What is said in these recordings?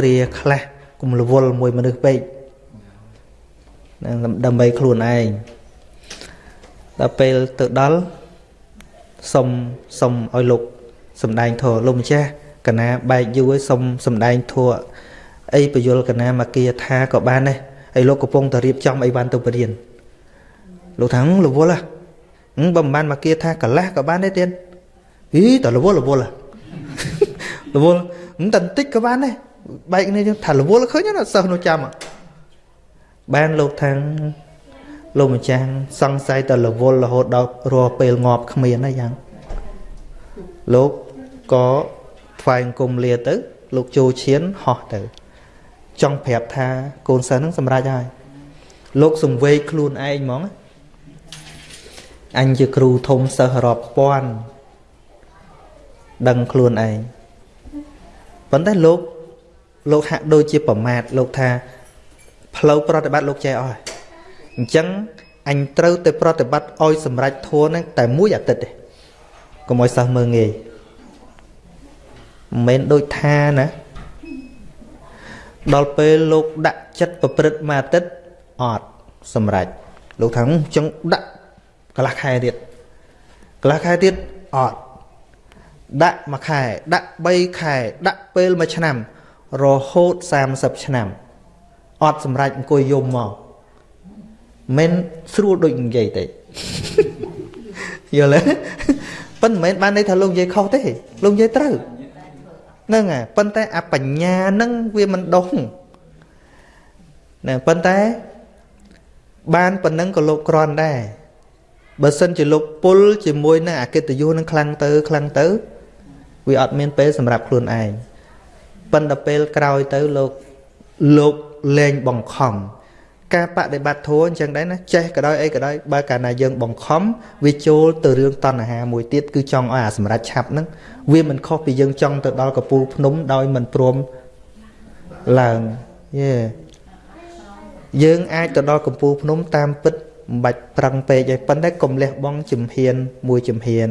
គ្រាខ្លះកុំរវល់មួយមនុស្សពេកដើម្បីខ្លួនឯងដល់ពេលទៅដល់សុំសុំឲ្យលោកសំដែងធម៌លោកម្ចាស់កណាបែកយូរឲ្យសុំសំដែងធម៌អីបយលកណាមកគាថាក៏បានដែរហើយលោកកំពុងតែរៀបចំអីបានទៅបរៀនលោកថារវល់ហ៎បើមិនបានមកគាថាកន្លះក៏បានដែរទៀតអីតរវល់រវល់រវល់មិនតែបន្តិចក៏បានដែរ បែកនេះថារវល់ឃើញណាសិស្សនោះចាំបានលោកថាលោកម្ចាស់សង្ស័យតែរវល់រហូតដល់រាល់ពេលងាប់គ្មានហើយយ៉ាងលោកក៏ថ្វាយអង្គមលាទៅ លោកចូលឈានហោះទៅ ចង់ប្រាប់ថាកូនសិស្សនឹងសម្រេចហើយលោកសង្វេកខ្លួនឯងហ្មងអញជាគ្រូធំសិស្សរាប់ពាន់ដឹងខ្លួនឯងប៉ុន្តែលោក លោកហាក់ដូចជាប្រមាថលោកថាផ្លូវប្រតិបត្តិលោកចេះអស់អញ្ចឹងអញត្រូវទៅប្រតិបត្តិឲ្យសម្រេចធัวហ្នឹងតែមួយអាទិត្យទេកុំឲ្យសិស្សមើងងាយមិនមែនដូចថាណាដល់ពេលលោកដាក់ចិត្តប្រព្រឹត្តមួយអាទិត្យអត់សម្រេចលោកថាអញ្ចឹងដាក់កន្លះខែទៀតកន្លះខែទៀតអត់ដាក់មួយខែដាក់3ខែដាក់ពេលមួយឆ្នាំ រហូត30ឆ្នាំអត់សម្រេចអង្គុយយំមកមិនស្រួលដូចនិយាយទេយល់ទេប៉ុន្តែមិនមែនបានន័យថាលោកនិយាយខុសទេលោកនិយាយត្រូវហ្នឹងហើយប៉ុន្តែអបញ្ញាហ្នឹងវាមិនដុសណាប៉ុន្តែបានប៉ុណ្ណឹងក៏លោកក្រាន់ដែរបើសិនជាលោកពុលជាមួយនឹងអកិត្តិយសនឹងខ្លាំងទៅខ្លាំងទៅវាអត់មានពេលសម្រាប់ខ្លួនឯង ប៉ុន្តែពេលក្រោយទៅលោកលោកលែងបង្ខំការបដិបត្តិធម៌អញ្ចឹងដែរណាចេះក៏ដោយអីក៏ដោយបើកាលណាយើងបង្ខំវាចូលទៅរឿងតណ្ហាមួយទៀតគឺចង់ឲ្យអាសម្រាប់ឆាប់ហ្នឹងវាមិនខុសពីយើងចង់ទៅដល់កពូលភ្នំដោយមិនព្រមឡើងយេយើងអាចទៅដល់កំពូលភ្នំតាមពិតមិនបាច់ប្រឹងពេកទេប៉ុន្តែកុំលះបង់ជំហានមួយជំហាន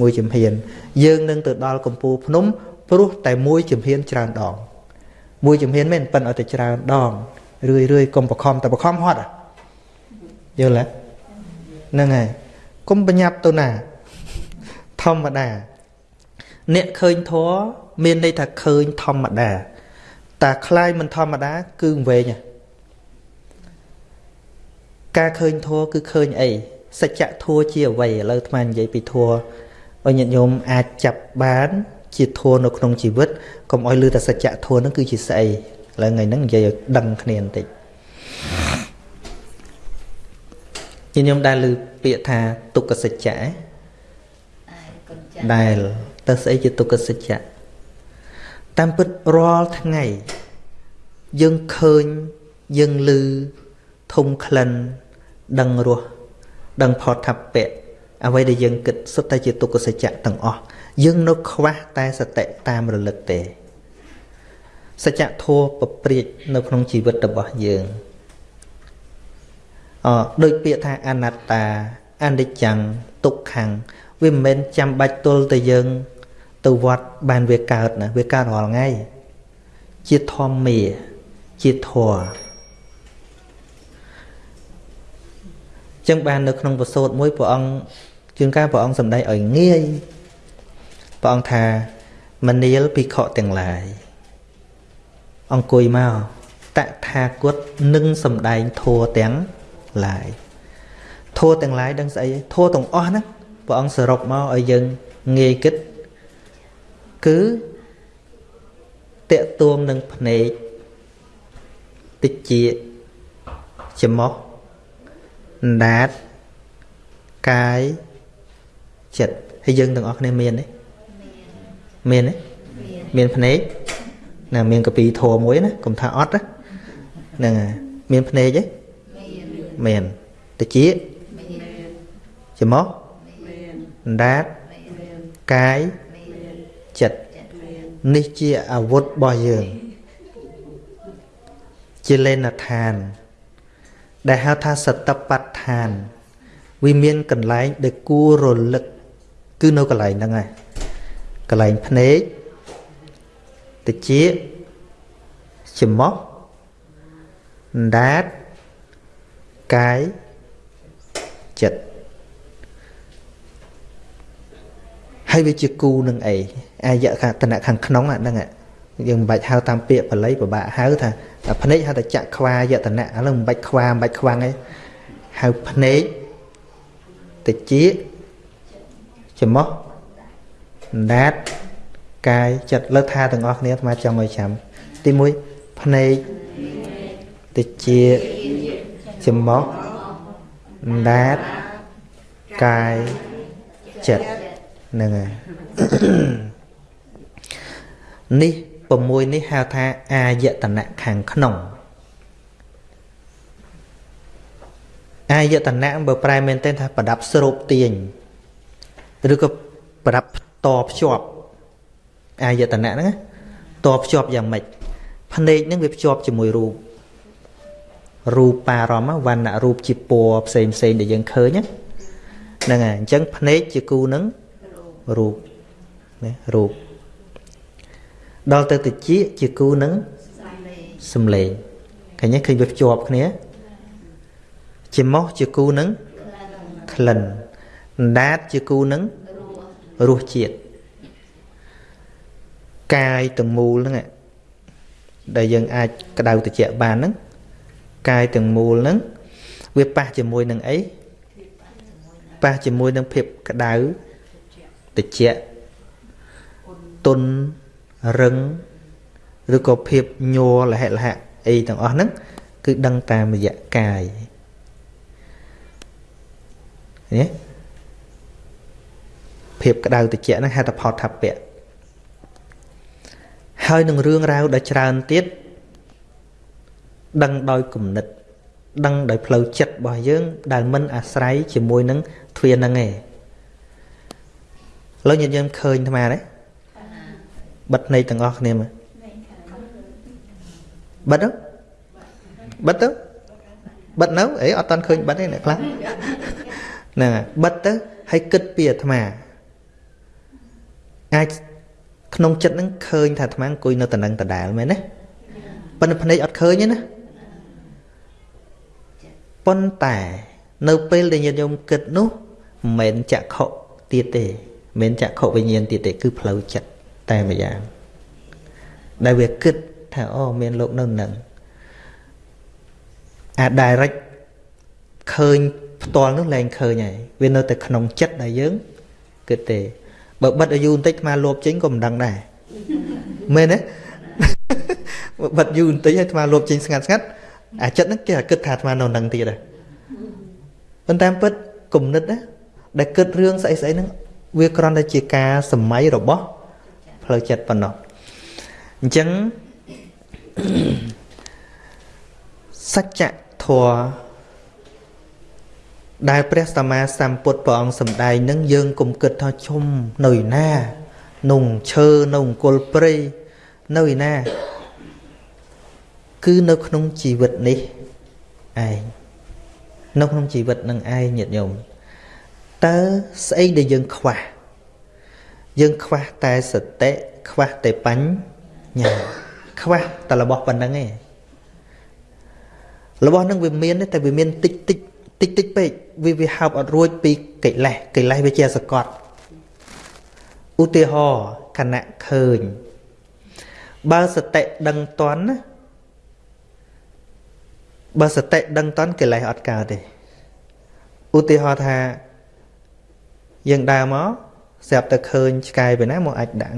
មួយជំហាន យើងនឹងទៅដល់កំពូលភ្នំ ព្រោះតែមួយជំហានច្រើនដងមួយជំហានមែនប៉ុន្តែឲ្យតែច្រើនដងរឿយរឿយកុំបខំតែបខំហត់យល់ទេហ្នឹងហើយកុំបញ្ញាប់ទៅណាធម្មតាអ្នកឃើញធัวមានន័យថាឃើញធម្មតាតែคล้ายមិនធម្មតា គឺវែងការឃើញធัวគឺឃើញអីសច្ចធัวជាអ្វីឥឡូវអាត្មានិយាយពីធัวឲ្យញាតិញោមអាចចាប់បាន ជាធัวនៅក្នុងជីវិតកុំឲ្យលឺតែសច្ចធัวហ្នឹងគឺជាស្អីឥឡូវថ្ងៃហ្នឹងនិយាយឲ្យដឹងគ្នាបន្តិចខ្ញុំដែលឮពាក្យថាទុក្ខសច្ចៈដែលទៅស្អីជាទុក្ខសច្ចៈតាមពិតរាល់ថ្ងៃយើងឃើញយើងឮធំក្លិនដឹងរសដឹងផតថពៈអ្វីដែលយើងគិតសុទ្ធតែជាទុក្ខសច្ចៈទាំងអស់ យើងនៅខ្វះតែសតិតាមរលឹកទេសច្ចធម៌ប្រព្រាចនៅក្នុងជីវិតរបស់យើងអដូចពាក្យថាអនត្តាអនិច្ចំទុក្ខំវាមិនមែនចាំបាច់ទល់តែយើង ទៅវត្តបានវាកើតណាវាកើតរាល់ថ្ងៃជាធម្មាជាធម៌ចឹងបាននៅក្នុងពសូតមួយព្រះអង្គជាងការព្រះអង្គសម្ដែងឲ្យងាយ ព្រះអង្គថាមនាលភិក្ខុទាំងឡាយអង្គុយមកតថាគតនឹងសំដែងធัวទាំងឡាយធัวទាំងឡាយដឹងស្អីធัวទាំងអស់ហ្នឹងព្រះអង្គសរុបមកឲ្យយើងងាយគិតគឺតកតួងនឹងភ្នែកតិចជាច្មោះដាតកាយចិត្តហើយយើងទាំងអស់គ្នាមានទេ មានទេមានភ្នែកណាមានកពីធัวមួយណាកុំថាអត់ហ្នឹងហើយមានភ្នែកទេមានតិចច្មោះដាតកាយចិត្តនេះជាអាវុធរបស់យើង ជាលេនឋាន ដែលហៅថាសតបដ្ឋាន វាមានកន្លែងដែលគួររលឹក គឺនៅកន្លែងហ្នឹងហើយ កន្លែងភ្នែកតិចច្មោះដាតកាយចិត្តហើយវាជាគូនឹងអីអាយៈខាតនៈខាងក្នុងអាហ្នឹងយើងមិនបាច់ហៅតាមពាក្យបល័យពិបាកហៅថាតែភ្នែកហៅតែចក្ខ្វាយតនៈឥឡូវមិនបាច់ខ្វាមិនបាច់ខ្វាំងអីហៅភ្នែកតិចច្មោះ ដាតកាយចិត្តលើថាទាំងអស់គ្នាអាត្មាចង់ឲ្យចាំទី1ភ្នែកតិចច្មោះដាតកាយចិត្តហ្នឹងហើយនេះ6នេះហៅថាអាយតនៈខាងក្នុងអាយតនៈបើប្រែមែនទែនថាប្រដាប់ស្រូបទាញឬក៏ប្រដាប់ តភ្ជាប់អាយតនៈហ្នឹងតភ្ជាប់យ៉ាងម៉េចភ្នែកហ្នឹងវាភ្ជាប់ជាមួយរូបរូបបារមវណ្ណរូបជាពណ៌ផ្សេងផ្សេងដែលយើងឃើញហ្នឹងហើយអញ្ចឹងភ្នែកជាគូនឹងរូបណារូបដល់ទៅតិចជាគូនឹងសំឡេងឃើញទេឃើញវាភ្ជាប់គ្នា ជាម៉ោះជាគូនឹងក្លិនអណ្ដាតជាគូនឹង រសជាតិកាយទាំងមូលហ្នឹងដែលយើងអាចក្តៅត្រជាក់បានហ្នឹងកាយទាំងមូលហ្នឹងវាប៉ះជាមួយនឹងអីប៉ះជាមួយនឹងភាពក្តៅត្រជាក់ទុនរឹងឬក៏ភាពញ័រលហិលហៈអីទាំងអស់ហ្នឹងគឺដឹងតាមរយៈកាយនេះ ភាពក្តៅត្រជាក់ហ្នឹងហៅថាផតថាពៈហើយនឹងរឿងរ៉ាវដ៏ច្រើនទៀតដឹងដោយគំនិត ដឹងដោយផ្លូវចិត្តរបស់យើង ដែលមិនអាស្រ័យជាមួយនឹងទ្វានឹងឯងឡើយញាតិយើងឃើញអាត្មាទេបិទភ្នែកទាំងអស់គ្នាមើលបិទទៅបិទទៅបិទនៅអីអត់តាន់ឃើញបិទទេអ្នកខ្លះហ្នឹងហើយបិទទៅហើយគិតពីអាត្មា អាចក្នុងចិត្តហ្នឹងឃើញថាអាត្មាអង្គុយនៅតំណឹងដដែលមែនទេប៉ុន្តែភ្នែកអត់ឃើញទេណាប៉ុន្តែនៅពេលដែលញាតិញោមគិតនោះមិនមែនចក្ខុទៀតទេមិនមែនចក្ខុវិញ្ញាណទៀតទេគឺផ្លូវចិត្តតែម្យ៉ាងដែលវាគិតថាអូមានលោកនៅនឹងអា direct ឃើញផ្ទាល់នោះលែងឃើញហើយវានៅតែក្នុងចិត្តដែលយើងគិតទេ បើបិទឲ្យយូរបន្តិចអាលោបចេញក៏មិនដឹងដែរមែនទេបិទយូរបន្តិចឲ្យអាលោបចេញស្ងាត់ស្ងាត់អាចិត្តហ្នឹងគេអាគិតថាអានៅនឹងទៀតដែរប៉ុន្តែពិតគំនិតណាដែលគិតរឿងស្អីស្អីហ្នឹងវាគ្រាន់តែជាការសម័យរបស់ផ្លូវចិត្តប៉ុណ្ណោះអញ្ចឹងសច្ចធម៌ ដែលព្រះសម្មាសម្ពុទ្ធព្រះអង្គសម្ដែងនឹងយើងគុំគិតថាជុំនៅណានុងឈើនៅអង្គលព្រៃនៅឯណា គឺនៅក្នុងជីវិតនេះឯងនៅក្នុងជីវិតនឹងឯងញាតិញោមតើស្អីដែលយើងខ្វះយើងខ្វះតែសតិខ្វះតែបញ្ញាខ្វះតែរបស់ប៉ុណ្្នឹងឯងរបស់នឹងវាមានតែវាមានតិចតិច តិចតិចពេកវាវាហើបអត់រួចពីកិលេសកិលេសវាជាសកត់ឧទាហរណ៍គណៈឃើញ បើសតិដឹងតន់ណាបើសតិដឹងតន់កិលេសអត់កើតទេឧទាហរណ៍ថាយើងដើរមកស្រាប់តែឃើញឆ្កែពីណាមកអាចដាក់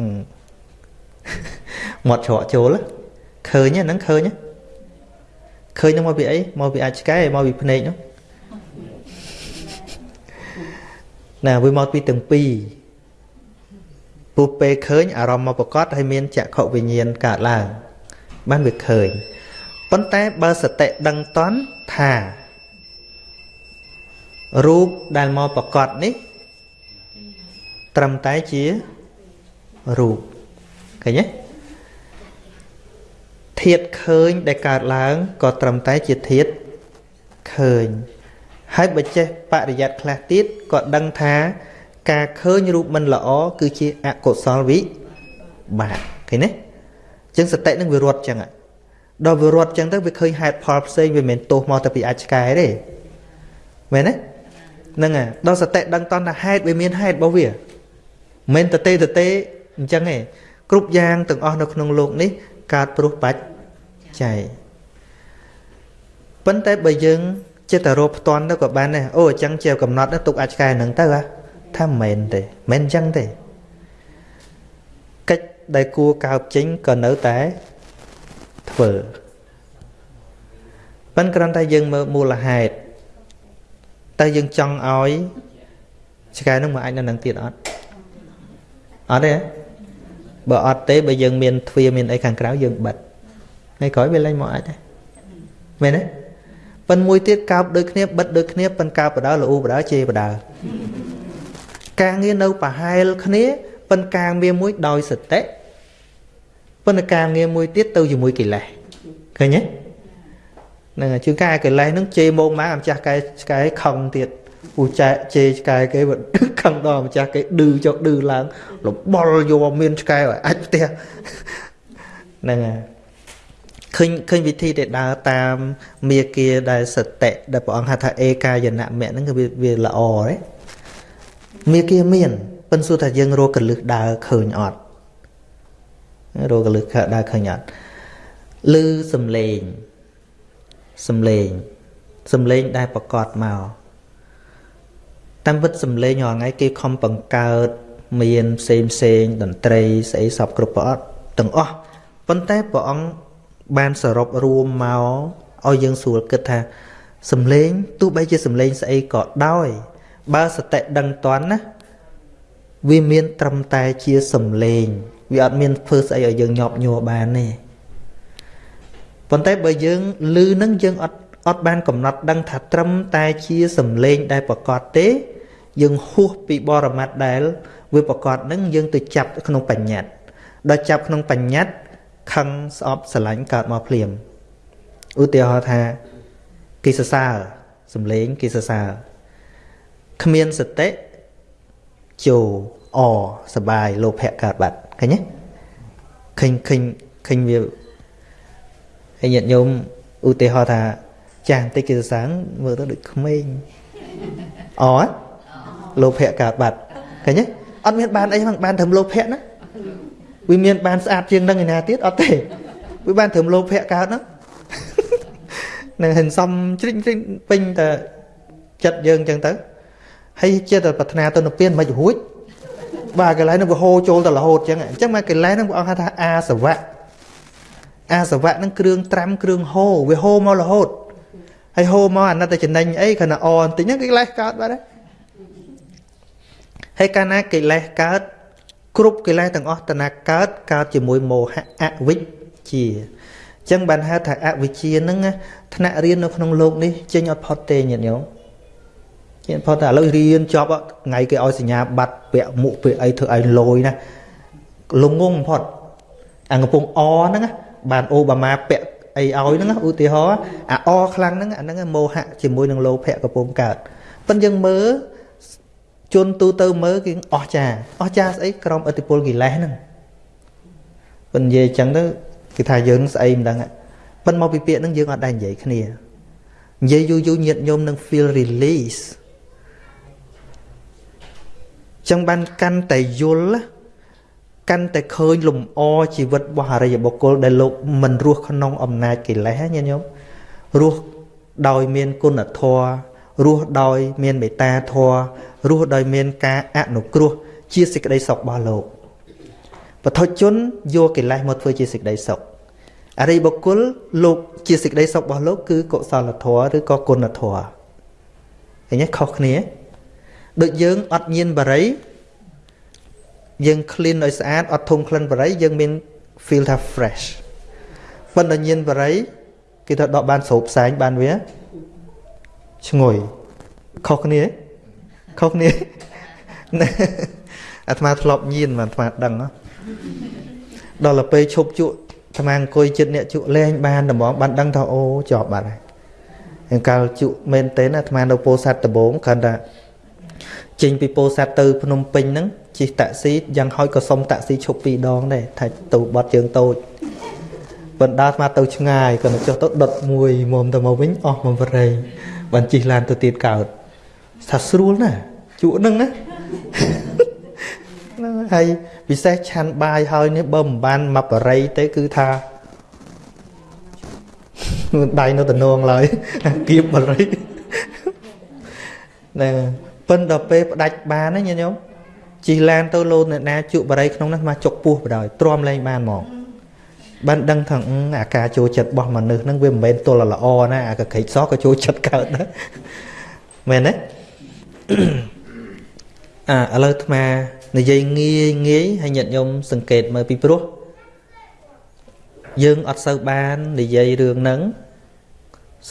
មាត់ច្រកចូលឃើញហ្នឹងឃើញឃើញហ្នឹងមកពីអីមកពីអាចឆ្កែមកពីភ្នែកនោះ ណាវាមកពីទាំងពីរពុះពេលឃើញអារម្មណ៍មកប្រកបហើយមានចក្ខុវិញ្ញាណកើតឡើងបានវាឃើញប៉ុន្តែបើសតិដឹងតន់ថារូបដែលមកប្រកបនេះ ត្រឹមតែជារូបឃើញទេធាតឃើញដែលកើតឡើងក៏ត្រឹមតែជាធាតឃើញ ហើយបើចេះបរិយ័តខ្លះទៀតក៏ដឹងថាការឃើញរូបមិនល្អគឺជាអកុសលវិបាកឃើញទេចឹងសតិនឹងវារត់ចឹងដល់វារត់ចឹងទៅវាឃើញហេតុផលផ្សេងវាមិនទោសមកតែពីអាចឆ្កែទេមែនទេហ្នឹងហើយដល់សតិដឹងតន់ថាហេតុវាមានហេតុរបស់វាមិនតទេតទេអញ្ចឹងឯងគ្រប់យ៉ាងទាំងអស់នៅក្នុងលោកនេះកើតព្រោះបច្ច័យប៉ុន្តែបើយើង ចិត្តរោផ្ទាន់ទៅក៏បានដែរអូអញ្ចឹងជាកំណត់ទុកអាចឆ្កែហ្នឹងទៅថាមិនមែនទេមិនអញ្ចឹងទេកិច្ចដែលគួរកើបចេញក៏នៅតែធ្វើប៉ុន្តែគ្រាន់តែយើងមើលមូលហេតុតើយើងចង់ឲ្យឆ្កែនឹងមកអាចនៅនឹងទៀតអត់អត់ទេបើអត់ទេបើយើងមានទ្វារមានអីខាងក្រៅយើងបិទថ្ងៃក្រោយវាលែងមកអាចដែរមែនទេ ប៉ុនមួយទៀតកើបដូចគ្នាបិទដូចគ្នាប៉ុនកើបបដៅលូបដៅជេបដៅការងារនៅប្រហែលគ្នាប៉ុនការងារមួយដោយសតិប៉ុន្តែការងារមួយទៀតទៅជាមួយកិលេសឃើញទេហ្នឹងជឿកែកិលេសហ្នឹងជេរមកម៉ាអាម្ចាស់កែឆ្កែខឹងទៀតពូចែជេរឆ្កែគេខឹងដល់ម្ចាស់គេឌឺចុះឌឺឡើងលបល់យកមានឆ្កែឲ្យអាចផ្ទះហ្នឹងហើយ ឃើញឃើញវិធីដែលដើរតាមមាគាដែលសតិដែលព្រះអង្គហៅថាអេកាយនៈមៈហ្នឹងគឺវាល្អទេមាគាមានប៉ុន្តែសួរថាយើងរកកលឹះដើរឃើញអត់រកកលឹះដើរឃើញអត់ឮសំឡេងសំឡេងសំឡេងដែលប្រកបមកតាមពិតសំឡេងរាល់ថ្ងៃគេខំបង្កើតមានផ្សេងផ្សេងតន្ត្រីស្អីសពគ្រប់ប្រអត់ទាំងអស់ប៉ុន្តែព្រះអង្គ បានសរុបរួមមកឲ្យយើងស្រួលគិតថាសំឡេងទោះបីជាសំឡេងស្អីក៏ដោយ បើសតិដឹងតន់ណាវាមានត្រឹមតែជាសំឡេងវាអត់មានធ្វើស្អីឲ្យយើងញាប់ញ័របានទេប៉ុន្តែបើយើងឮនឹងយើងអត់អត់បានកំណត់ដឹងថាត្រឹមតែជាសំឡេងដែលប្រកបទេ យើងហួសពីបរមត្តដែលវាប្រកបនឹងយើងទៅចាប់ក្នុងបញ្ញត្តិដល់ចាប់ក្នុងបញ្ញត្តិ ខឹងស្អប់ស្រឡាញ់កើតមកភ្លាមឧទាហរណ៍ថាគេសរសើរសំឡេងគេសរសើរគ្មានសតិជោអសបាយលោភៈកើតបាត់ឃើញទេឃើញឃើញឃើញវាហើយញាតិញោមឧទាហរណ៍ថាចាស់បន្តិចគេសរសើរមើលទៅដូចក្មេងអលោភៈកើតបាត់ឃើញទេអត់មានបានអីហ្នឹងបានត្រឹមលោភៈណា វាមានបានស្អាតជាងនឹងឯណាទៀតអត់ទេវាបានត្រឹមលោភៈកើតហ្នឹងនឹងហិនសំជ្រិញជ្រិញពេញតែចិត្តយើងអញ្ចឹងទៅហើយជាតែប្រាថ្នាទៅនិព្វានមិនរួចបាទកន្លែងហ្នឹងវាហូរចូលទៅរហូតអញ្ចឹងអញ្ចឹងមកកន្លែងហ្នឹងព្រះអង្គហៅថាអាសវៈអាសវៈហ្នឹងគ្រឿងត្រាំគ្រឿងហូរវាហូរមករហូតហើយហូរមកអាណិតតែចំណេញអីគ្រាន់តែអបន្តិចហ្នឹងកិលេសកើតបាត់ហើយហើយកាលណាកិលេសកើត គ្រប់កិលេសទាំងអស់តណាកើតកើតជាមួយមោហៈអវិជ្ជាអញ្ចឹងបានហៅថាអវិជ្ជាហ្នឹងថ្នាក់រៀននៅក្នុងโลกនេះចេញអត់ផុតទេញាតិញោមចេញផុតតែឥឡូវរៀនចប់ថ្ងៃគេឲ្យសញ្ញាបត្រពាក់មុខពាក់អីធ្វើឲ្យលយណាលងងបំផុតអាកំពុងអហ្នឹងបានអូបាម៉ាពាក់អីឲ្យហ្នឹងឧទាហរណ៍អាអខ្លាំងហ្នឹងអាហ្នឹងមោហៈជាមួយនឹងលោភៈកំពុងកើតប៉ុន្តែយើងមើល ជនទូទៅមើលគេអស់ចាអស់ចាស្អីក្រុមអតិពលកិលេសហ្នឹងប៉ុន្តែនិយាយអញ្ចឹងទៅគេថាយើងស្អីមិនដឹងប៉ុន្តែមកពីពាក្យហ្នឹងយើងអត់ដែរនិយាយគ្នានិយាយយូរយូរញាតញោមនឹង feel release ចឹងបានកាន់តែយល់កាន់តែឃើញលំអជីវិតរបស់អរិយបុគ្គលដែលលោកមិនរស់ក្នុងអំណាចកិលេសញាតិញោមរស់ដោយមានគុណធម៌រស់ដោយមានមេត្តាធម៌ រស់ដោយមានការអនុគ្រោះជាសេចក្តីសុខរបស់លោកបទជនយកកិលេសមកធ្វើជាសេចក្តីសុខអរិយបុគ្គលលោកជាសេចក្តីសុខរបស់លោកគឺកុសលធម៌ឬក៏គុណធម៌ឃើញទេខុសគ្នាដូចយើងអត់ញៀនបរិយយើង clean ឲ្យស្អាតអត់ធំក្លិនបរិយយើងមាន feel ថា fresh ប៉ុន្តែញៀនបរិយគេថាដកបានស្រូបផ្សែងបានវាឈ្ងុយខុសគ្នា ខុសគ្នាអាត្មាធ្លាប់ញៀនអាត្មាដឹងដល់ទៅពេលឈប់ជក់អាត្មាអង្គុយចិត្តអ្នកជក់លែងបានដំងបានដឹងថាអូជាប់បាត់ហើយអង្កលជក់មែនទេណាអាត្មានៅពោធិ៍សាត់ដំបងគ្រាន់តែចេញពីពោធិ៍សាត់ទៅភ្នំពេញហ្នឹងជិះតាក់ស៊ីយ៉ាងហោចក៏សុំតាក់ស៊ីឈប់ពីរដងដែរថាទៅបត់ជើងតូចបណ្ដាស្មាទៅឆ្ងាយគាត់ចុះទៅដុតមួយមុំទៅមកវិញអស់មកបរិយបានជិះឡានទៅទៀតកើត ថាស្រួលណាស់ជក់នឹងណាហ្នឹងហើយពិសេសឆាន់បាយហើយនេះបើមិនបានមកបរិយទេគឺថាដៃនៅតំណងឡើយគៀបបរិយហ្នឹងប៉ិនដល់ពេលផ្ដាច់បានណាញាតិញោមជីឡានទៅលោនអ្នកណាជក់បរិយក្នុងនោះមកចុកពោះបដ ாய் ទ្រាំលែងបានហ្មងបានដឹងថាអាការចូលចិត្តរបស់មនុស្សហ្នឹងវាមិនមែនទល់ល្អណាអាកក្រិចសក៏ចូលចិត្តកើតដែរមែនទេ អាឥឡូវអាត្មានិយាយងាយងាយហើយញាតិញោមសង្កេតមើលពីព្រោះយើងអត់សូវបាននិយាយរឿងហ្នឹង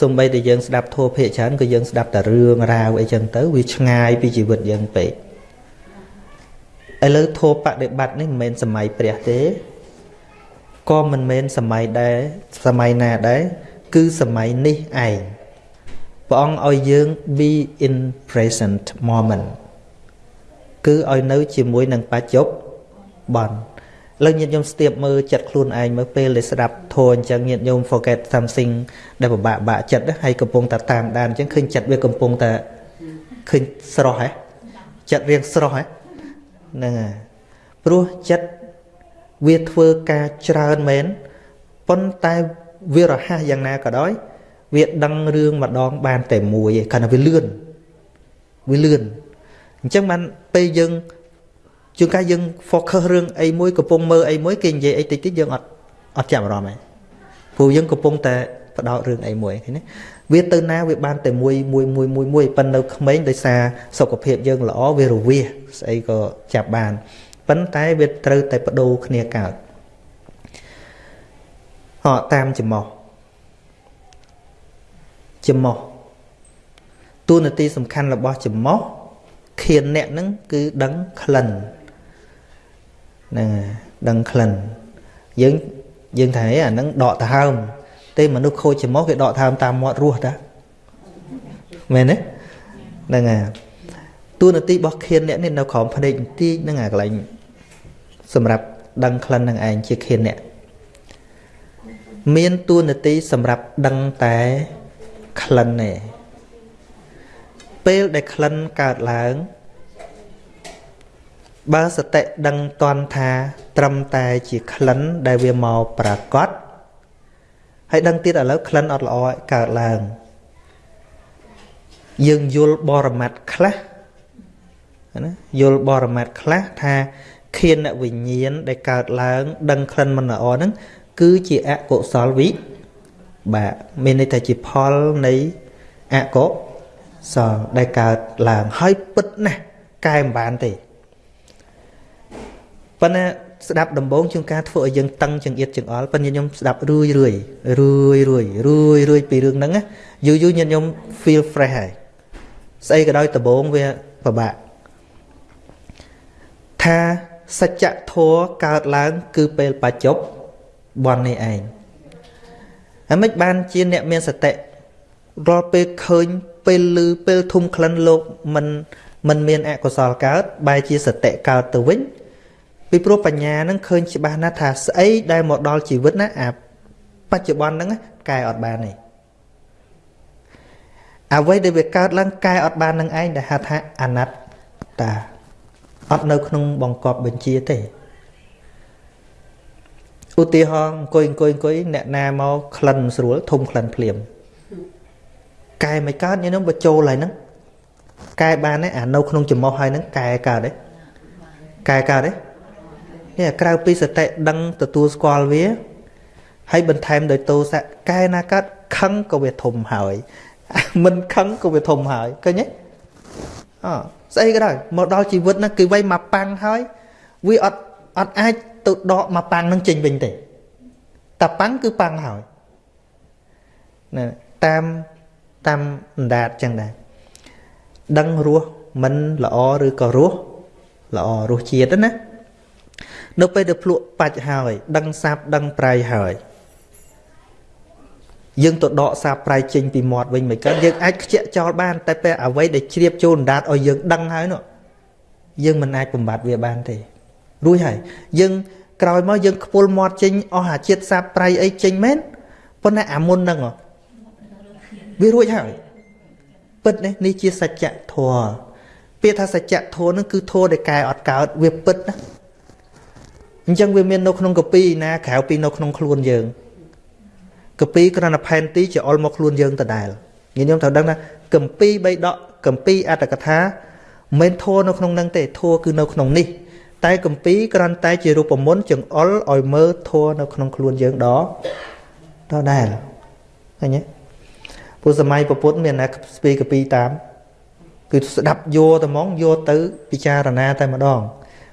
សំបីតែយើងស្ដាប់ធម៌ភាគច្រើនក៏យើងស្ដាប់តែរឿងរ៉ាវអីចឹងទៅវាឆ្ងាយពីជីវិតយើងពេកឥឡូវធម៌បដិបត្តិនេះមិនមែនសម័យព្រះទេក៏មិនមែនសម័យដែរសម័យណាដែរគឺសម័យនេះឯង ព្រះអង្គឲ្យយើង be in present moment គឺឲ្យនៅជាមួយនឹងបច្ចុប្បន្នលើញាតិញោមស្ទាបមើលចិត្តខ្លួនឯងមើលពេលដែលស្ដាប់ធម៌អញ្ចឹងញាតិញោម forget something ដែលពិបាកបាក់ចិត្តហើយកំពុងតែតាមដានអញ្ចឹងឃើញចិត្តវាកំពុងតែឃើញស្រស់ហ៎ចិត្តរៀងស្រស់ហ៎ហ្នឹងហើយព្រោះចិត្តវាធ្វើការច្រើនមែនប៉ុន្តែវារហ័សយ៉ាងណាក៏ដោយ វាដឹងរឿងម្ដងបានតែមួយឯងគ្រាន់តែវាលឿនវាលឿនអញ្ចឹងបានពេលយើងជួនកាលយើង focus រឿងអីមួយកំពុងមើលអីមួយគេនិយាយអីតិចតិចយើងអត់អត់ចាប់អារម្មណ៍ឯងព្រោះយើងកំពុងតែបដោតរឿងអីមួយឃើញទេវាទៅណាវាបានតែមួយមួយមួយមួយមួយប៉ុន្តែនៅក្មេងដោយសារសុខភាពយើងល្អវារវាសស្អីក៏ចាប់បានប៉ុន្តែវាត្រូវតែបដូរគ្នាកើតហោតាមចំោះ ចំោះទូនាទីសំខាន់របស់ចំោះខៀនអ្នកហ្នឹងគឺដឹងក្លិនហ្នឹងដឹងក្លិនយើងយើងថាអាហ្នឹងដកដង្ហើមទេមនុស្សខូចចំោះគេដកដង្ហើមតាមមាត់រស់តាមែនទេហ្នឹងហើយតួនាទីរបស់ខៀនអ្នកនេះនៅក្រោមភ្នែកបន្តិចហ្នឹងអាកន្លែងសម្រាប់ដឹងក្លិននឹងឯងជាខៀនអ្នកមានតួនាទីសម្រាប់ដឹងតែ ក្លិនទេពេលដែលក្លិនកើតឡើង បើសតិដឹងតន់ថា ត្រឹមតែជាក្លិនដែលវាមកប្រកបហើយដឹងទៀតឥឡូវក្លិនអត់ល្អកើតឡើងយើងយល់បរមត្តខ្លះណាយល់បរមត្តខ្លះថាខៀនវិញ្ញាណដែលកើតឡើង ដឹងក្លិនមិនល្អហ្នឹងគឺជាអកុសលវិ បាកមានន័យថាជាផលនៃអកុសលដែលកើតឡើងហើយពិតណាស់កែមិនបានទេប៉ុន្តែស្ដាប់ដំបងជាងការធ្វើឲ្យយើងតឹងចង្អៀតចង្អល់ប៉ុន្តែខ្ញុំស្ដាប់រឿយរឿយរឿយរឿយរឿយរឿយពីរឿងហ្នឹងយូរយូរញាតិខ្ញុំ feel fresh ហើយស្អីក៏ដោយដំបងវាពិបាកថាសច្ចធម៌កើតឡើង គឺពេលបច្ចុប្បន្ននេះឯង ហើយមិនបានជាអ្នកមានសតិរាល់ពេលឃើញពេលឮពេលធំក្លិនលោកមិនមិនមានអកុសលកើតបែរជាសតិកើតទៅវិញពីព្រោះបញ្ញានឹងឃើញច្បាស់ណាស់ថាស្អីដែលមកដល់ជីវិតណាអាបច្ចុប្បន្នហ្នឹងកែអត់បានទេអ្វីដែលវាកើតឡើងកែអត់បាននឹងឯងដែលហៅថាអនត្តាអត់នៅក្នុងបង្កប់បញ្ជាទេ ឧទាហរណ៍អង្គុយអង្គុយអង្គុយអ្នកណាមកក្លិនស្រួលធំក្លិនភ្លាមកែមិនកើតញញុំបើចូលហើយហ្នឹងកែបានទេអានៅក្នុងចំោះហើយហ្នឹងកែកើតទេកែកើតទេនេះក្រៅពីសតិដឹងទទួលស្គាល់វាហើយបន្ថែមដោយទោសៈកែណាកើតខឹងក៏វាធំហើយមិនខឹងក៏វាធំហើយឃើញទេអស្អីក៏ដោយមកដល់ជីវិតហ្នឹងគឺវ័យមកប៉ាំងហើយវាអត់ អត់អាចទៅដកមកប៉ាំងនឹងចេញវិញទេតែប៉ាំងគឺប៉ាំងហើយណាតាមតាមអណ្ដាតចឹងដែរដឹងរសមិនល្អឬក៏រសល្អរសជាតិណានៅពេលដែលភ្លក់បាច់ហើយ ដឹងសាបដឹងប្រៃហើយយើងទៅដកសាបប្រៃចេញពីមាត់វិញមិនកើតយើងអាចខ្ជាក់ចោលបាន តែពេលអ្វីដែលជ្រាបចូលអណ្ដាតឲ្យយើងដឹងហើយនោះយើងមិនអាចបំបត្តិវាបានទេ រួចហើយយើងក្រោយមកយើងខ្ពុលមាត់ចេញអស់អាជាតិសាបប្រៃអីចេញមែនប៉ុន្តែអាមុនហ្នឹងវារួចហើយពិតនេះនេះជាសច្ចធម៌ពាក្យថាសច្ចធម៌ហ្នឹងគឺធម៌ដែលកែអត់កើតវាពិតណាអញ្ចឹងវាមាននៅក្នុងកពីណាក្រៅពីនៅក្នុងខ្លួនយើងកពីគ្រាន់តែផែនទីជាអុលមកខ្លួនយើងដដែលញាតិញោមត្រូវដឹងថាកម្ពីបីដកកម្ពីអត្តកថាមិនធัวនៅក្នុងនឹងទេធัวគឺនៅក្នុងនេះ តែកម្ពីគ្រាន់តែជារូបមន្តចង្អុលឲ្យមើលធัวនៅក្នុងខ្លួនយើងដដដែលឃើញទេព្រោះសម័យពុទ្ធមានណាស្ពីកពីតាម គឺស្ដាប់យកតែហ្មងយកទៅពិចារណាតែម្ដង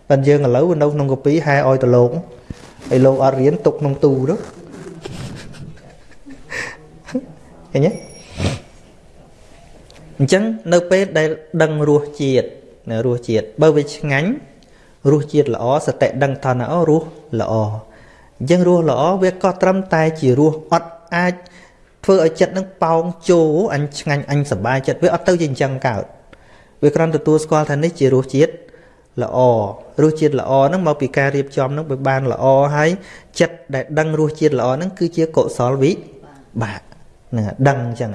ប៉ុន្តែយើងឥឡូវនៅក្នុងកពីហែឲ្យទៅលោកឲ្យលោកអត់រៀនទុកក្នុងទូទៅឃើញទេអញ្ចឹងនៅពេលដែលដឹងរសជាតិនៅរសជាតិបើវាឆ្ងាញ់ រសជាតិល្អសតិដឹងថាអូរសល្អអញ្ចឹងរសល្អវាក៏ត្រឹមតែជារសអត់អាចធ្វើឲ្យចិត្តនឹងប៉ោងជោអញឆ្ងាញ់អញសប្បាយចិត្តវាអត់ទៅជាអញ្ចឹងកើតវាគ្រាន់ទទួលស្គាល់ថានេះជារសជាតិល្អរសជាតិល្អហ្នឹងមកពីការរៀបចំហ្នឹងវាបានល្អហើយចិត្តដែលដឹងរសជាតិល្អហ្នឹងគឺជាកុសលវិបាកហ្នឹងដឹងអញ្ចឹង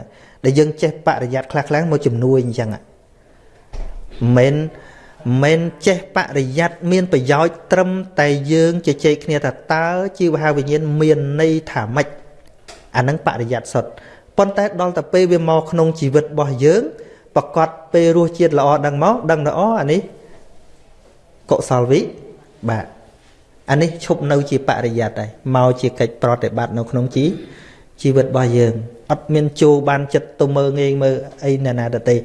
ដែលយើងចេះបរិយ័តខ្លះខ្លះមកជំនួយអញ្ចឹងមិន មិនចេះបរិយ័តមានប្រយោជន៍ត្រឹមតែយើងជជែកគ្នាថាតើជីវហាវិញ្ញាណមានន័យថាម៉េចអានឹងបរិយ័តសុទ្ធប៉ុន្តែដល់តែពេលវាមកក្នុងជីវិតរបស់យើងប្រកាសពេលរសជាតិល្អដឹងមកដឹងល្អអានេះកុសលវិបាទអានេះឈប់នៅជាបរិយ័តហើយមកជាកិច្ចប្រតិបត្តិនៅក្នុងជីជីវិតរបស់យើងអត់មានចូលបានចិត្តទៅមើងងាយមើលអីណាណាទៅទេ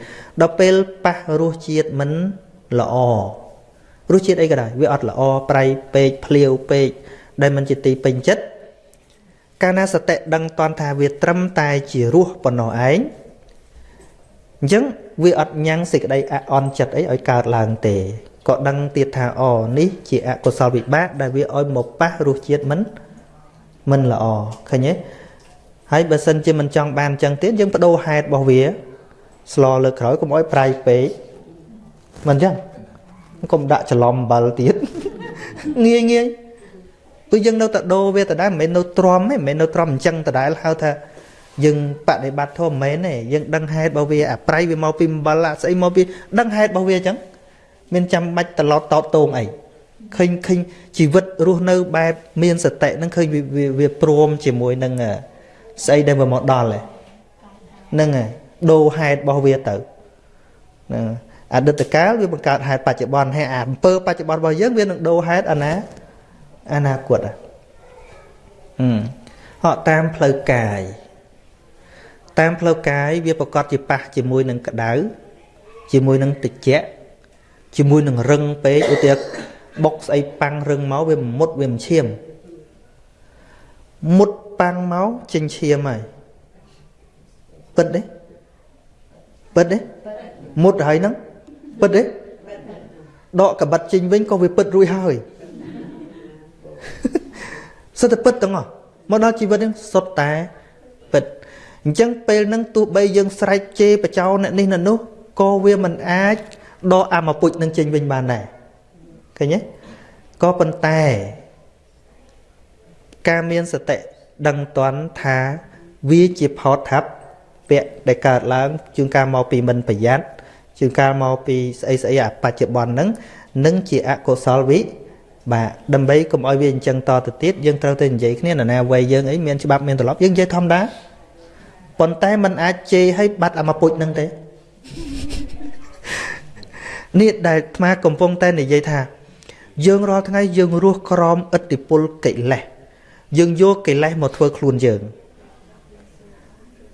ដល់ពេលប៉ះរសជាតិមិន ល្អរសជាតិអីក៏ដោយវាអត់ល្អប្រៃពេកភ្លាវពេកដែលមិនជាទីពេញចិត្តកាលណាសតិដឹងតន់ថាវាត្រឹមតែជារសប៉ុណ្ណោះឯងអញ្ចឹងវាអត់ញ៉ាំងសេចក្តីអអន់ចិត្តអីឲ្យកើតឡើងទេក៏ដឹងទៀតថាអូនេះជាអកុសលវិបាកដែលវាឲ្យមកប៉ះរសជាតិមិនមិនល្អឃើញទេហើយបើសិនជាមិនចង់បានអញ្ចឹងទៀតយើងបដូរហេតុរបស់វាស្លលើក្រោយកុំអោយប្រៃពេក មិនអញ្ចឹងកុំដាក់ច្រឡំអំបិលទៀតងាយងាយព្រោះយើងនៅតែដូរវាដដែលមិនមែននៅទ្រាំទេមិនមែននៅទ្រាំអញ្ចឹងដដែលហៅថាយើងបដិបត្តិធម៌មិនមែនទេយើងដឹងហេតុរបស់វាអាប្រៃវាមកពីអំបិលអាស្អីមកពីដឹងហេតុរបស់វាអញ្ចឹងមានចាំបាច់ត្រឡប់តបតងអីឃើញឃើញជីវិតរស់នៅបែបមានសតិហ្នឹងឃើញវាព្រមជាមួយនឹងស្អីដែលវាមកដល់ហ្នឹងហើយដូរហេតុរបស់វាទៅហ្នឹង អតីតកាលវាបង្កើតហេតុបច្ចុប្បន្នហើយអាអំពើបច្ចុប្បន្នរបស់យើងវានឹងដូរហេតុអនាអនាគតហឹមហកតាមផ្លូវកាយតាមផ្លូវកាយវាប្រកបជាប៉ះជាមួយនឹងក្តៅជាមួយនឹងតិចជាមួយនឹងរឹងពេកឧទាហរណ៍បុកស្អីប៉ាំងរឹងមកវាមុតវាមិនឈាមមុតប៉ាំងមកចេញឈាមហើយពិតទេពិតទេមុតហើយហ្នឹង ពិតទេដកកបិតចេញវិញក៏វាពិតរួចហើយសុទ្ធតែពិតទាំងអស់មកដល់ជីវិតហ្នឹងសុទ្ធតែពិតអញ្ចឹងពេលហ្នឹងទោះបីយើងស្រែកជេរបចោអ្នកនេះអ្នកនោះក៏វាមិនអាចដកអាមកពុជនឹងចេញវិញបានដែរឃើញទេក៏ប៉ុន្តែ ការមានសតិដឹងតន់ថាវាជាផោតថាប់ពាក្យដែលកើតឡើងជួនកាលមកពីមិនប្រយ័ត្ន ជួនកាលមកពីស្អីស្អីអាបច្ចុប្បន្នហ្នឹងនឹងជាអកុសលវិបាទដើម្បីកុំឲ្យវាអញ្ចឹងតទៅទៀតយើងត្រូវតែនិយាយគ្នាណាវ័យយើងអីមានច្បាប់មានទម្លាប់យើងនិយាយធម្មតាប៉ុន្តែมันអាចជេរឲ្យបាត់អាមកពុជហ្នឹងទេនេះដែលអាត្មាកំពុងតែនិយាយថា យើងរាល់ថ្ងៃយើងរស់ក្រោមឥទ្ធិពលកិលេសយើងយកកិលេសមកធ្វើខ្លួនយើង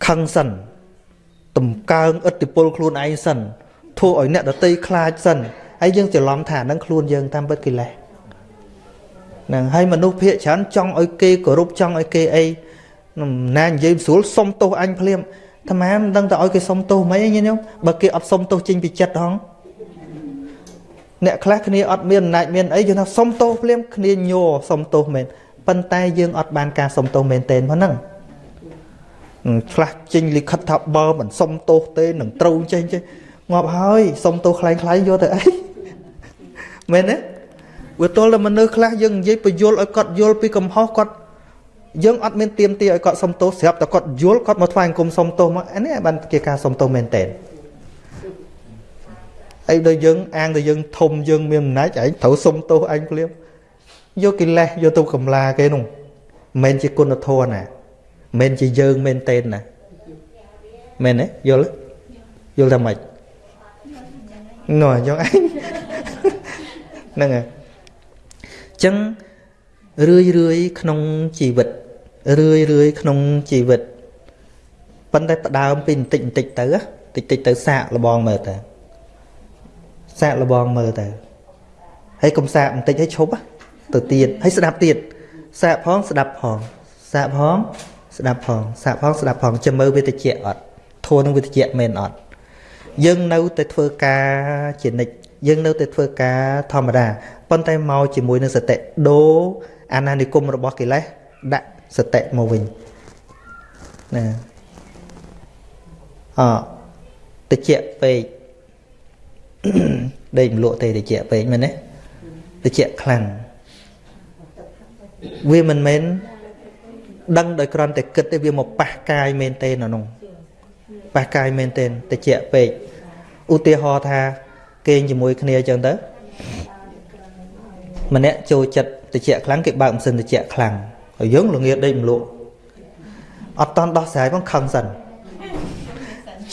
ខឹងសិន តម្កើងឥទ្ធិពលខ្លួនឯងសិន ធ្វើឲ្យអ្នកដតីខ្លាចសិនហើយយើងច្រឡំថានឹងខ្លួនយើងតាមពិតកិលេសហ្នឹងហើយមនុស្សភាកច្រើនចង់ឲ្យគេគោរពចង់ឲ្យគេអីណានិយាយស្រួលសុំទោសអញភ្លាមអាត្មាមិនដឹងទៅឲ្យគេសុំទោសមិនអីញញោមបើគេអត់សុំទោសចេញពីចិត្តហងអ្នកខ្លះគ្នាអត់មានអំណាចមានអីយើងថាសុំទោសភ្លាមគ្នាញ័រសុំទោសមែនប៉ុន្តែយើងអត់បានការសុំទោសមែនទេហ្នឹងខ្លះចេញលិខិតថាបើមិនសុំទោសទេនឹងត្រូវចេញចេះ ងាប់ហើយសុំទោសខ្លាំងខ្លាំងយកទៅអីមែនទេវាទល់តែមនុស្សខ្លះយើងនិយាយបញ្យល់ឲ្យគាត់យល់ពីកំហុសគាត់យើងអត់មានទៀមទាឲ្យគាត់សុំទោសស្រាប់តែគាត់យល់គាត់មកថ្វាយអង្គមសុំទោសមកអានេះបានជាការសុំទោសមែនតើអីដល់យើងអាងតែយើងធំយើងមានអំណាចឯងត្រូវសុំទោសឯងភ្លាមយកកិលេសយកទៅកំឡាគេនោះមិនជាគុណធម៌ណាមិនជាយើងមែនតេនណាមែនទេយល់យល់ថាម៉េច នោះយកឯងហ្នឹងហើយអញ្ចឹងរឿយរឿយក្នុងជីវិតរឿយរឿយក្នុងជីវិតប៉ុន្តែផ្ដើមពីបន្តិចបន្តិចទៅតិចតិចទៅសាកលបងមើលទៅសាកលបងមើលទៅហើយកុំសាកបន្តិចឲ្យឈប់ទៅទៀតហើយស្ដាប់ទៀតសាកផងស្ដាប់ផងសាកផងស្ដាប់ផងសាកផងស្ដាប់ផងចាំមើលវាតិចអត់ធួនឹងវាតិចមែនអត់ យើងនៅតែធ្វើការជានិច្ចយើងនៅតែធ្វើការធម្មតាប៉ុន្តែមកជាមួយនឹងសតិដូរអាណានិគមរបស់កិលេសដាក់សតិមកវិញណាអតិចពេកដេកមលក់ទេតិចពេកមែនទេតិចខ្លាំងវាមិនមែនដឹងដោយគ្រាន់តែគិតទេវាមកប៉ះកាយមែនទេនៅនោះ ប៉ះកាយមែនទេតិចពេកឧទាហរណ៍ថាគេងជាមួយគ្នាអញ្ចឹងទៅម្នាក់ចូលចិត្តតិចខ្លាំងគេបើកម៉ាស៊ីនតិចខ្លាំងហើយយើងល្ងាដេកម្លក់អត់តន់ដោះស្រាយផងខឹងសិន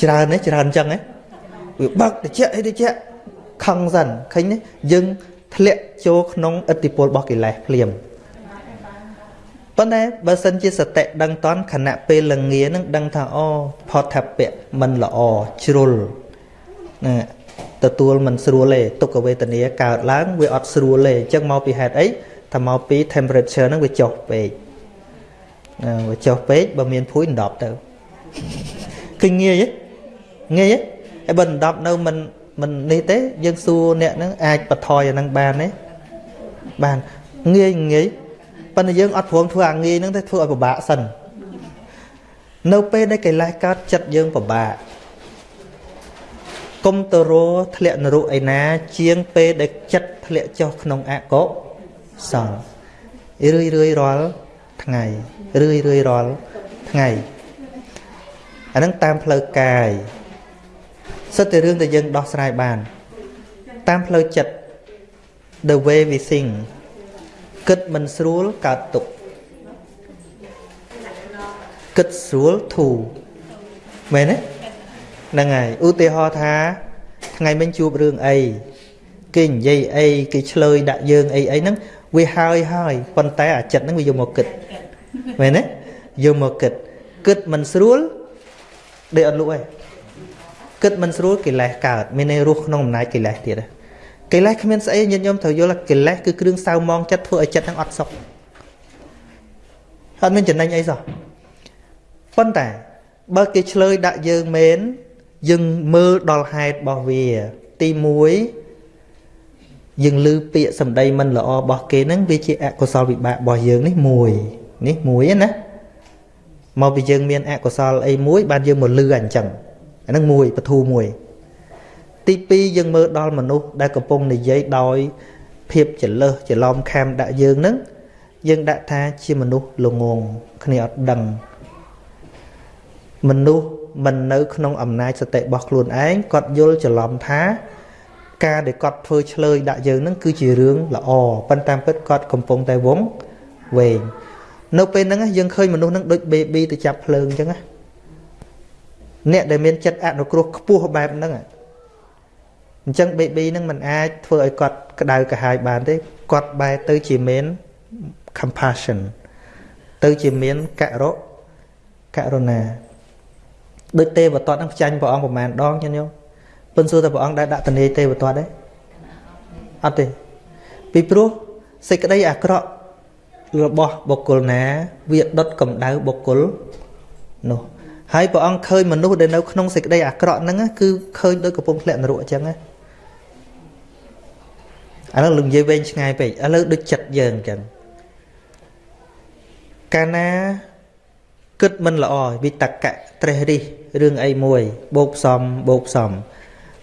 ច្រើនទេច្រើនអញ្ចឹងហ៎វាបើកតិចអីតិចខឹងសិនឃើញទេយើងធ្លាក់ចូលក្នុងឥទ្ធិពលរបស់កិលេសភ្លាម ប៉ុន្តែបើសិនជាសតិដឹងតន់ខណៈពេលលងានឹងដឹងថាអូផតថាពៈមិនល្អជ្រុលណាទទួលមិនស្រួលទេទុក្ខវេទនាកើតឡើងវាអត់ស្រួលទេអញ្ចឹងមកពីហេតុអីថាមកពី temperature ហ្នឹងវាចុះពេកណាវាចុះពេកបើមានភួយ10ទៅគឺងាយងាយហើយបើ10នៅមិនមិននេះទេយើងសួរអ្នកហ្នឹងអាចបថយអាហ្នឹងបានទេបានងាយងាយ ប៉ុន្តែយើងអត់ព្រមធ្វើអាងាយហ្នឹងទេធ្វើឲ្យពិបាកសិននៅពេលដែលកិលេសកើតចិត្តយើងពិបាកគុំទៅរធ្លាក់នរុឯណា ជាងពេលដែលចិត្តធ្លាក់ចុះក្នុងអកុសលរឿយរឿយរាល់ថ្ងៃរឿយរឿយរាល់ថ្ងៃអានឹងតាមផ្លូវកាយសិតតែរឿងដែលយើងដោះស្រាយបាន តាមផ្លូវចិត្ត the way we think គិតមិនស្រួលកើតទុកគិតស្រួលធូរមែនទេហ្នឹងហើយឧទាហរណ៍ថាថ្ងៃមិញជួបរឿងអីគេនិយាយអីគេឆ្លើយដាក់យើងអីអីហ្នឹងវាហើយហើយប៉ុន្តែអាចិត្តហ្នឹងវាយកមកគិតមែនទេយកមកគិតគិតមិនស្រួលដេកអត់លក់ឯងគិតមិនស្រួលកិលេសកើតមានន័យរស់ក្នុងអំណាចកិលេសទៀត កិលេសគ្មានស្អីញាតិញោមត្រូវយល់កិលេសគឺគ្រឿងសៅមងចិត្តធ្វើឲ្យចិត្តហ្នឹងអត់សុខអត់មានចំណេញអីសោះប៉ុន្តែបើគេឆ្លើយដាក់យើងមែនយើងមើលដល់ហេតុរបស់វា ទី1យើងឮពាក្យសម្ដីមិនល្អរបស់គេហ្នឹងវាជាអកុសលវិបាករបស់យើងនេះមួយនេះមួយណាមកពីយើងមានអកុសលអីមួយបានយើងមកលឺអញ្ចឹងអាហ្នឹងមួយបធូមួយ ទី2យើងមើលដល់មនុស្សដែលកំពុងនិយាយដោយភាពចលើសច្រឡំខាំដាក់យើងហ្នឹងយើងដាក់ថាជាមនុស្សល្ងងគ្នាអត់ដឹងមនុស្សមិននៅក្នុងអំណាចសតិរបស់ខ្លួនឯងគាត់យល់ច្រឡំថា ការដែលគាត់ធ្វើឆ្លើយដាក់យើងនឹងគឺជារឿងល្អប៉ុន្តែពិតគាត់កំពុងតែវងវែងនៅពេលហ្នឹងយើងឃើញមនុស្សហ្នឹងដូច baby ទៅចាប់ភ្លើងអញ្ចឹងណាអ្នកដែលមានចិត្តអនុគ្រោះខ្ពស់បែបហ្នឹង អញ្ចឹង baby ហ្នឹងมันអាចធ្វើឲ្យគាត់ក្តៅក្រហាយបានទេគាត់បែរទៅជាមាន compassion ទៅជាមានករុករុណាដូចទេវតតនឹងផ្ចាញ់ព្រះអង្គប្រមាណដងចឹងយោពិនសួរតែព្រះអង្គដែលដាក់តនីទេវតតទេអត់ទេពីព្រោះសេចក្តីអាក្រក់របស់បុគ្គលណា វាដុតកម្ដៅបុគ្គលនោះហើយព្រះអង្គឃើញមនុស្សដែលនៅក្នុងសេចក្តីអាក្រក់ហ្នឹងគឺឃើញដូចកំពុងធ្លាក់នរកអញ្ចឹងណា ឥឡូវលំនិយាយវែងឆ្ងាយពេកឥឡូវដូចចិត្តយើងអញ្ចឹងកាលណាគិតមិនល្អវិតកៈត្រេះរិះរឿងអីមួយបោកផ្សំបោកផ្សំ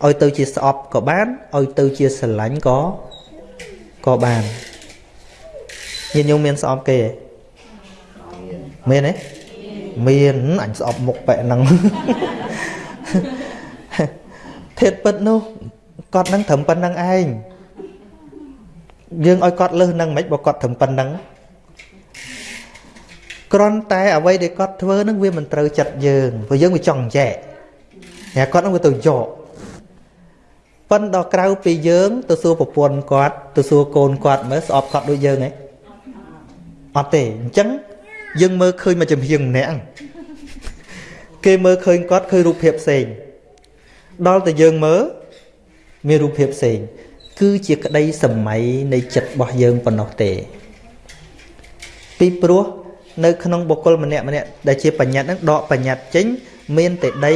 ឲ្យទៅជាស្អប់ក៏បានឲ្យទៅជាស្រឡាញ់ក៏ក៏បានញាតិញោមមានស្អប់គេទេមានទេមានអញស្អប់មុខបែបហ្នឹងធាតពិតនោះគាត់នឹងត្រឹមប៉ុណ្្នឹងឯង យើងឲ្យគាត់លើសនឹងមិនបើគាត់ត្រឹមប៉ុណ្្នឹងគ្រាន់តែអ្វីដែលគាត់ធ្វើនឹងវាមិនត្រូវចិត្តយើងព្រោះយើងវាចង់ចែកតែគាត់នឹងវាទៅយកប៉ុន្តែដល់ក្រៅពីយើងទៅសួរប្រពន្ធគាត់ទៅសួរកូនគាត់មើលស្អប់គាត់ដូចយើងហ៎អត់ទេអញ្ចឹងយើងមើលឃើញមកចំហៀងម្នាក់គេមើលឃើញគាត់ឃើញរូបភាពផ្សេងដល់តែយើងមើលមានរូបភាពផ្សេង គឺជាក្តីសម័យនៃចិត្តរបស់យើងប៉ុណ្ណោះទេ ពីព្រោះនៅ ក្នុងបុគ្គលម្នាក់ម្នាក់ដែលជាបញ្ញត្តិហ្នឹងដកបញ្ញត្តិចេញ មានតែដី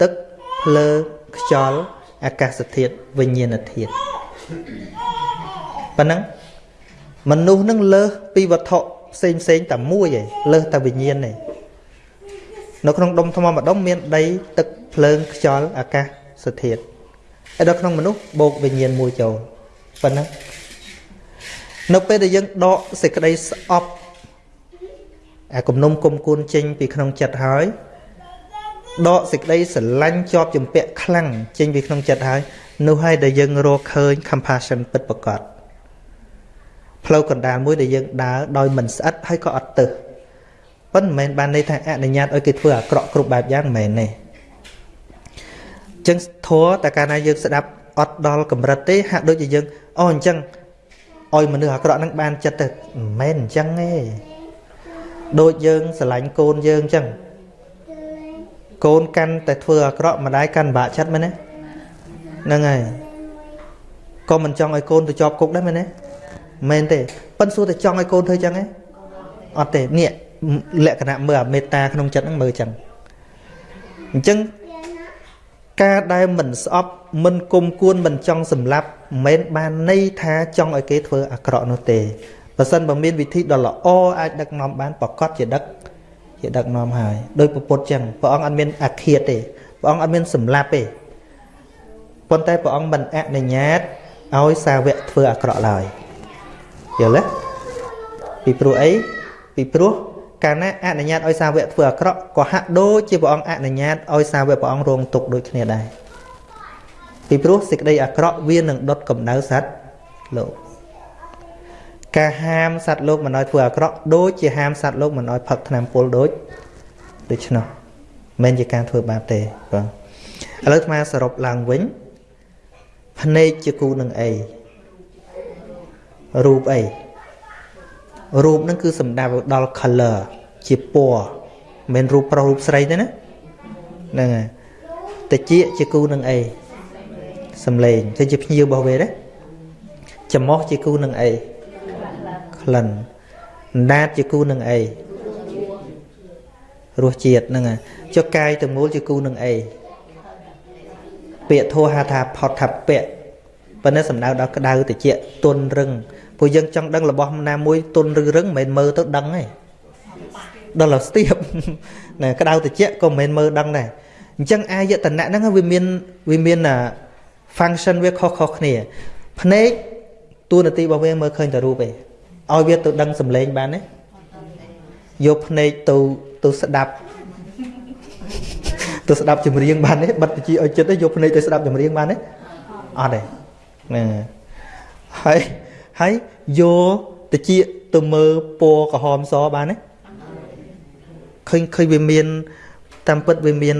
ទឹកភ្លើខ្យល់អាកាសធាតុវិញ្ញាណធាតុប៉ុណ្ណឹងមនុស្សនឹងលើសពីវត្ថុផ្សេងផ្សេងតែមួយឯងលើសតែវិញ្ញាណឯងនៅក្នុងដុំថ្មម្ដុំមានដីទឹកភ្លើងខ្យល់អាកាសធាតុ ហើយដល់ក្នុងមនុស្សបូកវិញ្ញាណមួយចូលប៉ុណ្ណឹងនៅពេលដែលយើងដកសេចក្តីស្អប់អាគំនុំគុំគួនចេញពីក្នុងចិត្តហើយដកសេចក្តីស្រឡាញ់ជាប់ជំពាក់ខ្លាំងចេញពីក្នុងចិត្តហើយនោះហើយដែលយើងរកឃើញ compassion ពិតប្រាកដផ្លូវកណ្ដាលមួយដែលយើងដើរដោយមិនស្អិតហើយក៏អត់ទៅប៉ុន្តែមិនមែនបានន័យថាអនុញ្ញាតឲ្យគេធ្វើអាក្រក់គ្រប់បែបយ៉ាងមិនមែនទេ ចឹងធัวតែកាលណាយើងស្ដាប់អត់ដល់កម្រិតទេហាក់ដូចជាយើងអូអញ្ចឹងឲ្យមនុស្សអាក្រក់ហ្នឹងបានចិត្តទៅមិនមែនអញ្ចឹងទេដូចយើងស្រឡាញ់កូនយើងអញ្ចឹងកូនកាន់តែធ្វើអាក្រក់ម្ដាយកាន់បាក់ចិត្តមែនទេហ្នឹងហើយក៏មិនចង់ឲ្យកូនទៅជាប់គុកដែរមែនទេមែនទេប៉ិនសួរតែចង់ឲ្យកូនធ្វើអញ្ចឹងទេអត់ទេនេះលក្ខណៈមើលអាមេត្តាក្នុងចិត្តហ្នឹងមើលអញ្ចឹងអញ្ចឹង ការដែលមិនស្អប់មិនគុំគួនមិនចង់សម្លាប់មិនមែនបានន័យថាចង់ឲ្យគេធ្វើអាក្រក់នោះទេបើសិនបើមានវិធីដ៏ល្អអាចដឹកនាំបានប្រកាសជាដឹកជាដឹកនាំហើយដោយពុទ្ធចឹងព្រះអង្គអត់មានអាឃាតទេព្រះអង្គអត់មានសម្លាប់ទេប៉ុន្តែព្រះអង្គមិនអនុញ្ញាតឲ្យសាវកធ្វើអាក្រក់ឡើយយល់ទេពីព្រោះអីពីព្រោះ កាលណាអនុញ្ញាតឲ្យសាវកធ្វើអាក្រក់ក៏ហាក់ដូចជាព្រះអង្គអនុញ្ញាតឲ្យសាវកព្រះអង្គរងទុក្ខដូចគ្នាដែរពីព្រោះសេចក្តីអាក្រក់វានឹងដុតកម្ដៅសត្វលោកការហាមសត្វលោកមិនឲ្យធ្វើអាក្រក់ដូចជាហាមសត្វលោកមិនឲ្យផឹកថ្នាំពុលដូចដូច្នោះមិនជាការធ្វើបាបទេបងឥឡូវអាត្មាសរុបឡើងវិញភ្នែកជាគូនឹងអីរូបអី រូបហ្នឹងគឺសំដៅដល់ color ជាពណ៌មិនមែនរូបប្រុសរូបស្រីទេណាហ្នឹងហើយតិចជាគូនឹងអីសំឡេងទៅជាភ្ញៀវរបស់វាទេចំោះជាគូនឹងអីក្លិនដាតជាគូនឹងអីរសជាតិហ្នឹងចុះកាយទាំងមូលជាគូនឹងអីពាក្យធោះហៅថាផុតថាពៈប៉ុន្តែសំដៅដល់ក្តៅតិចទន់រឹង ព្រោះយើងចង់ដឹងរបស់ណាមួយទន់ឬរឹងមិនមែនមើលទៅដឹងទេដល់ស្ទាបណាក្តៅតិចក៏មិនមែនមើលដឹងដែរអញ្ចឹងអាយតនៈហ្នឹងវាមានវាមាន function វាខុសៗគ្នាភ្នែកតួនាទីរបស់វាមើលឃើញតែរូបឯងឲ្យវាទៅដឹងសម្លេងបានទេយកភ្នែកទៅទៅស្ដាប់ទៅស្ដាប់ចម្រៀងបានទេបិទបញ្ជីឲ្យចិត្តទេយកភ្នែកទៅស្ដាប់ចម្រៀងបានទេអត់ទេហ្នឹងហើយ ហើយយកតិចទៅមើលពណ៌ក្រហមសបានទេឃើញឃើញវាមាន តាមពិតវាមាន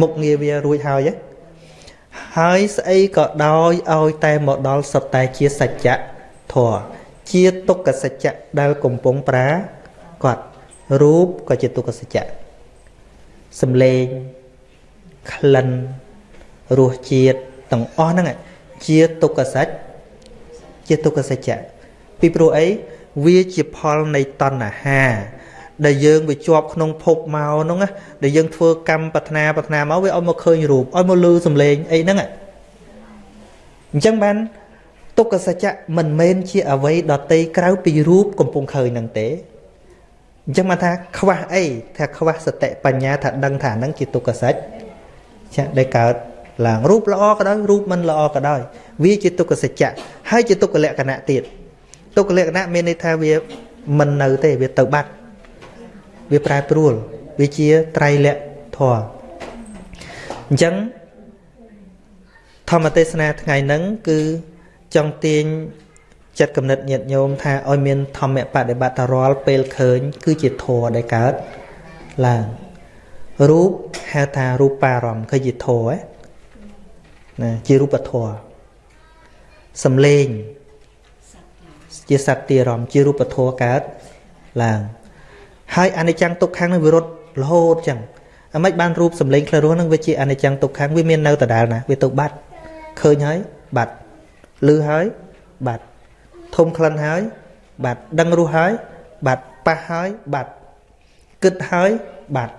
មុខងារវារួចហើយហើយស្អីក៏ដោយឲ្យតែមកដល់សុទ្ធតែជាសច្ចៈធម៌ជាទុក្ខសច្ចៈដែលកំពុងប្រាគាត់រូបក៏ជាទុក្ខសច្ចៈសំឡេងក្លិនរសជាតិទាំងអស់ហ្នឹងជាទុក្ខសច្ច ជាទុក្ខសច្ចៈពីព្រោះអីវាជាផលនៃតណ្ហា ដែលយើងវាជាប់ក្នុងភពមកហ្នឹងណាដែលយើងធ្វើកម្មប្រាថ្នាប្រាថ្នាមកវាឲ្យមកឃើញរូបឲ្យមកលឺសំឡេងអីហ្នឹងអញ្ចឹងបានទុក្ខសច្ចៈមិនមែនជាអ្វីដតីក្រៅពីរូបកំពុងឃើញនឹងទេអញ្ចឹងមកថាខ្វះអីថាខ្វះសតិបញ្ញាថាដឹងថាហ្នឹងជាទុក្ខសច្ចៈដែលកើត ឡើងរូបល្អក៏ដោយរូបមិនល្អក៏ដោយវាជាទុក្ខសច្ចៈហើយជាទុក្ខលក្ខណៈទៀតទុក្ខលក្ខណៈមានន័យថាវាមិននៅទេវាទៅបាត់វាប្រែប្រួលវាជាត្រៃលក្ខធម៌អញ្ចឹងធម្មទេសនាថ្ងៃហ្នឹងគឺចង់ទាញចិត្តកំណត់ញាតញោមថាឲ្យមានធម្មបដិបត្តិរាល់ពេលឃើញ គឺជាធម៌ដែលកើតឡើងរូបហៅថារូបារម្មណ៍គឺជាធម៌ ណាជារូបធម៌សំលេងជាសត្វទារម្មណ៍ជារូបធម៌កើតឡើងហើយអនិច្ចំទុក្ខំនឹងវិរុទ្ធរហូតចឹងអាម៉េចបានរូបសំលេងខ្លះរស់នឹងវាជាអនិច្ចំទុក្ខំវាមាននៅដដែលណាវាទៅបាត់ឃើញហើយបាត់ឮហើយបាត់ធំក្លិនហើយ បាត់ដឹងរសហើយបាត់ប៉ះហើយបាត់គិតហើយបាត់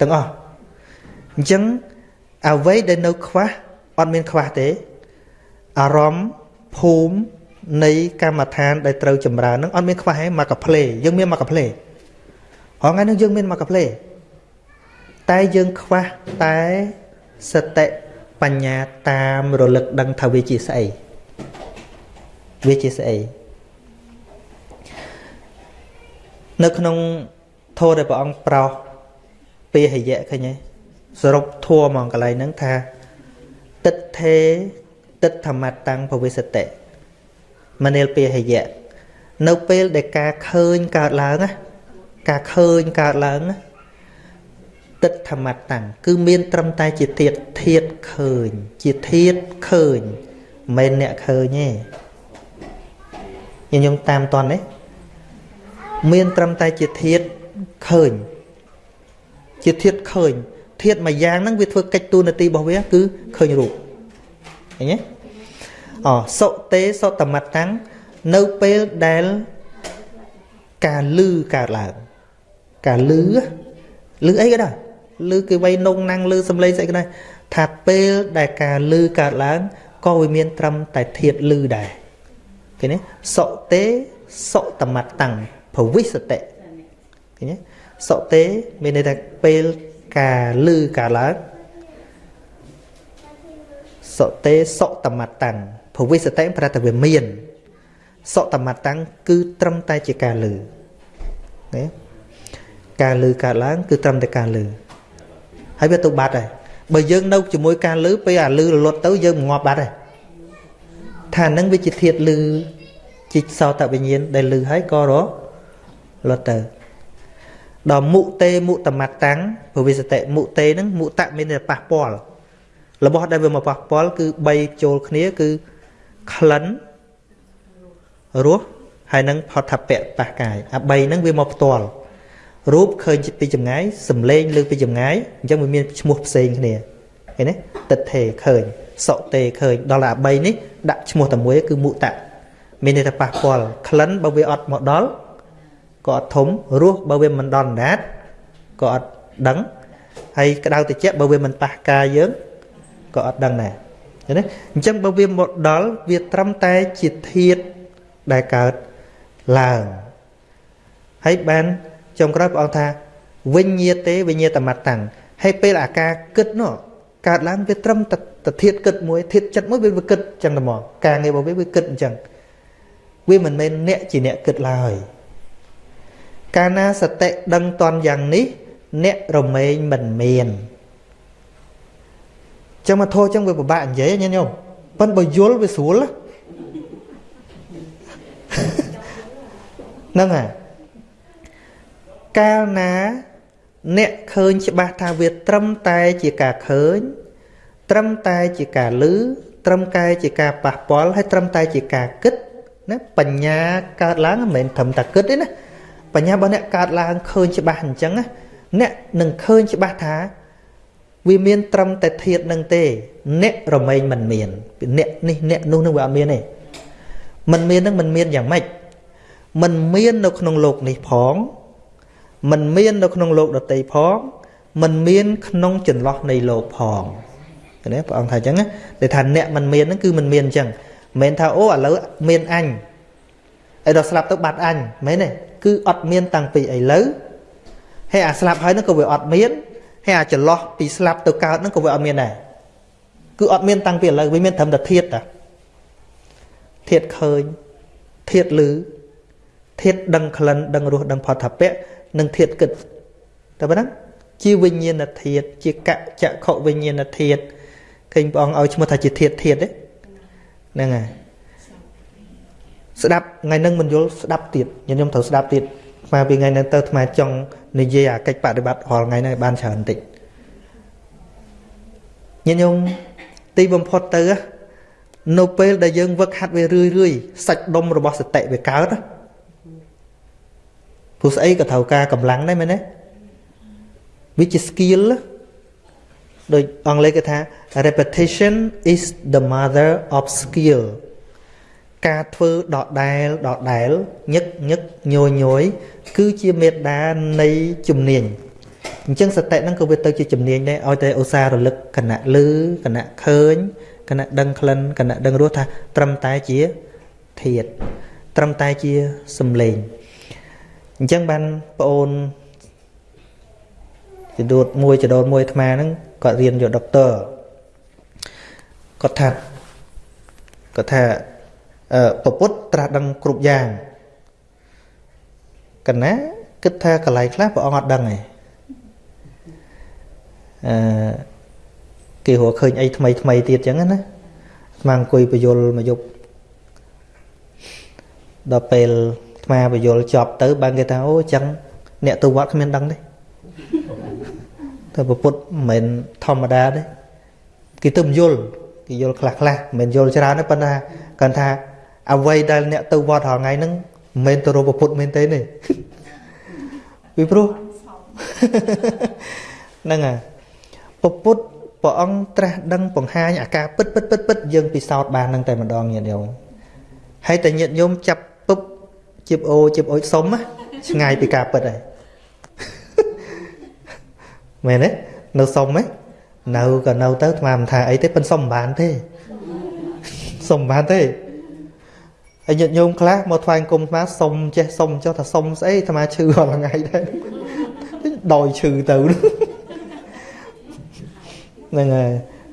ទាំងអស់អញ្ចឹង អ្វីដែលនៅខ្វះអត់មានខ្វះទេអារម្មណ៍ភូមិនៃកម្មដ្ឋានដែលត្រូវចម្រើននឹងអត់មានខ្វះទេមកកាផ្លេយើងមានមកកាផ្លេហងៃនឹងយើងមានមកកាផ្លេតែយើងខ្វះតែសតិបញ្ញាតាមរលឹកដឹងថាវាជាស្អីវាជាស្អីនៅក្នុងធម៌ដែលព្រះអង្គប្រោសពាហយៈឃើញទេ សរុបធัวហ្មងកន្លែងហ្នឹងថាតិដ្ឋេតិដ្ឋមតੰភវិសតិមនាលពាហយៈនៅពេលដែលការឃើញកើតឡើងណាការឃើញកើតឡើងណាតិដ្ឋមតੰគឺមានត្រឹមតែជាធាតធាតឃើញ ជាធាតឃើញមិនមែនអ្នកឃើញទេញញុំតាមតននេះមានត្រឹមតែជាធាតឃើញ ជាធាតឃើញ ធាតមួយយ៉ាងហ្នឹងវាធ្វើកិច្ចទូនាទីរបស់វាគឺឃើញរូបឃើញទេអសុតេសតមតាំងនៅពេលដែលការលឺកើតឡើងការលឺលឺអីក៏ដោយលឺគេវៃនងណាំងលឺសំឡេងស្អីក៏ដោយថាពេលដែលការលឺកើតឡើងក៏វាមានត្រឹមតែធាតលឺដែរឃើញទេសុតេសុតមតាំងភវិសតិឃើញទេសុទេមានន័យថាពេល ការលឺការឡើងសុទេសុតមតੰភវិសតិប្រែតែវាមានសុតមតੰគឺត្រឹមតែជាការលឺណាការលឺកើតឡើង គឺត្រឹមតែការលឺហើយវាទៅបាត់ហើយបើយើងនៅជាមួយការលឺពេលអាលឺរលត់ទៅយើងងាប់បាត់ហើយថានឹងវាជាធាតលឺជីកសោតវិញ្ញាណដែលលឺហើយក៏រលត់ទៅ ដល់មុតេមុតមតੰពវិសតិមុតេហ្នឹងមុតៈមានតែប៉ះពាល់របស់ដែលវាមកប៉ះពាល់គឺ3ចូលគ្នាគឺក្លិនរសហើយនឹងផតពៈប៉ះកាយអា3ហ្នឹងវាមកផ្ទាល់រូបឃើញពីចម្ងាយសំឡេងលើពីចម្ងាយអញ្ចឹងវាមានឈ្មោះផ្សេងគ្នាឃើញទេតិដ្ឋេឃើញសុតេឃើញដល់អា3នេះដាក់ឈ្មោះតែមួយគឺមុតៈមានន័យថាប៉ះពាល់ក្លិនបើវាអត់មកដល់ ក៏អត់ធំរសបើវាមិនដល់អណ្ដាតក៏អត់ដឹងហើយក្តៅតិចបើវាមិនប៉ះកាយយើងក៏អត់ដឹងដែរឃើញទេអញ្ចឹងបើវាមកដល់វាត្រឹមតែជាធាតដែលកើតឡើងហើយបានចុងក្រោយព្រះអង្គថាវិញ្ញាទេវិញ្ញាតមតាំងហើយពេលអាការគិតនោះកើតឡើងវាត្រឹមតែធាតគិតមួយធាតចិត្តមួយវាគិតចឹងតែមកការងាររបស់វាវាគិតអញ្ចឹងវាមិនមែនអ្នកជាអ្នកគិតឡើយ កាលណាសតិដឹងតន់យ៉ាងនេះ អ្នករមែងមិនមានចឹងមកធោះចឹងវាពិបាកនិយាយញញោមប៉ុន្តែបើយល់វាស្រួលហ្នឹងហើយកាលណាអ្នកឃើញច្បាស់ថាវាត្រឹមតែជាការឃើញ ត្រឹមតែជាការឮត្រឹមតែជាការប៉ះពាល់ហើយត្រឹមតែជាការគិតណាបញ្ញាកើតឡើងមិនមែនត្រឹមតែគិតទេណា បញ្ញារបស់អ្នកកើតឡើងឃើញច្បាស់អញ្ចឹងណាអ្នកនឹងឃើញច្បាស់ថាវាមានត្រឹមតែធាតនឹងទេ អ្នករមែងមិនមានអ្នកនេះអ្នកនោះនឹងវាអត់មានទេមិនមាននឹងមិនមានយ៉ាងម៉េចមិនមាននៅក្នុងโลกនេះផងមិនមាននៅក្នុងโลกដតីផងមិនមានក្នុងចន្លោះនៃโลกផងណាព្រះអង្គថាអញ្ចឹងតែថាអ្នកមិនមានហ្នឹងគឺមិនមានអញ្ចឹងមិនមែនថាអូឥឡូវមានអញឯដល់ស្លាប់ទៅបាត់អញមែនទេ គឺអត់មានតាំងពីឥឡូវហើយអាស្លាប់ហើយហ្នឹងក៏វាអត់មានហើយអាចន្លោះពីស្លាប់ទៅកើតហ្នឹងក៏វាអត់មានដែរគឺអត់មានតាំងពីឥឡូវវាមានត្រឹមតែធាតតាធាតឃើញធាតឮធាតដឹងក្លិនដឹងរសដឹងផតថាពៈនិងធាតគិតតែប៉ុណ្ណឹងជាវិញ្ញាណធាតជាកចក្ខុវិញ្ញាណធាតឃើញព្រះអង្គឲ្យឈ្មោះថាជាធាតធាតទេហ្នឹងហើយ ស្ដាប់ថ្ងៃនឹងមិនយល់ស្ដាប់ទៀតខ្ញុំត្រូវស្ដាប់ទៀតមកពីថ្ងៃហ្នឹងទៅអាចង់និយាយអាកិច្ចបដិបត្តិរាល់ថ្ងៃហ្នឹងបានច្រើនបន្តិចញញោមទីបំផុតទៅនៅពេលដែលយើងវឹកហាត់វារឿយរឿយសាច់ដុំរបស់សតិវាកើតព្រោះស្អីក៏ត្រូវការកម្លាំងដែរមែនទេវាជា skill ដូចអង់គ្លេសគេថា repetition is the mother of skill ការធ្វើដដែលដដែលញឹកញឹកញយញយគឺជាមេដានៃជំនាញអញ្ចឹងសតិហ្នឹងក៏វាទៅជាជំនាញដែរឲ្យតែឧស្សាហ៍រលឹកគណៈលឺគណៈឃើញគណៈដឹងក្លិនគណៈដឹងរសថា ត្រឹមតែជាធាតត្រឹមតែជាសំឡេងអញ្ចឹងបានប្អូនចដូតមួយចដូតមួយអាត្មាហ្នឹងគាត់រៀនយកដុកទ័រគាត់ថាគាត់ថាអឺ ពពុទ្ធត្រាស់ដឹងគ្រប់យ៉ាងកណាគិតថាកន្លែងខ្លះព្រះអង្គអត់ដឹងទេអឺគេរកឃើញអីថ្មីថ្មីទៀតចឹងណាស្មាអង្គុយបយលមកយប់ដល់ពេលថ្មបយលចប់ទៅបានគេថាអូចឹងអ្នកទៅវត្តគ្មានដឹងទេតែពុទ្ធមិនមែនធម្មតាទេគេទៅយល់គេយល់ខ្លះខ្លះមិនមែនយល់ច្រើនទេប៉ុន្តែគាត់ថា អ្វីដែលអ្នកទៅវត្តរាល់ថ្ងៃហ្នឹងមិនមែនទៅរកពុទ្ធមែនទេទេពីព្រោះហ្នឹងហើយពុទ្ធព្រះអង្គត្រាស់ដឹងបង្ហាញអាការពិតពិតពិតពិតយើងពិសោធន៍បាននឹងតែម្ដងញាតិញោមហើយតែញាតិញោមចាប់ពុបជីបអូជីបអុយសុំឆ្ងាយពីការពិតហើយមែនទេនៅសុំហ៎នៅក៏នៅទៅស្មានមិនថាអីទេប៉ិនសុំមិនបានទេសុំមិនបានទេ ហើយញាតិញោមខ្លះមកថ្វាយគុំស្មាសុំចេះសុំចុះថាសុំស្អីអាត្មាឈឺរាល់ថ្ងៃដែរដោយឈឺទៅហ្នឹងហើយ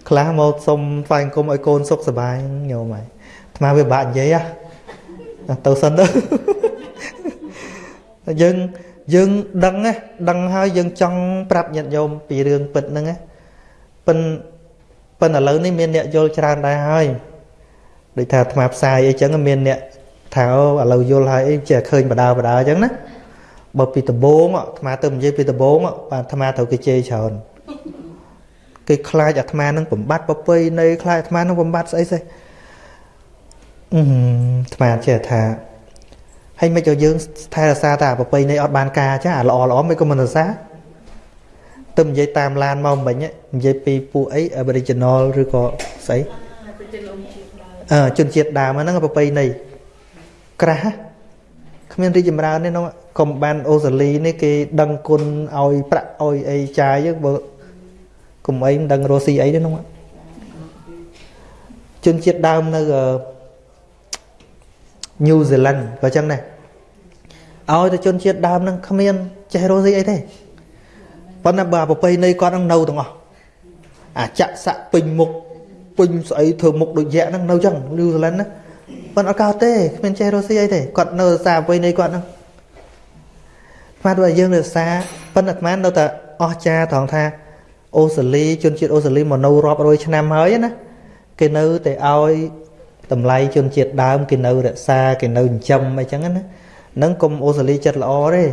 ខ្លះមកសុំថ្វាយគុំឲ្យកូនសុខសប្បាយញោមហើយអាត្មាវាបាក់និយាយហ៎ទៅសិនទៅយើងយើងដឹងណាដឹងហើយយើងចង់ប្រាប់ញាតិញោមពីរឿងពិតហ្នឹងណាប៉ិនប៉ិនឥឡូវនេះមានអ្នកយល់ច្រើនដែរហើយ ដូចថាអាត្មាផ្សាយអីចឹងមានអ្នកថាឥឡូវយល់ហើយអីចេះឃើញបដាបដាអញ្ចឹងណាបើពីដំបងអាត្មាទៅនិយាយពីដំបងបាទអាត្មាត្រូវគេជេរច្រើនគេខ្លាចអាត្មានឹងបំបត្តិប្រពៃនៃខ្លាចអាត្មានឹងបំបត្តិស្អីស្អីអឺអាត្មាចេះថាហើយមិនឲ្យយើងថែរក្សាតែប្រពៃនៃអត់បានការចាអាល្អល្អមិនក៏មិនរក្សាទៅនិយាយតាមឡានមកមិញនិយាយពីពួកអី Aboriginal ឬក៏ស្អីអឺ ជនជាតិដើមហ្នឹងប្រពៃនៃក្រាស់គ្មានរីចម្រើនទេនោះកុំបានអូសាលីនេះគេដឹងគុណឲ្យប្រាក់ឲ្យអីចាយយើងបើកុំអីមិនដឹងរស់ស៊ីអីទេនោះជនជាតិដើមនៅញូហ្សេឡង់ក៏ចឹងដែរឲ្យតែជនជាតិដើមហ្នឹងគ្មានចេះរស់ស៊ីអីទេប៉ុន្តែបើប្រពៃណីគាត់ហ្នឹងនៅទាំងអស់អាចៈស័កពេញមុខ ពេញស្អីធ្វើមុខដូចយៈហ្នឹងនៅចឹងញូហ្សេឡង់ណាប៉ុន្តែអត់កោតទេគ្មានចេះរស់ស៊ីអីទេគាត់នៅរក្សាប្រពៃណីគាត់ហ្នឹងស្មាតថាយើងរក្សាប៉ុន្តែអាត្មានៅតែអស់ចាត្រង់ថាអូស្ត្រាលីជនជាតិអូស្ត្រាលីមកនៅរាប់រយឆ្នាំហើយណាគេនៅតែឲ្យតម្លៃជនជាតិដើមគេនៅរក្សាគេនៅចិញ្ចឹមអីចឹងណានឹងកុំអូស្ត្រាលីចិត្តល្អទេ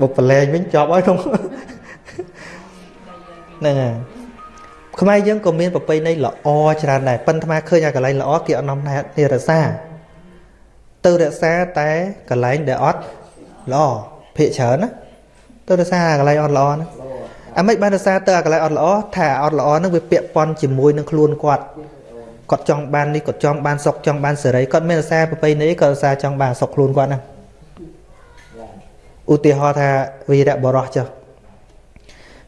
បើប្រឡែងវិញចប់ហើយក្នុងហ្នឹងហើយ ខ្មែរយើងក៏មានប្រពៃណីល្អច្រើនដែរប៉ុន្តែឃើញអាកន្លែងល្អគេអត់នាំណែនេះរក្សាទៅរក្សាតែកន្លែងដែលអត់ល្អភាកច្រើនណាទៅរក្សាកន្លែងអត់ល្អណាអាមិនបានរក្សាទៅអាកន្លែងអត់ល្អថាអត់ល្អហ្នឹងវាពាក់ព័ន្ធជាមួយនឹងខ្លួនគាត់គាត់ចង់បាននេះគាត់ចង់បានសុខចង់បានសេរីគាត់មានរសារប្រពៃណីគាត់រសារចង់បានសុខខ្លួនគាត់ណាឧទាហរណ៍ថាវីរៈបរោះចុះ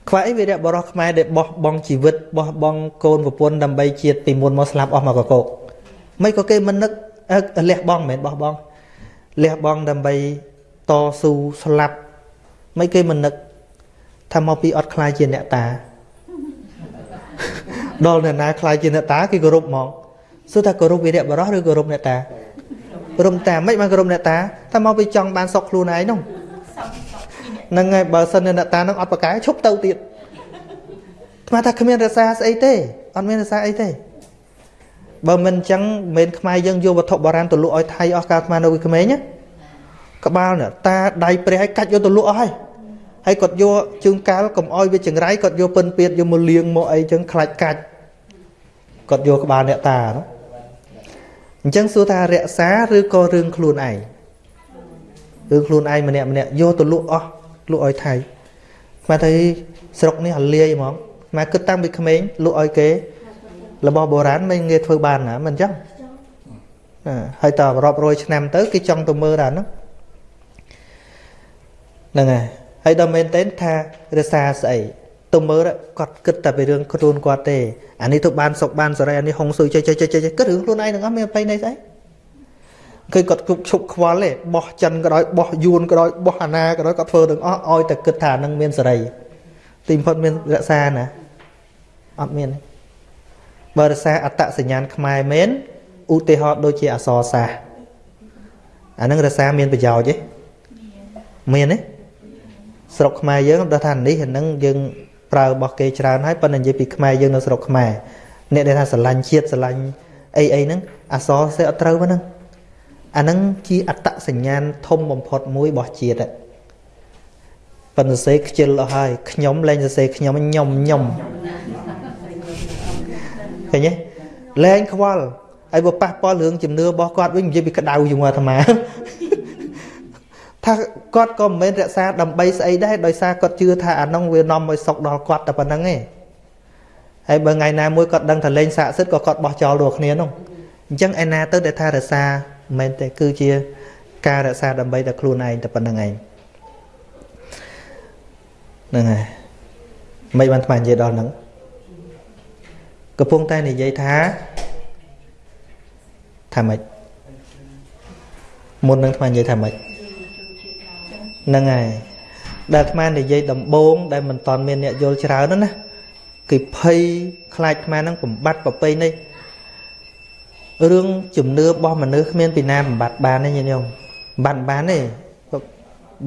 ខ្វះអីវីរៈបរោះខ្មែរដែលបោះបង់ជីវិតបោះបង់កូនប្រពន្ធដើម្បីជាតិពីមុនមកស្លាប់អស់មកកកោកមិនក៏គេមិននឹកលះបង់មិនមែនបោះបង់លះបង់ដើម្បីតស៊ូស្លាប់មិនគេមិននឹកថាមកពីអត់ខ្លាយជាអ្នកតាដល់អ្នកណាខ្លាចជាអ្នកតាគេគោរពហ្មងសួរថាគោរពវីរៈបរោះឬគោរពអ្នកតាគោរពតាមិនបានគោរពអ្នកតាថាមកពីចង់បានសុខខ្លួនឯងនោះ ហ្នឹងហើយបើសិនអ្នកតានឹងអត់ប្រកែឈប់ទៅទៀតស្មានថាគ្មានរសាស្អីទេអត់មានរសាអីទេបើមិនអញ្ចឹងមិនខ្មែរយើងយកវត្ថុបុរាណទៅលក់ឲ្យថៃអស់កាលស្មាននៅក្មេងណាក្បាលនេះតាដៃព្រះឲ្យកាច់យកទៅលក់អស់ហើយហើយគាត់យកជើងកាលកុំអោយវាចង្រៃគាត់យកពិនពៀតយកមកលាងមកអីចឹងខ្លាច់កាច់គាត់យកក្បាលអ្នកតានោះអញ្ចឹងសួរថារក្សាឬក៏រឿងខ្លួនឯងរឿងខ្លួនឯងម្នាក់ម្នាក់យកទៅលក់អស់ លក់ឲ្យថៃមកទៅស្រុកនេះអលាយហ្មងមកគិតតាំងពីក្មេងលក់ឲ្យគេរបស់បុរាណមិនងាយធ្វើបានណាមិនអញ្ចឹងហើយតរាប់រយឆ្នាំទៅគេចង់ទៅមើលដល់ហ្នឹងហ្នឹងហើយហើយដល់មែនតើថារសាស្អីទៅមើលគាត់គិតតែពីរឿងខ្លួនគាត់ទេអានេះទៅបានសុកបានសរីអានេះហុងស៊ុយចេះចេះចេះចេះគិតរឿងខ្លួនឯងទាំងអស់មានប្រៃនៃស្អី គឺគាត់គប់ឈប់ខ្វល់ទេបោះចិនក៏ដោយបោះយួនក៏ដោយបោះអាណាក៏ដោយគាត់ធ្វើទាំងអស់ឲ្យតែគិតថានឹងមានសរីទីបំផុតមានរក្សាណាអត់មានបើរក្សាអត្តសញ្ញាណខ្មែរមែនឧទាហរណ៍ដូចជាអសរសាស្ត្រអានឹងរក្សាមានប្រយោជន៍ទេមានទេស្រុកខ្មែរយើងដល់ថានេះហ្នឹងយើងប្រើរបស់គេច្រើនហើយប៉ុន្តែនិយាយពីខ្មែរយើងនៅស្រុកខ្មែរអ្នកដែលថាស្រឡាញ់ជាតិស្រឡាញ់អីអីហ្នឹងអសរសេអត់ត្រូវហ្នឹង អាហ្នឹងជាអត្តសញ្ញាណធំបំផុតមួយរបស់ជាតិប៉ុន្តែសេខ្ជិលអស់ហើយខ្ញុំលែងសរសេរខ្ញុំខ្ញុំខ្ញុំឃើញទេលែងខ្វល់ហើយបើប៉ះពាល់រឿងជំនឿរបស់គាត់វិញនិយាយពីក្តៅជាមួយអាត្មាថាគាត់ក៏មិនមែនរក្សាដើម្បីស្អីដែរដោយសារគាត់ជឿថាអានោះវានាំឲ្យសុខដល់គាត់តែប៉ុណ្្នឹងឯងហើយបើថ្ងៃណាមួយគាត់ដឹងថាលេងស័ក្តិសិទ្ធក៏គាត់បោះចោលដូចគ្នានោះអញ្ចឹងឯណាទៅដែលថារក្សា មិនមែនទេគឺជាការរក្សាដើម្បីតែខ្លួនឯងតែប៉ុណ្្នឹងឯងហ្នឹងហើយមិនបានថ្មនិយាយដល់ហ្នឹងកំពុងតែនិយាយថាថាម៉េចមុននឹងថ្មនិយាយថាម៉េចហ្នឹងហើយដែលអាត្មានិយាយដំបូងដែលមិនតាន់មានអ្នកយល់ច្រើនណាគេភ័យខ្លាចអាត្មានឹងបំបត្តិប្រពៃនេះ រឿងជំនឿរបស់មនុស្សគ្មានពីណាបំបត្តិបានទេញាតិញោមបំបត្តិបានទេ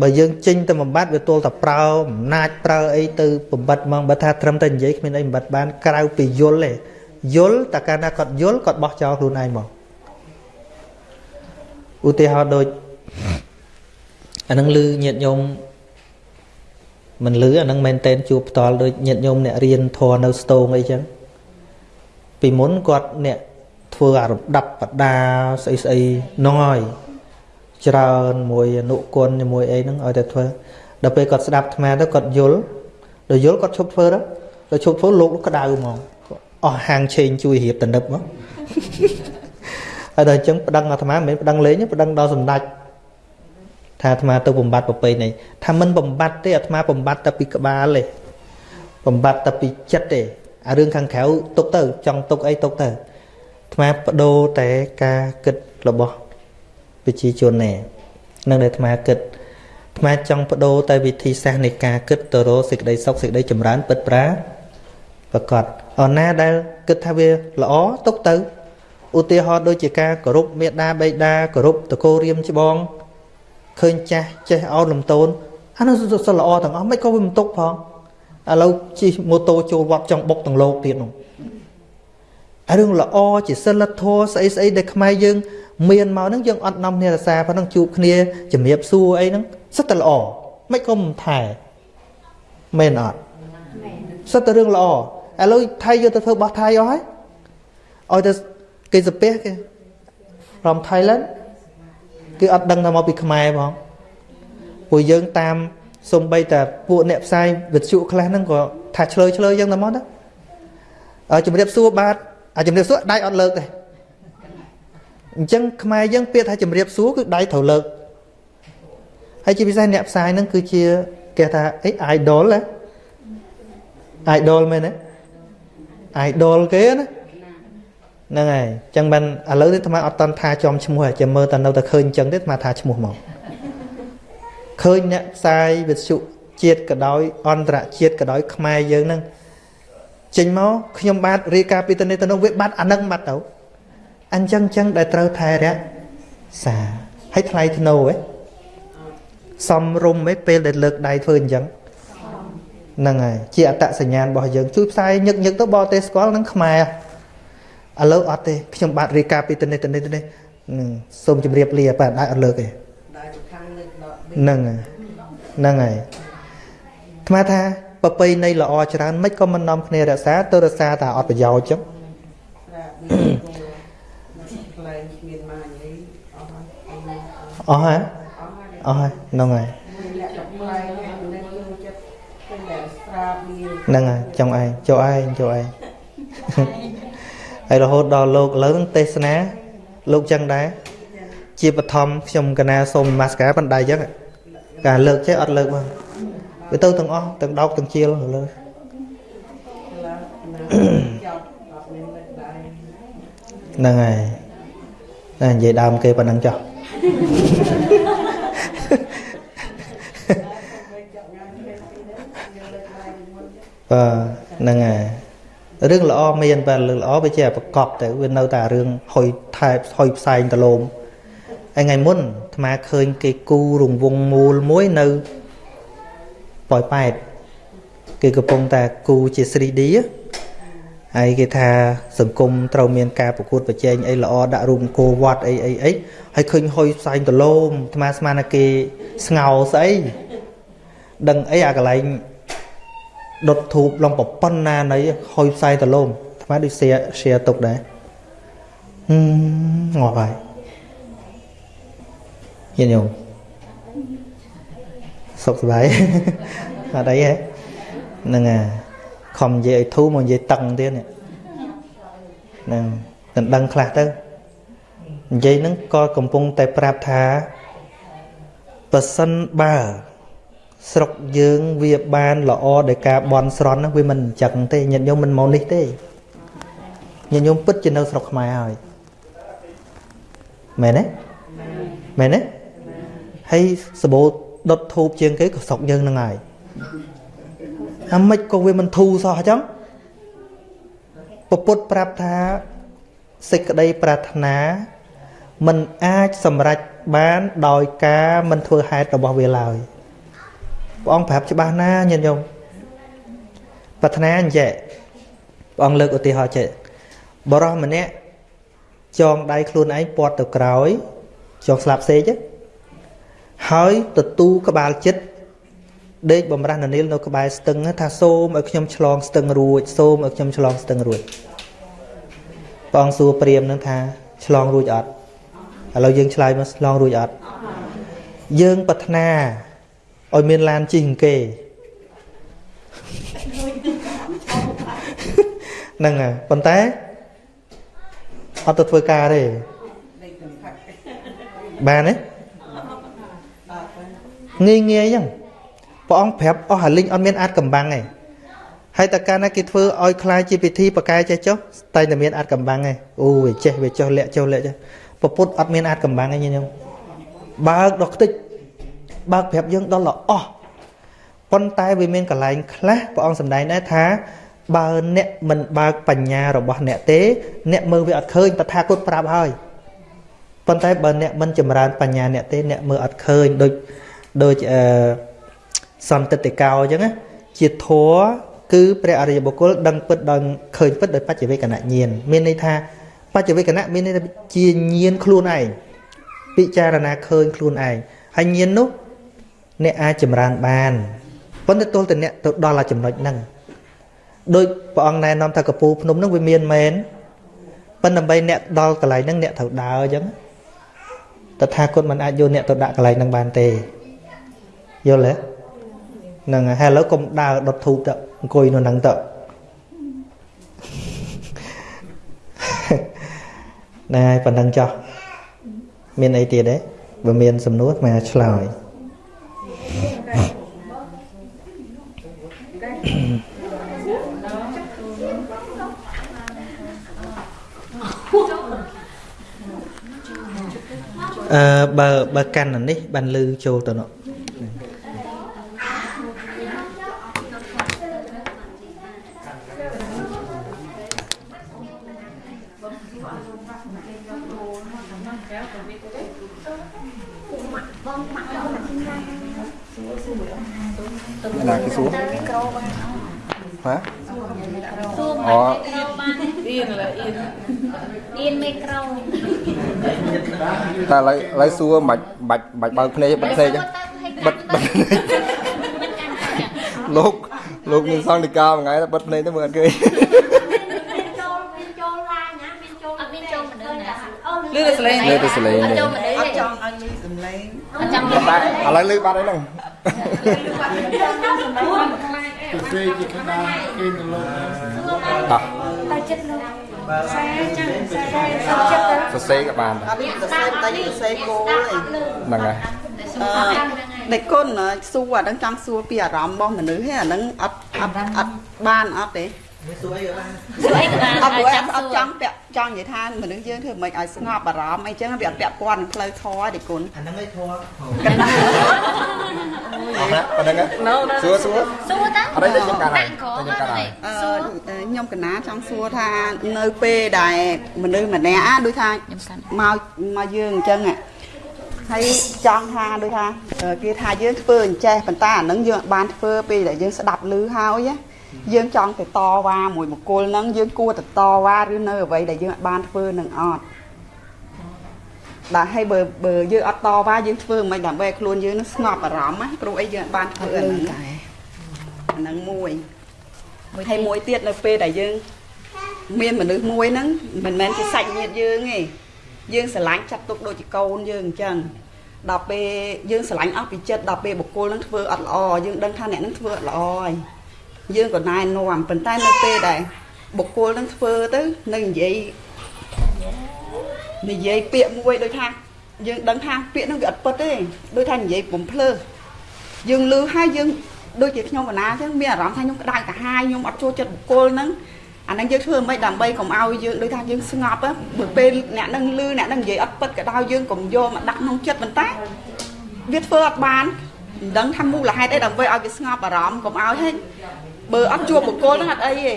បើយើងចេញទៅបំបត្តិវាទល់តែប្រើអំណាចប្រើអីទៅបំបត្តិហ្មងបើថាត្រឹមតែនិយាយគ្មានអីបំបត្តិបានក្រៅពីយល់ទេយល់តែកាលណាគាត់យល់គាត់បោះចោលខ្លួនឯងមកឧទាហរណ៍ដូចអានឹងលឺញាតញោមមិនលឺអានឹងមែនតែនជួបផ្ទាល់ដូចញាតញោមអ្នករៀនធរនៅស្ទងអីចឹងពីមុនគាត់អ្នក ធ្វើអារដាប់បដាស្អីស្អីនោះហើយច្រើនមួយអនុគុណជាមួយអីហ្នឹងឲ្យតែធ្វើដល់ពេលគាត់ស្ដាប់អាត្មាទៅគាត់យល់ដល់យល់គាត់ឈប់ធ្វើទៅដល់ឈប់ធ្វើលោកក្តៅហ្មងអស់ហាងឆេងជួយរៀបតនិបមកហើយដល់អញ្ចឹងប្តឹងអាត្មាមិនមែនប្តឹងលេងប្តឹងដល់សម្ដេចថាអាត្មាទៅបំបត្តិប្រពៃណីថាមិនបំបត្តិទេអាត្មាបំបត្តិតែពីក្បាលទេបំបត្តិតែពីចិត្តទេអារឿងខាងក្រៅទុកទៅ ចង់ទុកអីទុកទៅអាត្មាបដូរតែការគិតរបស់ប្រជាជនណែនឹងដែលអាត្មាគិតអាត្មាចង់បដូរតែវិធីសាស្ត្រនៃការគិតទៅរកសេចក្តីសុខសេចក្តីចម្រើនពិតប្រាប្រកបអរណាដែលគិតថាវាល្អទុកទៅឧទាហរណ៍ដូចជាការគោរពមេដាបេដាគោរពតកោរៀមច្បងឃើញចាស់ចេះអោនលំតូនអានោះសិលល្អទាំងអស់មិនក៏វាមិនទុកផងឥឡូវជិះម៉ូតូចូលវត្តចង់បុកទាំងលោកទៀតនោះអា រឿងល្អជាសិលធម៌ស្អីស្អីដែលខ្មែរយើង មានមកហ្នឹងយើងអត់នាំគ្នារសាប៉ុណ្ណឹងជួបគ្នាជំរាបសួរអីហ្នឹងសិតតែល្អមិនក៏មិនថែមែនអត់សិតតែរឿងល្អឥឡូវថៃយកទៅធ្វើបោះថៃអស់ហើយឲ្យទៅគេសាពះគេរំ Thailand គឺអត់ដឹងថាមកពីខ្មែរផងពួកយើងតាមសំបីតែពួកអ្នកផ្សាយវិទ្យុខ្លះហ្នឹងក៏ថាឆ្លើយឆ្លើយយ៉ាងតែមកទៅជំរាបសួរបាទ អាជំរាបសួរដៃអត់លើកទេអញ្ចឹងខ្មែរយើងពាក្យថាជំរាបសួរគឺដៃត្រូវលើកហើយជាពិសេសអ្នកផ្សាយហ្នឹងគឺជាគេថាអី idol ណា idol មែនទេ idol គេណាហ្នឹងហើយអញ្ចឹងបានឥឡូវនេះអាត្មាអត់តន់ថាចំឈ្មោះចាំមើលតើនៅតែឃើញអញ្ចឹងទេអាត្មាថាឈ្មោះមកឃើញអ្នកផ្សាយវិទ្យុជាតិក៏ដោយអន្តរជាតិក៏ដោយខ្មែរយើងហ្នឹង ចេញមកខ្ញុំបាទរាយការណ៍ពីទៅនេះទៅនោះវាបាត់អានឹងបាត់ទៅអញ្ចឹងចឹងដែលត្រូវថែរក្សាឲ្យថ្លៃធ្នូហ៎សំរុំហ៎ពេលដែលលើកដៃធ្វើអញ្ចឹងហ្នឹងហើយជាអត្តសញ្ញាណរបស់យើងជួយផ្សាយញឹកញឹកទៅបរទេសស្គាល់នឹងខ្មែរឥឡូវអត់ទេខ្ញុំបាទរាយការណ៍ពីទៅនេះទៅនេះទៅនេះសូមជម្រាបលាបាទអាចអត់លើកទេហ្នឹងហើយហ្នឹងហើយថ្មថា ប្រពៃណីល្អច្រើនមិនក៏មិននាំគ្នារក្សាទៅរក្សាតែអត់ប្រយោជន៍ចឹងអស់ហើយអស់ហើយហ្នឹងហើយហ្នឹងហើយចង់ឯងចូលឯងចូលឯងហើយរហូតដល់លោកលើនឹងទេសនាលោកចឹងដែរជាបឋមខ្ញុំកណាសូមនមស្ការបណ្ដៃចឹងការលើកចេះអត់លើកមក វាទៅទាំងអស់ទាំងដោកទាំងជាលលើហ្នឹងហើយតែនិយាយដើមគេប៉ុណ្ណឹងចុះបាទហ្នឹងហើយរឿងល្អមានបាទរឿងល្អវាជាប្រកបទៅវានៅតែរឿងហុយថែហុយផ្សែងដលោមហើយថ្ងៃមុនអាត្មាឃើញគេគូរង្វង់មូលមួយនៅ ប៉ោយប៉ែតគេកំពុងតែគូជា 3D ហើយគេថាសង្គមត្រូវមានការប្រកួតប្រជែងអីល្អដាក់រូបអង្គរវត្តអីអីអីហើយឃើញហុយផ្សែងដលោមអាត្មាស្មានថាគេស្ងោស្អីដឹងអីអាកន្លែងដុតធូបឡងប្រប៉ុណ្ណានៃហុយផ្សែងដលោមអាត្មាដូច share share ទុកដែរហឹមងាប់ហើយញាតិញោម សុខសប្បាយអត់អីហ៎ហ្នឹងអាខំនិយាយឲ្យធូរមកនិយាយតឹងទៀតនេះហ្នឹងដណ្ដឹងខ្លះទៅនិយាយហ្នឹងក៏កំពុងតែប្រាប់ថាប៉ះសិនបើស្រុកយើងវាបានល្អដោយការបន់ស្រន់ហ្នឹងវាមិនអញ្ចឹងទេញាតិញោមមិនមកនេះទេញាតិញោមពិតជានៅស្រុកខ្មែរហើយមែនទេមែនទេហើយសបោ ដុតធូបជាងគេក៏ស្រុកយើងនឹងហើយអាម៉េចក៏វាមិនធូរសោះអញ្ចឹងពពុទ្ធប្រាប់ថាសេចក្តីប្រាថ្នាมันអាចសម្រេចបានដោយការមិនធ្វើហេតុរបស់វាឡើយព្រះអង្គប្រាប់ច្បាស់ណាញាតិញោមប្រាថ្នាអញ្ចឹងព្រះអង្គលើកឧទាហរណ៍ចេះបរោះម្នាក់ចងដៃខ្លួនឯងពាត់ទៅក្រោយចងស្លាប់សេក ហើយទទូក្បាលចិត្តដេកបំរះនានាលនៅក្បែរស្ទឹងថាសូមឲ្យខ្ញុំឆ្លងស្ទឹងរួចសូមឲ្យខ្ញុំឆ្លងស្ទឹងរួចព្រះអង្គសួរព្រាមនឹងថាឆ្លងរួចអត់ឥឡូវយើងឆ្លើយមកឆ្លងរួចអត់យើងប្រាថ្នាឲ្យមានឡានជិះគេហ្នឹងហើយប៉ុន្តែអត់ទៅធ្វើការទេបានទេ ងាយងាយអញ្ចឹងព្រះអង្គប្រាប់អស់អាលិញអត់មានអាចកំបាំងទេហើយតើកាលណាគេធ្វើឲ្យคล้ายជាពិធីបកែចេះចុះតែតែមានអាចកំបាំងទេអូវាចេះវាចុះលាក់ចុះលាក់ចុះពពុទ្ធអត់មានអាចកំបាំងទេញញឹមបើកដល់ខ្ទេចបើកប្រាប់យើងដល់ល្អោះប៉ុន្តែវាមានកលែងខ្លះព្រះអង្គសម្ដែងដែរថា បើអ្នកមិនបើកបញ្ញារបស់អ្នកទេ អ្នកមើលវាអត់ឃើញតថាគតប្រាប់ហើយប៉ុន្តែបើអ្នកមិនចម្រើនបញ្ញាអ្នកទេអ្នកមើលអត់ឃើញដូច ដូចអឺសន្តិតិកោអញ្ចឹងណាជាធัวគឺព្រះអរិយបុគ្គលដឹងពិតដោយឃើញពិតដោយបច្ចវេកណៈញាណមានន័យថាបច្ចវេកណៈមានន័យថាជាញាណខ្លួនឯងពិចារណាឃើញខ្លួនឯងហើយញាណនោះអ្នកអាចចម្រើនបានប៉ុន្តែទល់តែអ្នកទៅដល់អាចំណុចហ្នឹងដោយព្រះអង្គណែនាំថាកពូភ្នំហ្នឹងវាមានមែនប៉ុន្តែដើម្បីអ្នកដល់កន្លែងហ្នឹងអ្នកត្រូវដើរអញ្ចឹងតថាគតមិនអាចយកអ្នកទៅដាក់កន្លែងហ្នឹងបានទេ យល់ទេហ្នឹងហើយឥឡូវកុំដើរដុតធូបទៅអង្គុយនៅហ្នឹងទៅណែប៉ុណ្ណឹងចោះមានអីទៀតទេបើមានសំណួរមកឆ្លើយអឺបើបើកាន់នេះបានលឺចូលទៅនោះ ណាគេសួរមីក្រូបានហ៎សួរអូមកមីក្រូបានអៀនឡើអៀនអៀនមីក្រូតែឥឡូវឥឡូវសួរមិនបាច់បាច់បើកភ្នែកបិទភ្នែកទេបិទបិទភ្នែកលោកលោកមានសង្ឃនិកាមួយថ្ងៃបិទភ្នែកទៅមើលអត់ឃើញចូលមានចូលឡាយណាមានចូលអត់មានចូលមនុស្សណាអូលឺតែសលេងលើទៅសលេងអត់នេះចូលមនុស្សអទេត់ចង់ឲ្យមានសំឡេងអត់ចង់តែឥឡូវលឺបាត់ហើយហ្នឹង ទៅពេកជាកណ្ដាលគេទៅលោកតោះតែចិត្តលោកខ្សែចឹងខ្សែចិត្តទៅសរសេរក៏បានអត់មានសរសេរតែសរសេរគោលឯងហ្នឹងហើយអឺដេកគុណសួរអាហ្នឹងចង់សួរពីអារម្មណ៍របស់មនុស្សហ្នឹងអាហ្នឹងអត់អត់អត់បានអត់ទេ សួរអីក៏បានសួរអីក៏បានអត់ព្រោះចាំអសួត់រចង់ពាក់ចង់និយាយថាមនុស្សយើងធ្វើមិនឲ្យស្ងប់អារម្មណ៍អីចឹងវាអត់ពាក់ព័ន្ធនឹងផ្លូវធម៌ទេគុណអាហ្នឹងឯងធေါ်កណ្ដាលអស់ណាប៉ុណ្្នឹងហ៎សួរសួរសួរតាអត់ទេខ្ញុំកាត់ហើយដាក់ក្រខ្ញុំកាត់ហើយអឺខ្ញុំកណាចង់សួរថានៅពេលដែលមនុស្សម្នាក់អាដូចថាខ្ញុំកាន់មកមកយើងអញ្ចឹងហើយចង់ថាដូចថាគេថាយើងធ្វើអញ្ចេះប៉ុន្តែអានឹងយើងអត់បានធ្វើពេលដែលយើងស្ដាប់ឮហើយណា យើងចង់ទៅតវ៉ាមួយបុគ្គលហ្នឹងយើងគួរទៅតវ៉ាឬនៅអ្វីដែលយើងអត់បានធ្វើនឹងអត់ដែលឲ្យបើបើយើងអត់តវ៉ាយើងធ្វើមិនដើម្បីឲ្យខ្លួនយើងនឹងស្ងប់អារម្មណ៍ណាព្រោះអីយើងអត់បានធ្វើអាហ្នឹងតែអាហ្នឹងមួយហើយមួយទៀតនៅពេលដែលយើងមានមនុស្សមួយហ្នឹងមិនមែនជាសាច់ញាតិយើងទេយើងស្រឡាញ់ចាត់ទុកដូចជាកូនយើងអញ្ចឹងដល់ពេលយើងស្រឡាញ់អស់ពីចិត្តដល់ពេលបុគ្គលនឹងធ្វើអត់ល្អយើងដឹងថាអ្នកនឹងធ្វើអត់ល្អហើយ យើងក៏ណែនាំប៉ុន្តែនៅពេលដែលបុគ្គលនឹងធ្វើទៅនៅនិយាយនិយាយពាក្យមួយដូចថាយើងដឹងថាពាក្យហ្នឹងវាអត់ពិតទេដូចថានិយាយបំភ្លើសយើងលឺហើយយើងដូចជាខ្ញុំកណាអញ្ចឹងមានអារម្មណ៍ថាខ្ញុំក្តៅកាហាយខ្ញុំអត់ចូលចិត្តបុគ្គលហ្នឹងអាហ្នឹងយើងធ្វើមិនដើម្បីកុំឲ្យយើងដូចថាយើងស្ងប់ណាបើពេលអ្នកនឹងលឺអ្នកនឹងនិយាយអត់ពិតក៏ដោយយើងកុំយកមកដាក់ក្នុងចិត្តប៉ុន្តែវាធ្វើអត់បានមិនដឹងថាមូលហេតុអីដើម្បីឲ្យវាស្ងប់អារម្មណ៍កុំឲ្យហេ បើអត់ជួបបុគ្គលហ្នឹងអត់អីទេ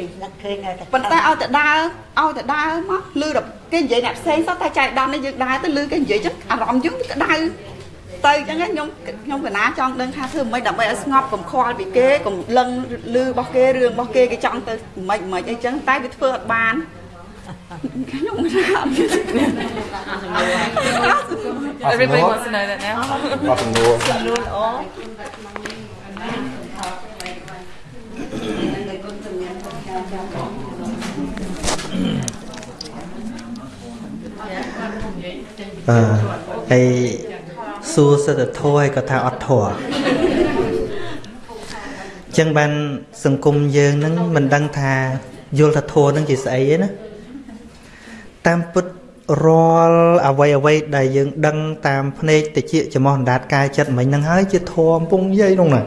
ប៉ុន្តែឲ្យតែដើរឲ្យតែដើរមកលឺដល់គេនិយាយអ្នកផ្សេងសោះតែចៃដន្យនេះយើងដើរទៅលឺគេនិយាយចឹងអារម្មណ៍យើងវាក្តៅទៅអញ្ចឹងខ្ញុំខ្ញុំកណាចង់ដឹងថាធ្វើមិនដើម្បីឲ្យស្ងប់កុំខ្វល់ពីគេកុំលឹងលឺរបស់គេរឿងរបស់គេគេចង់ទៅមិនមិនអីចឹងតែវាធ្វើអត់បានខ្ញុំថាអត់មាន Everybody wants to know that now អត់សំណួរសំណួរល្អ អឺហើយសួរសិទ្ធិធម៌ហើយក៏ថាអត់ធម៌ចឹងបានសង្គមយើងហ្នឹងមិនដឹងថាយល់ថាធម៌ហ្នឹងជាស្អីទេណាតាមពិតរាល់អវ័យអវ័យដែលយើងដឹងតាមភ្នែកតិចចំោះអណ្ដាតកាយចិត្តមិញហ្នឹងហើយជាធម៌កំពុងនិយាយនោះណា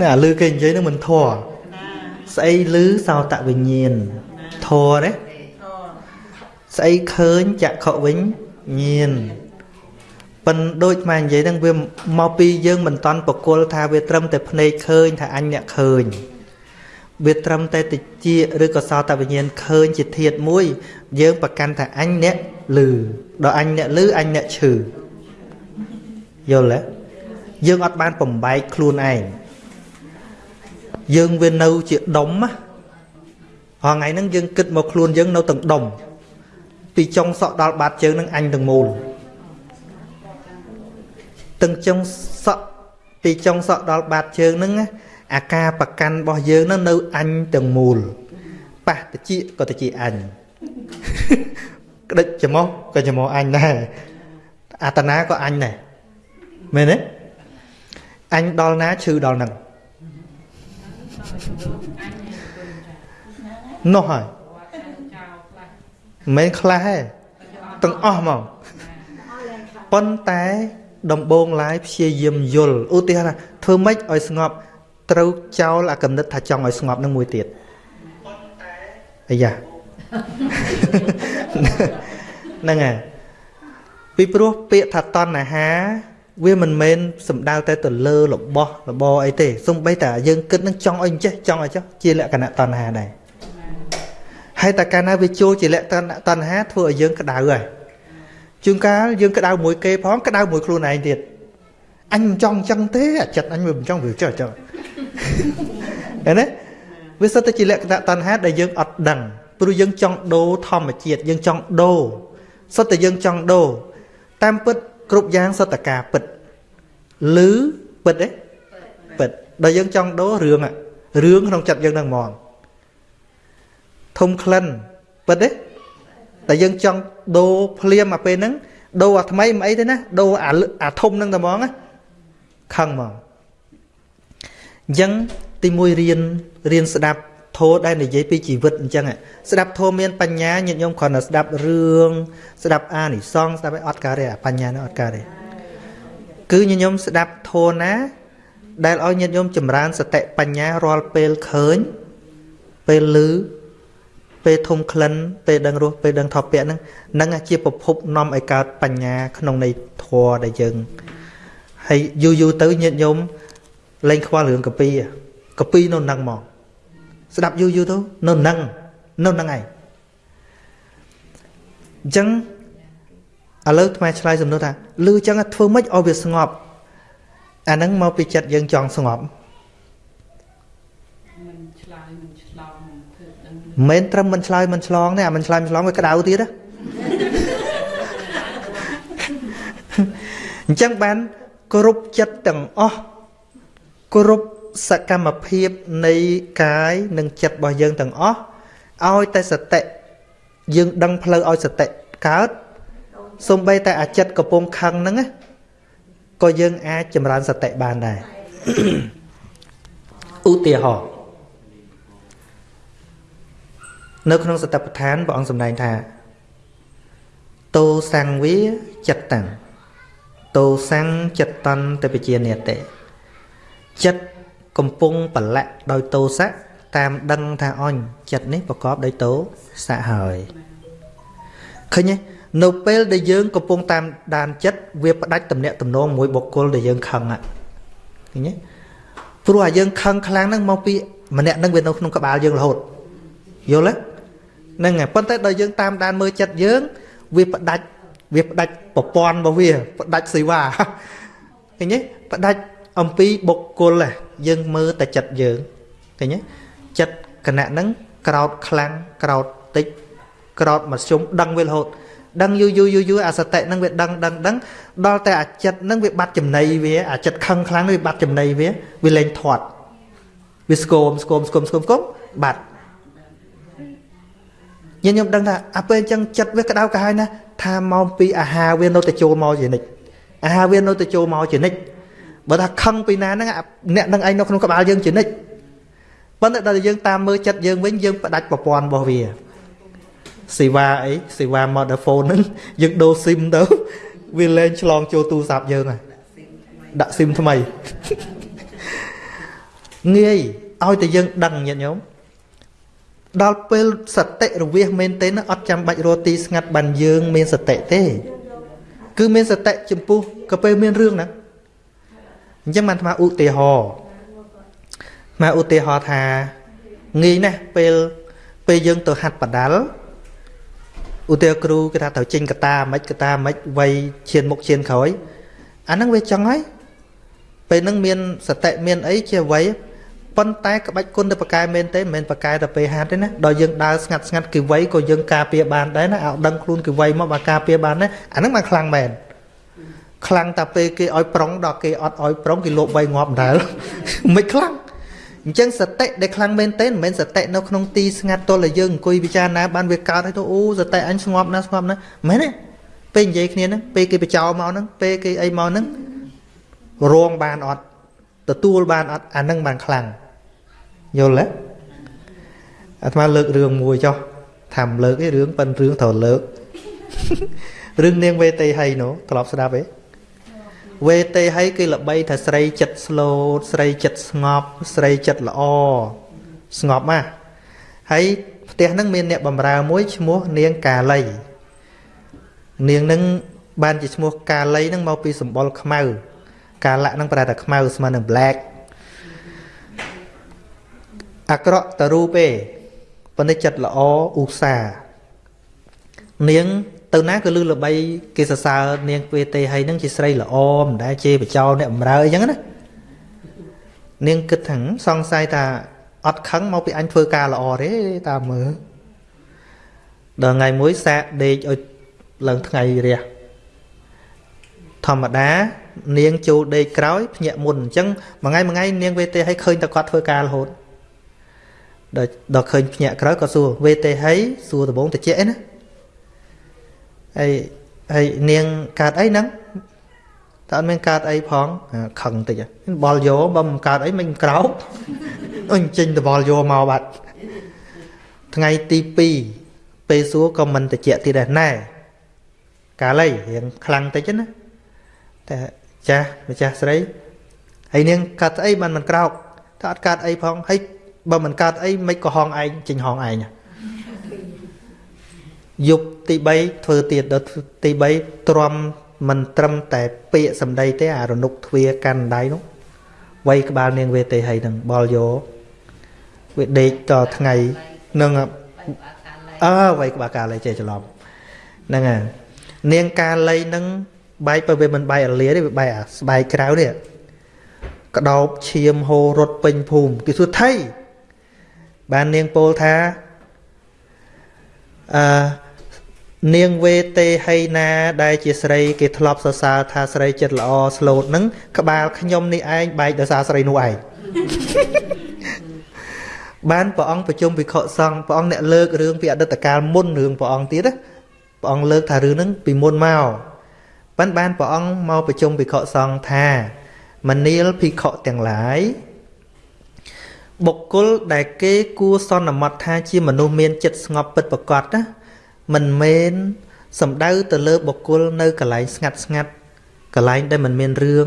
ណាឮគេនិយាយហ្នឹងមិនធម៌ស្អីឮសោតវិញ្ញាណធម៌ទេ ស្អីឃើញចក្ខុវិញញាណប៉ិនដូចមកនិយាយហ្នឹងវាមកពីយើងមិនតន់បកុលថាវាត្រឹមតែភ្នែកឃើញថាអញអ្នកឃើញវាត្រឹមតែតិចឬក៏សោតវិញ្ញាណឃើញជាធាតមួយ យើងប្រកាន់ថាអញអ្នកឮដល់អញអ្នកឮអញអ្នកឈឺយល់ទេយើងអត់បានបំបែកខ្លួនឯងយើងវានៅជាដុំណាហងៃហ្នឹងយើងគិតមកខ្លួនយើងនៅទាំងដុំ ពីចុងសក់ដល់បាតជើងនឹងអញទាំងមូលទាំងចុងសក់ពីចុងសក់ដល់បាតជើងហ្នឹងណាអាការប្រកាន់របស់យើងហ្នឹងនៅអញទាំងមូលប៉ះតិចក៏តិចអញក្តិចច្រមុះក៏ច្រមុះអញដែរអាតនាក៏អញដែរមែនទេអញដល់ណាឈឺដល់ហ្នឹងនោះហើយ មិនមែនខ្លះទេទាំងអស់ហ្មងប៉ុន្តែដំបងឡាយព្យាយាមយល់ឧទាហរណ៍ថាធ្វើម៉េចឲ្យស្ងប់ត្រូវចោលអាកំណត់ថាចង់ឲ្យស្ងប់នឹងមួយទៀតអាយ៉ាហ្នឹងហើយពីព្រោះពាក្យថាតណ្ហា វាមិនមែនសំដៅតែទៅលើរបស់របរអីទេសំបីតែយើងគិតនឹងចង់ឲ្យចេះចង់ឲ្យចោះជាលក្ខណៈតណ្ហាដែរ ហើយតែកាលណាវាចូលជាលក្ខណៈតណ្ហាធ្វើឲ្យយើងក្តៅហើយជួនកាលយើងក្តៅមួយគេផងក្តៅមួយខ្លួនឯងទៀតអញមិនចង់អញ្ចឹងទេអាចិត្តអញវាមិនចង់វាចុះចុះឃើញទេវាសិតតែជាលក្ខណៈតណ្ហាដែលយើងអត់ដឹងព្រោះយើងចង់ដូរធម្មជាតិយើងចង់ដូរសិតតែយើងចង់ដូរតាមពិតគ្រប់យ៉ាងសិតតែការពិតឬពិតទេពិតដល់យើងចង់ដូររឿងរឿងក្នុងចិត្តយើងនឹងហ្មង ធំក្លិនពិតទេតែយើងចង់ដូរភ្លាមមកពេលហ្នឹងដូរអាថ្មីមិនអីទេណាដូរអាអាធំហ្នឹងតែហ្មងណាខឹងហ្មងអញ្ចឹងទីមួយរៀនរៀនស្ដាប់ធម៌ដែលនិយាយពីជីវិតអញ្ចឹងស្ដាប់ធម៌មានបញ្ញាញាតិញោមគ្រាន់តែស្ដាប់រឿងស្ដាប់អានិសងស្ដាប់ឲ្យអត់ការទេបញ្ញានោះអត់ការទេគឺញាតិញោមស្ដាប់ធម៌ណា ដែលឲ្យញាតិញោមចម្រើនសតិបញ្ញារាល់ពេលឃើញពេលឮ ពេលធំក្លិនពេលដឹងរសពេលដឹងថពៈហ្នឹងនឹងជាប្រភពនាំឲ្យកើតបញ្ញាក្នុងនៃធម៌ដែលយើងហើយយូរយូរទៅញាតិញោមលែងខ្វល់រឿងកាពីកាពីនៅនឹងមកស្ដាប់យូរយូរទៅនៅនឹងនៅនឹងឯងអញ្ចឹងឥឡូវថ្មឆ្លើយសំណួរថាលឺអញ្ចឹងធ្វើម៉េចឲ្យវាស្ងប់អាហ្នឹងមកពីចិត្តយើងចង់ស្ងប់ មិនត្រឹមមិនឆ្លើយមិនឆ្លងទេអាមិនឆ្លើយមិនឆ្លងវាក្តៅទៀតណាអញ្ចឹងបានគ្រប់ចិត្តទាំងអស់គ្រប់សកម្មភាពនៃកាយនិងចិត្តរបស់យើងទាំងអស់ឲ្យតែសតិយើងដឹងផ្លូវឲ្យសតិកើតសំបីតែអាចិត្តកំពុងខឹងហ្នឹងក៏យើងអាចចម្រើនសតិបានដែរឧទាហរណ៍ នៅក្នុងសតបដ្ឋានព្រះអង្គសម្ដែងថាតោសង្វាចិត្តតាំងតោសង្ចិត្តតន្តបជានិតេចិត្តកំពុងប្រឡាក់ដោយតោសៈតាមដឹងថាអញចិត្តនេះប្រកបដោយតោសៈហើយឃើញទេនៅពេលដែលយើងកំពុងតាមដានចិត្តវាផ្ដាច់តំណាក់តំណងមួយបុគ្គលដែលយើងខឹងឃើញទេព្រោះអាយើងខឹងខ្លាំងហ្នឹងមកពីម្នាក់ហ្នឹងវានៅក្នុងក្បាលយើងរហូតយល់ទេ ហ្នឹងហើយប៉ុន្តែដល់យើងតាមដានមើលចិត្តយើង វាផ្ដាច់វាផ្ដាច់ប្រព័ន្ធរបស់វាផ្ដាច់សេវាឃើញទេផ្ដាច់អំពីបុគ្គលយើងមើលតែចិត្តយើងឃើញទេចិត្តគណៈហ្នឹងក្រោតខ្លាំងក្រោតតិចក្រោតមធ្យមដឹងវារហូតដឹងយូរយូរយូរយូរអាសតិហ្នឹងវាដឹងដឹងដឹងដល់តែអាចិត្តហ្នឹងវាបាត់ចំណៃវាអាចិត្តខឹងខ្លាំងវាបាត់ចំណៃវាវាលែងធាត់វាស្គមស្គមស្គមស្គមស្គមបាត់ ញញឹមដឹងថាអាពេលអញ្ចឹងចិត្តវាក្តៅក្រហាយណាថាមកពីអាហារវានៅតែចូលមកជានិច្ចអាហារវានៅតែចូលមកជានិច្ចបើថាខឹងពីណាហ្នឹងអ្នកនឹងឯងនៅក្នុងក្បាលយើងជានិច្ចប៉ុន្តែដល់យើងតាមមើលចិត្តយើងវិញយើងផ្ដាច់ប្រព័ន្ធរបស់វាសេវាអីសេវា mobile phone ហ្នឹងយើងដូរ SIM ទៅវាលែងឆ្លងចូលទូរស័ព្ទយើងហើយដាក់ SIM ថ្មីងាយឲ្យតែយើងដឹងញាតិញោម ដល់ពេលសតិរវាសមែនទេអត់ចាំបាច់រកទីស្ងាត់បានយើង មានសតិទេ គឺមានសតិចំពោះក៏ពេលមានរឿងហ្នឹងអញ្ចឹងបានអាត្មាឧទាហរណ៍អាឧទាហរណ៍ថាងាយណាស់ពេលពេលយើងទៅហាត់បដាល់ឧទាហរណ៍គ្រូគេថាត្រូវចេញកតាមិនកតាមិនវ័យឈានមុខឈានក្រោយអាហ្នឹងវាចឹងហើយពេលហ្នឹងមានសតិមានអីជាអ្វី ប៉ុន្តែក្បាច់គុណទៅប្រកែមែនទេមិនមែនប្រកែទៅពេលហាត់ទេណាដល់យើងដើរស្ងាត់ស្ងាត់គេវ័យក៏យើងការពារបានដែរណាឲ្យដឹងខ្លួនគេវ័យមកបើការពារបានណាអាហ្នឹងបានខ្លាំងមែនខ្លាំងតែពេលគេឲ្យប្រុងដល់គេអត់ឲ្យប្រុងគេលោបវ័យងាប់ដែរមិនខ្លាំងអញ្ចឹងសតិដែលខ្លាំងមែនទេមិនមែនសតិនៅក្នុងទីស្ងាត់ទល់តែយើងអង្គុយពិចារណាបានវាកើតឲ្យទៅអូសតិអញស្ងប់ណាស់ស្ងប់ណាស់មែនទេពេលនិយាយគ្នាហ្នឹងពេលគេបចោមកហ្នឹងពេលគេអីមកហ្នឹងរងបានអត់ទទួលបានអត់អាហ្នឹងបានខ្លាំង យល់ទេអាត្មាលើករឿងមួយចុះថាមិនលើកទេរឿងប៉ិនរឿងត្រូវលើករឿងនាងវេទេហីនោះធ្លាប់ស្ដាប់ទេវេទេហីគេល្បីថាស្រីចិត្តស្លូតស្រីចិត្តស្ងប់ស្រីចិត្តល្អស្ងប់ណាស់ហើយផ្ទះហ្នឹងមានអ្នកបម្រើមួយឈ្មោះនាងកាលីនាងហ្នឹងបានជាឈ្មោះកាលីហ្នឹងមកពីសម្បុរខ្មៅកាលៈហ្នឹងប្រែថាខ្មៅស្មើនឹង black អាក្រក់តរូបទេប៉ុន្តែចិត្តល្អឧស្សាហ៍នាងទៅណាក៏លឺល្បីគេសរសើរនាងវេទេហើយនឹងជាស្រីល្អមិនដែលជេរបចោអ្នកបំរើអីចឹងណានាងគិតថាសង្ស័យថាអត់ខឹងមកពីអញធ្វើការល្អទេតាមមើលដល់ថ្ងៃមួយសាកដេកឲ្យឡើងថ្ងៃរះធម្មតា នាងចូលដេកក្រោយភ្ញាក់មុនអញ្ចឹងមួយថ្ងៃមួយថ្ងៃនាងវេទេឲ្យឃើញតែគាត់ធ្វើការរហូត ដល់ដល់ឃើញភ្ញាក់ក្រោយក៏សួរវេទេឲ្យសួរដំបងតិចឯណាហើយហើយនាងកើតអីហ្នឹងតើអត់មានកើតអីផងខឹងតិចបលយោបើមិនកើតអីមិនក្រោកអញចេញតបលយោមកបាត់ថ្ងៃទី2ពេលសួរក៏មិនតិចទៀតដែរណែកាលអីរៀងខ្លាំងតិចណាតែចាស់ម្ចាស់ស្រីហើយនាងកាត់អីបានមិនក្រោកថាអត់កាត់អីផងហើយ បើមិនកាត់អីមិនក៏ហងឯងចេញហងឯងយប់ទី3ធ្វើទៀតដល់ទី3ទ្រាំមិនត្រឹមតែពាក្យសម្ដីទេអារនុកទ្វាកាន់ដៃនោះវាយក្បាលនាងវេទេហីនឹងបលយោវាដេកតថ្ងៃនឹងអើវាយក្បាលកាលៃចេះច្រឡំហ្នឹងហើយនាងកាលៃនឹងបែកបើវាមិនបែកអលាទេវាបែកអាស្បែកក្រៅនេះក្តោបឈាមហូររត់ពេញភូមិគេសួរថៃ បាននាងពោលថាអឺនាងវេទេហីណា ដែលជាស្រី គេធ្លាប់សរសើរថាស្រីចិត្តល្អស្លូតនឹងក្បាលខ្ញុំនេះឯងបែកដោយសារស្រីនោះឯងបានព្រះអង្គប្រជុំវិខសង្ឃព្រះអង្គអ្នកលើករឿងពីអតីតកាលមុនរឿងព្រះអង្គទៀតណាព្រះអង្គលើកថារឿងហ្នឹងពីមុនមកបានបានព្រះអង្គមកប្រជុំវិខសង្ឃថាមនាលភិក្ខុទាំងឡាយ បុគ្គលដែលគេគួសន្មត់ថាជាមនុស្សមានចិត្តស្ងប់ពិតប្រាកដណាមិនមែនសំដៅទៅលើបុគ្គលនៅកន្លែងស្ងាត់ស្ងាត់កន្លែងដែលមិនមានរឿង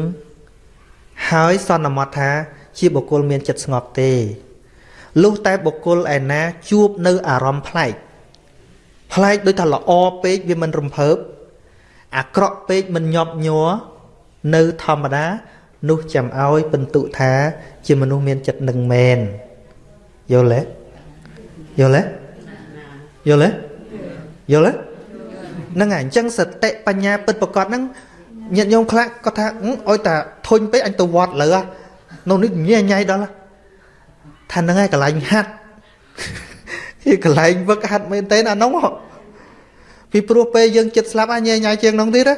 ហើយសន្មត់ថា ជាបុគ្គលមានចិត្តស្ងប់ទេលុះតែបុគ្គលឯណាជួបនៅអារម្មណ៍ប្លែកប្លែកដូចថាល្អពេកវាមិនរំភើបអាក្រក់ពេកមិនញាប់ញ័រនៅធម្មតា នោះចាំឲ្យបន្ទុថាជាមនុស្សមានចិត្តនឹងមែនយល់ទេយល់ទេយល់ទេយល់ទេហ្នឹងហើយអញ្ចឹងសតិបញ្ញាពិតប្រកបហ្នឹងញាតិញោមខ្លះគាត់ថាអុយតាធុញពេកអញទៅវត្តលើនៅនេះញ៉ៃញ៉ៃដល់ថាហ្នឹងហើយកន្លែងហាត់គឺកន្លែងវឹកហាត់មែនទេអានោះពីព្រោះពេលយើងចិត្តស្លាប់អាញ៉ៃញ៉ៃជាងនោះទៀតណា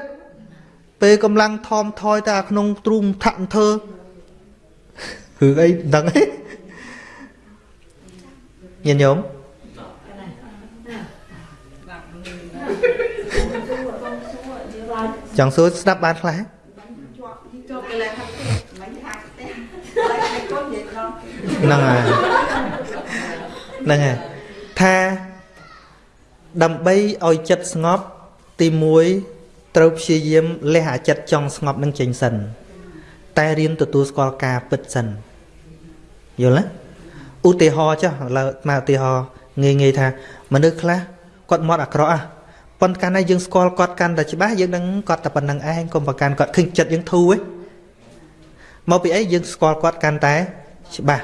ពេលកំឡុងថមថយតែក្នុងទ្រូងថាក់ធ្វើរឿងអីដឹងទេញាតិញោមចង់សួរស្ដាប់បានខ្លះហ្នឹងហើយហ្នឹងហើយថាដើម្បីឲ្យចិត្តស្ងប់ទី1 ត្រូវព្យាយាមលះអាចិត្តចង់ស្ងប់នឹងចេញសិន តែរៀនទទួលស្គាល់ការពិតសិនយល់ទេឧទាហរណ៍ចុះឡើយមកឧទាហរណ៍ងាយងាយថាមនុស្សខ្លះគាត់មកអាក្រក់ហ่ะប៉ុន្តែកាលណាយើងស្គាល់គាត់កាន់តែច្បាស់យើងនឹងគាត់តែប៉ុណ្្នឹងឯងកុំប្រកាន់គាត់ឃើញចិត្តយើងធូរឯងមកពីអីយើងស្គាល់គាត់កាន់តែច្បាស់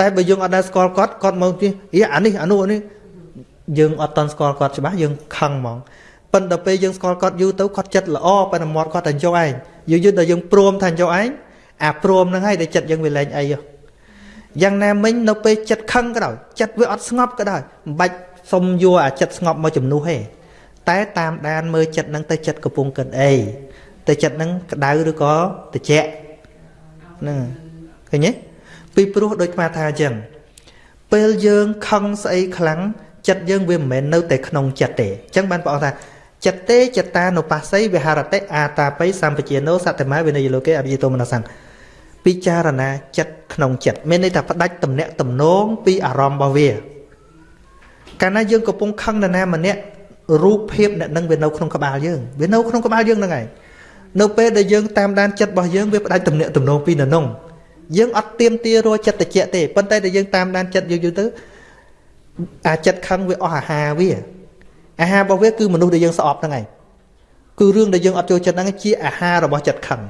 តែបើយើងអត់ដែលស្គាល់គាត់គាត់មកទីអានេះអានោះអានេះយើងអត់តន់ស្គាល់គាត់ច្បាស់យើងខឹងហ្មង ប៉ុន្តែពេលយើងស្គាល់គាត់យូរទៅគាត់ចិត្តល្អប៉ុន្តែមាត់គាត់តែយកឯងយូរយូរដល់យើងព្រមថាយកឯងអាព្រមហ្នឹងហើយដែលចិត្តយើងវាលែងអីយ៉ាងណាមិញនៅពេលចិត្តខឹងក៏ដោយចិត្តវាអត់ស្ងប់ក៏ដោយមិនបាច់សុំយកអាចិត្តស្ងប់មកជំនួសទេតែតាមដានមើលចិត្តហ្នឹងទៅចិត្តកំពុងគិតអីទៅចិត្តហ្នឹងក្តៅឬក៏ត្រជាក់ហ្នឹងឃើញទេពីព្រោះដូចស្មាថាអញ្ចឹងពេលយើងខឹងស្អីខ្លាំងចិត្តយើងវាមិនមែននៅតែក្នុងចិត្តទេអញ្ចឹងបានព្រះអង្គថា ចិត្តទេចតានុបស្សីវិហារតិអាតាបិសម្បជាណោសតមវិនយលោកេអភិទោមនសង្ឃពិចារណាចិត្តក្នុងចិត្តមានន័យថាផ្ដាច់តំណាក់តំណងពីអារម្មណ៍របស់វាកាលណាយើងកំពុងខឹងនរណាម្នាក់រូបភាពអ្នកនឹងវានៅក្នុងក្បាលយើងវានៅក្នុងក្បាលយើងហ្នឹងឯងនៅពេលដែលយើងតាមដានចិត្តរបស់យើងវាផ្ដាច់តំណាក់តំណងពីនៅនោះយើងអត់ទៀមទារចិត្តតិចទេប៉ុន្តែដែលយើងតាមដានចិត្តយើងយូរទៅអាចិត្តខឹងវាអស់អាហារវា អាហាររបស់វាគឺមនុស្សដែលយើងស្អប់ហ្នឹងឯងគឺរឿងដែលយើងអត់ចូលចិត្តហ្នឹងជាអាហាររបស់ចិត្តខឹង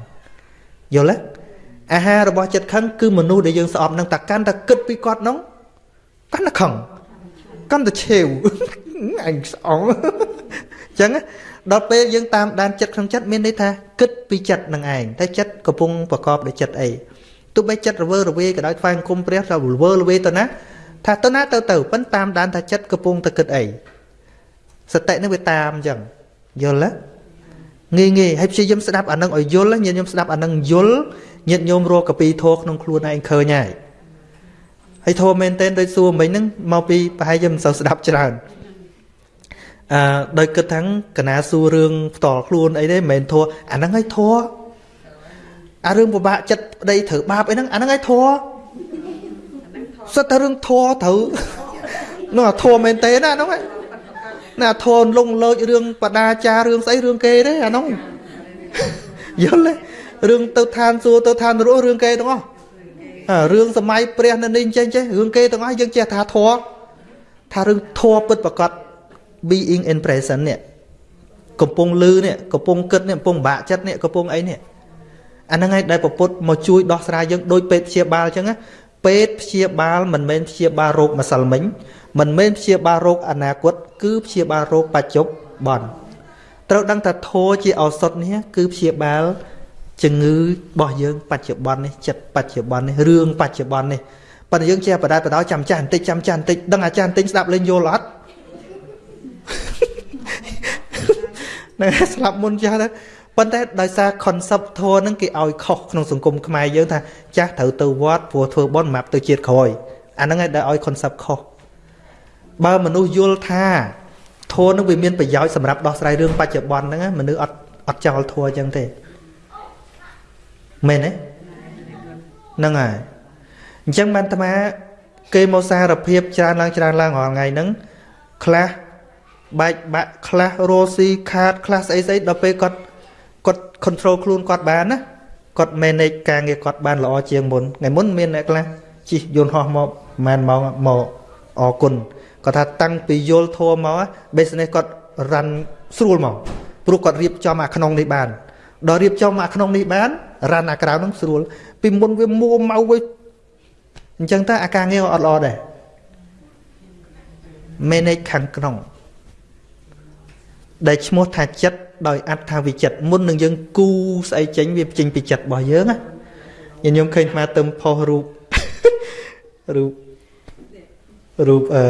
យល់ទេអាហាររបស់ចិត្តខឹងគឺមនុស្សដែលយើងស្អប់ហ្នឹងតែកាន់តែគិតពីគាត់ហ្នឹងកាន់តែខឹងកាន់តែឆេវអញស្អងចឹងណាដល់ពេលយើងតាមដានចិត្តក្នុងចិត្តមានន័យថាគិតពីចិត្តនឹងឯងតែចិត្តកំពុងប្រកបដោយចិត្តអីទោះបីចិត្តរវើរវាយក៏ដោយថ្វាយអង្គមព្រះទៅរវើរវាយទៅណាថាទៅណាទៅទៅប៉ុន្តែតាមដានថាចិត្តកំពុងតែគិតអី សតិនឹងវាតាមអញ្ចឹងយល់ទេងាយងាយហើយព្យាយាមស្ដាប់អានឹងឲ្យយល់ញាតិញោមស្ដាប់អានឹងយល់ញាតិញោមរកកពីធោក្នុងខ្លួនឯងឃើញហើយហើយធោមែនទែនដូចសួរមិញហ្នឹងមកពីប្រហែលជាមិនសូវស្ដាប់ច្រើនអឺដោយគិតថាកណាសួររឿងផ្ទាល់ខ្លួនអីទេមិនមែនធោអាហ្នឹងឲ្យធោអារឿងពិបាកចិត្តប្តីត្រូវបាបអីហ្នឹងអាហ្នឹងឲ្យធោសិតតែរឿងធោត្រូវនោះអាធោមែនទេណាហ្នឹង ណាធោលងលោចរឿងបដាចារឿងស្អីរឿងគេទេអាហ្នឹងយល់ទេរឿងទៅឋានសួគ៌ទៅឋាននរករឿងគេទាំងអស់រឿងសម័យព្រះនៅនេះចេះចេះរឿងគេទាំងអស់យើងចេះថាធัวថារឿងធัวពិតប្រកប being in present នេះកំពុងលឺនេះកំពុងគិតនេះកំពុងបាក់ចិត្តនេះកំពុងអីនេះអាហ្នឹងហើយដែលពពុទ្ធមកជួយដោះស្រាយយើងដោយពេទ្យព្យាបាលអញ្ចឹងណា ពេទ្យព្យាបាលមិនមែនព្យាបាលរោគម្សិលមិញមិនមែនព្យាបាលរោគអនាគត គឺព្យាបាលរោគបច្ចុប្បន្នត្រូវដឹងថាធោជាឱសថនេះគឺព្យាបាលជំងឺរបស់យើងបច្ចុប្បន្ននេះចិត្តបច្ចុប្បន្ននេះរឿងបច្ចុប្បន្ននេះប៉ុន្តែយើងជាបដាបដោចាំចាស់បន្តិចចាំចាស់បន្តិចដឹងអាចារ្យបន្តិចស្ដាប់លេងយល់អត់ណែស្លាប់មុនចាស់ទៅ ប៉ុន្តែដោយសារ concept ធម៌ហ្នឹងគេឲ្យខុសក្នុងសង្គមខ្មែរយើងថាចាស់ត្រូវទៅវត្តព្រោះធ្វើបុណ្យសម្រាប់ទៅជាតិក្រោយអាហ្នឹងឯងដែលឲ្យ concept ខុសបើមនុស្សយល់ថាធម៌ហ្នឹងវាមានប្រយោជន៍សម្រាប់ដោះស្រាយរឿងបច្ចុប្បន្នហ្នឹងមនុស្សអត់អត់ចោលធម៌អញ្ចឹងទេមែនទេហ្នឹងហើយអញ្ចឹងបានអាត្មាគេមកសារភាពច្រើនឡើងច្រើនឡើងរាល់ថ្ងៃហ្នឹងខ្លះបែកបាក់ខ្លះរស់ស៊ីខាតខ្លះស្អីស្អីដល់ពេលគាត់ គាត់ control ខ្លួនគាត់បានណាគាត់ manage ការងារគាត់បានល្អជាងមុនថ្ងៃមុនមានអ្នកខ្លះជិះយន្តហោះមកប្រហែលម៉ោងមកអរគុណគាត់ថាតាំងពីយល់ធัวមក business គាត់ run ស្រួលមកព្រោះគាត់រៀបចំអាក្នុងនេះបានដល់រៀបចំអាក្នុងនេះបានរ៉ាន់អាក្រៅនឹងស្រួល ពីមុនវាមួម៉ៅវិញអញ្ចឹងតើអាការងារអត់ល្អដែរ manage ខាងក្នុងដែលឈ្មោះថាចិត្ត ដោយអត្ថាវិចិត្រមុននឹងយើងគូស្អីចេញវាចេញពីចិត្តរបស់យើងណាញញោមឃើញអាទៅផុសរូបរូបរូបអឺ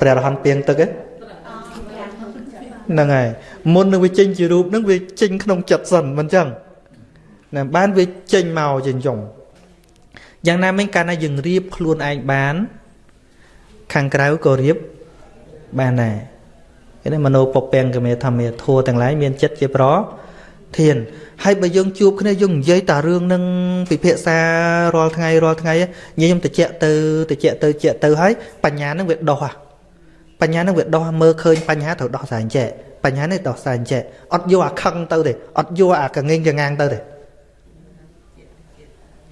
ព្រះរហន្តពីងទឹកហ្នឹងហើយមុននឹងវាចេញជារូបហ្នឹងវាចេញក្នុងចិត្តសិនមិនចឹងណាបានវាចេញមកជាចុងយ៉ាងណាមិញកាលណាយើងរៀបខ្លួនឯងបាន ខាងក្រៅក៏រៀបបានដែរ នេះមโนពពាំងកមេធម្មាធัวទាំងឡាយមានចិត្តជាប្រធានហើយបើយើងជួបគ្នាយើងនិយាយតារឿងនឹងពិភាក្សារាល់ថ្ងៃរាល់ថ្ងៃញខ្ញុំតិចទៅតិចទៅតិចទៅហើយបញ្ញានឹងវាដោះបញ្ញានឹងវាដោះមើលឃើញបញ្ហាត្រូវដោះស្រាយចេះបញ្ហានេះដោះស្រាយចេះអត់យកអាខឹងទៅទេអត់យកអាកងេងកងាងទៅទេ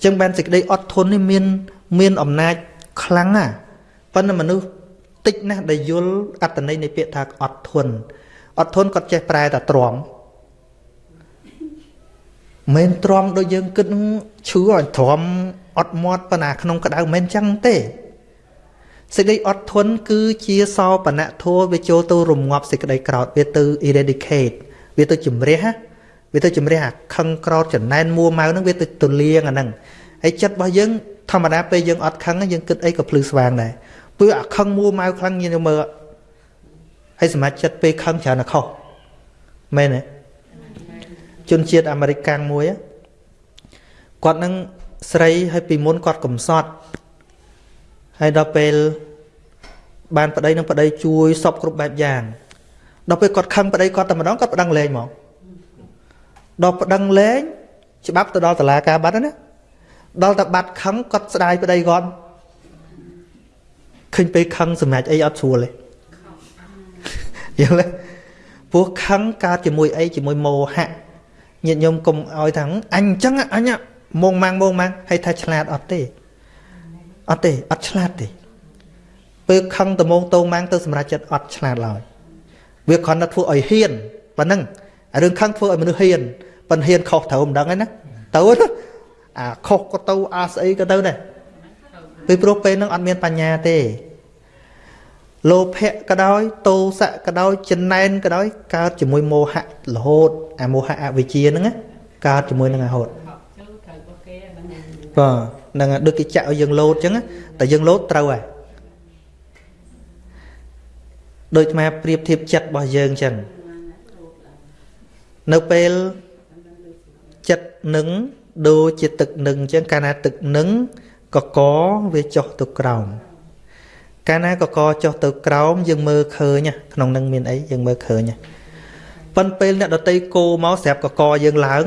ចឹងបានសេចក្តីអត់ធន់នេះមានមានអំណាចខ្លាំងណាស់ប៉ុន្តែមនុស្ស តិចណាស់ដែលយល់អត្តន័យនៃពាក្យថាអត់ធន់អត់ធន់គាត់ចេះប្រែតែទ្រាំមិនទ្រាំដូចយើងគិតឈឺឲ្យទ្រាំអត់មាត់ប៉ុណ្ណាក្នុងក្តៅមិនចឹងទេសេចក្តីអត់ធន់គឺជាសោបនធัวវាចូលទៅរងាប់សេចក្តីក្រោតវាទៅ eradicate វាទៅជំរះវាទៅជំរះអាខឹងក្រោតចំណែនមួម៉ៅហ្នឹងវាទៅទលៀងអាហ្នឹងហើយចិត្តរបស់យើងធម្មតាពេលយើងអត់ខឹងយើងគិតអីក៏ភ្លឺស្វាងដែរ ព្រោះអាខឹងមួម៉ៅខ្លាំងយើងមើលហើយសមាជិកពេលខឹងច្រើនតែខុសមែនទេជនជាតិអាមេរិកកាំងមួយគាត់នឹងស្រីហើយពីមុនគាត់កំសត់ហើយដល់ពេលបានប្តីនឹងប្តីជួយសពគ្រប់បែបយ៉ាងដល់ពេលគាត់ខឹងប្តីគាត់តែម្ដងគាត់ប្តឹងលែងមកដល់ប្តឹងលែងច្បាប់ទៅដល់តុលាការបាត់ណាដល់តែបាត់ខឹងគាត់ស្ដាយប្តីគាត់ ឃើញពេលខឹងសម្រាប់អីអត់ស្រួលទេយល់ទេព្រោះខឹងកើតជាមួយអីជាមួយមោហៈញាតិញោមកុំឲ្យថាអញអញ្ចឹងអញមងម៉ាំងមងម៉ាំងហើយថាឆ្លាតអត់ទេអត់ទេអត់ឆ្លាតទេពេលខឹងត្មងតោងម៉ាំងទៅសម្រាប់ចិត្តអត់ឆ្លាតឡើយវាគ្រាន់តែធ្វើឲ្យហ៊ានប៉ណ្ណឹងរឿងខឹងធ្វើឲ្យមនុស្សហ៊ានប៉ិនហ៊ានខុសត្រូវមិនដឹងឯណាទៅអាខុសក៏ទៅអាស្អីក៏ទៅដែរ ពេលព្រោះពេលហ្នឹងអត់មានបញ្ញាទេលោភៈក៏ដោយទោសៈក៏ដោយចំណែនក៏ដោយកើតជាមួយមោហៈរហូតអាមោហៈអវិជ្ជាហ្នឹងណាកើតជាមួយនឹងរហូតបាទហ្នឹងហើយដូចគេចាក់ឲ្យយើងលោតអញ្ចឹងណាតែយើងលោតត្រូវហើយដូចអាប្រៀបធៀបចិត្តរបស់យើងអញ្ចឹងនៅពេលចិត្តនឹងដូចជាទឹកនឹងអញ្ចឹងកាលណាទឹកនឹង កកវាចុះទៅក្រោមកាលណាកកចុះទៅក្រោមយើងមើលឃើញក្នុងនឹងមានអីយើងមើលឃើញប៉ុន្តែពេលអ្នកដតីគោមកស្រាប់កកយើងឡើង